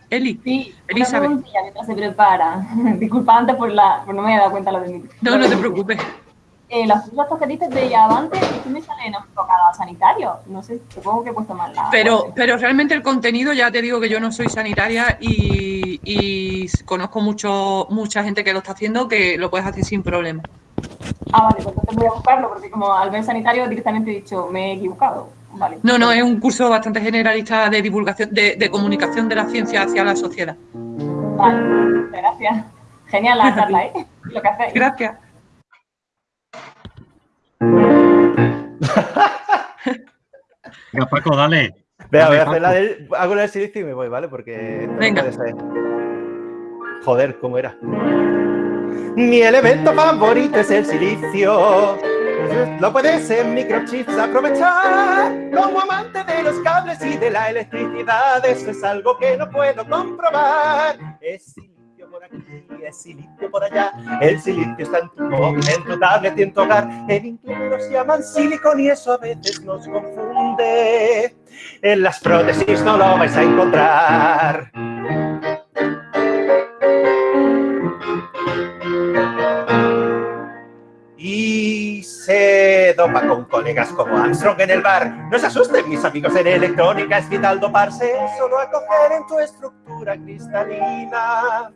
Eli. Sí, una Elizabeth. preguntilla mientras se prepara. Disculpa antes por, la, por no me había dado cuenta lo de mi. No, no te preocupes. Eh, estos que dices de Yavante, ¿qué me salen enfocado a sanitario? No sé, supongo que he puesto mal la. Pero, pero realmente el contenido, ya te digo que yo no soy sanitaria y, y conozco mucho, mucha gente que lo está haciendo que lo puedes hacer sin problema. Ah, vale, pues entonces voy a buscarlo porque como al ver sanitario directamente he dicho, me he equivocado. Vale. No, no, es un curso bastante generalista de divulgación, de, de comunicación de la ciencia hacia la sociedad. Vale, gracias. Genial la charla, ¿eh? Lo que hacéis. Gracias. Venga, Paco, dale. Venga, voy a hacer la del, hago la del silicio y me voy, ¿vale? Porque no Venga. Joder, ¿cómo era? Mi elemento favorito es el silicio. Lo puedes en microchips aprovechar. Como amante de los cables y de la electricidad, eso es algo que no puedo comprobar. Es silicio por aquí, es silicio por allá. El silicio está en tu móvil, en tu tablet y en tu hogar. En inglés los llaman silicon y eso a veces nos confunde. En las prótesis no lo vais a encontrar. Y se dopa con colegas como Armstrong en el bar. No se asusten, mis amigos, en electrónica es vital doparse, solo a coger en tu estructura cristalina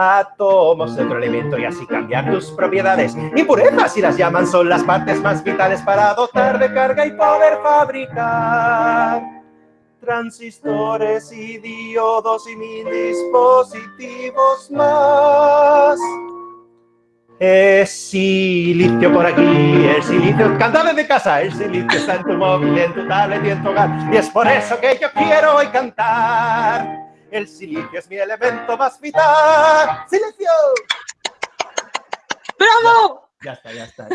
átomos de otro elemento y así cambiar tus propiedades. Impurezas, si las llaman, son las partes más vitales para dotar de carga y poder fabricar transistores y diodos y mil dispositivos más. Es silicio por aquí, el silicio, canta desde casa, el silicio está en tu móvil, en tu tablet y en tu hogar. Y es por eso que yo quiero hoy cantar. El silicio es mi elemento más vital. ¡Silicio! ¡Bravo! Ya está, ya está.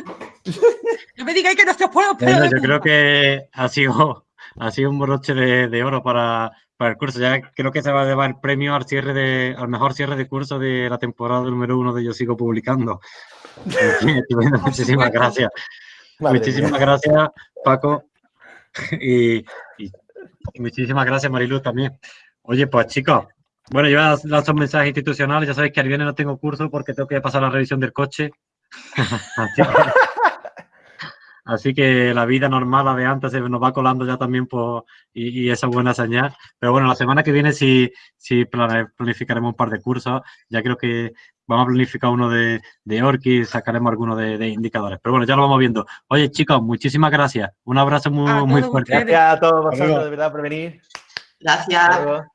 No me digáis que no se os puedo Bueno, esperar. yo creo que ha sido, ha sido un broche de, de oro para, para el curso. Ya creo que se va a llevar el premio al cierre de, al mejor cierre de curso de la temporada número uno de Yo Sigo Publicando. Muchísimas gracias. Madre muchísimas mía. gracias, Paco. Y, y- y muchísimas gracias, Marilu, también. Oye, pues chicos, bueno, yo voy a lanzar un mensaje institucional. Ya sabéis que al viernes no tengo curso porque tengo que pasar la revisión del coche. Así que- Así que la vida normal, la de antes, se nos va colando ya también por, y, y esa es buena señal. Pero bueno, la semana que viene sí, sí planificaremos un par de cursos. Ya creo que vamos a planificar uno de, de Orki y sacaremos alguno de, de indicadores. Pero bueno, ya lo vamos viendo. Oye, chicos, muchísimas gracias. Un abrazo muy, muy fuerte. Gracias a todos vosotros, de verdad, por venir. Gracias.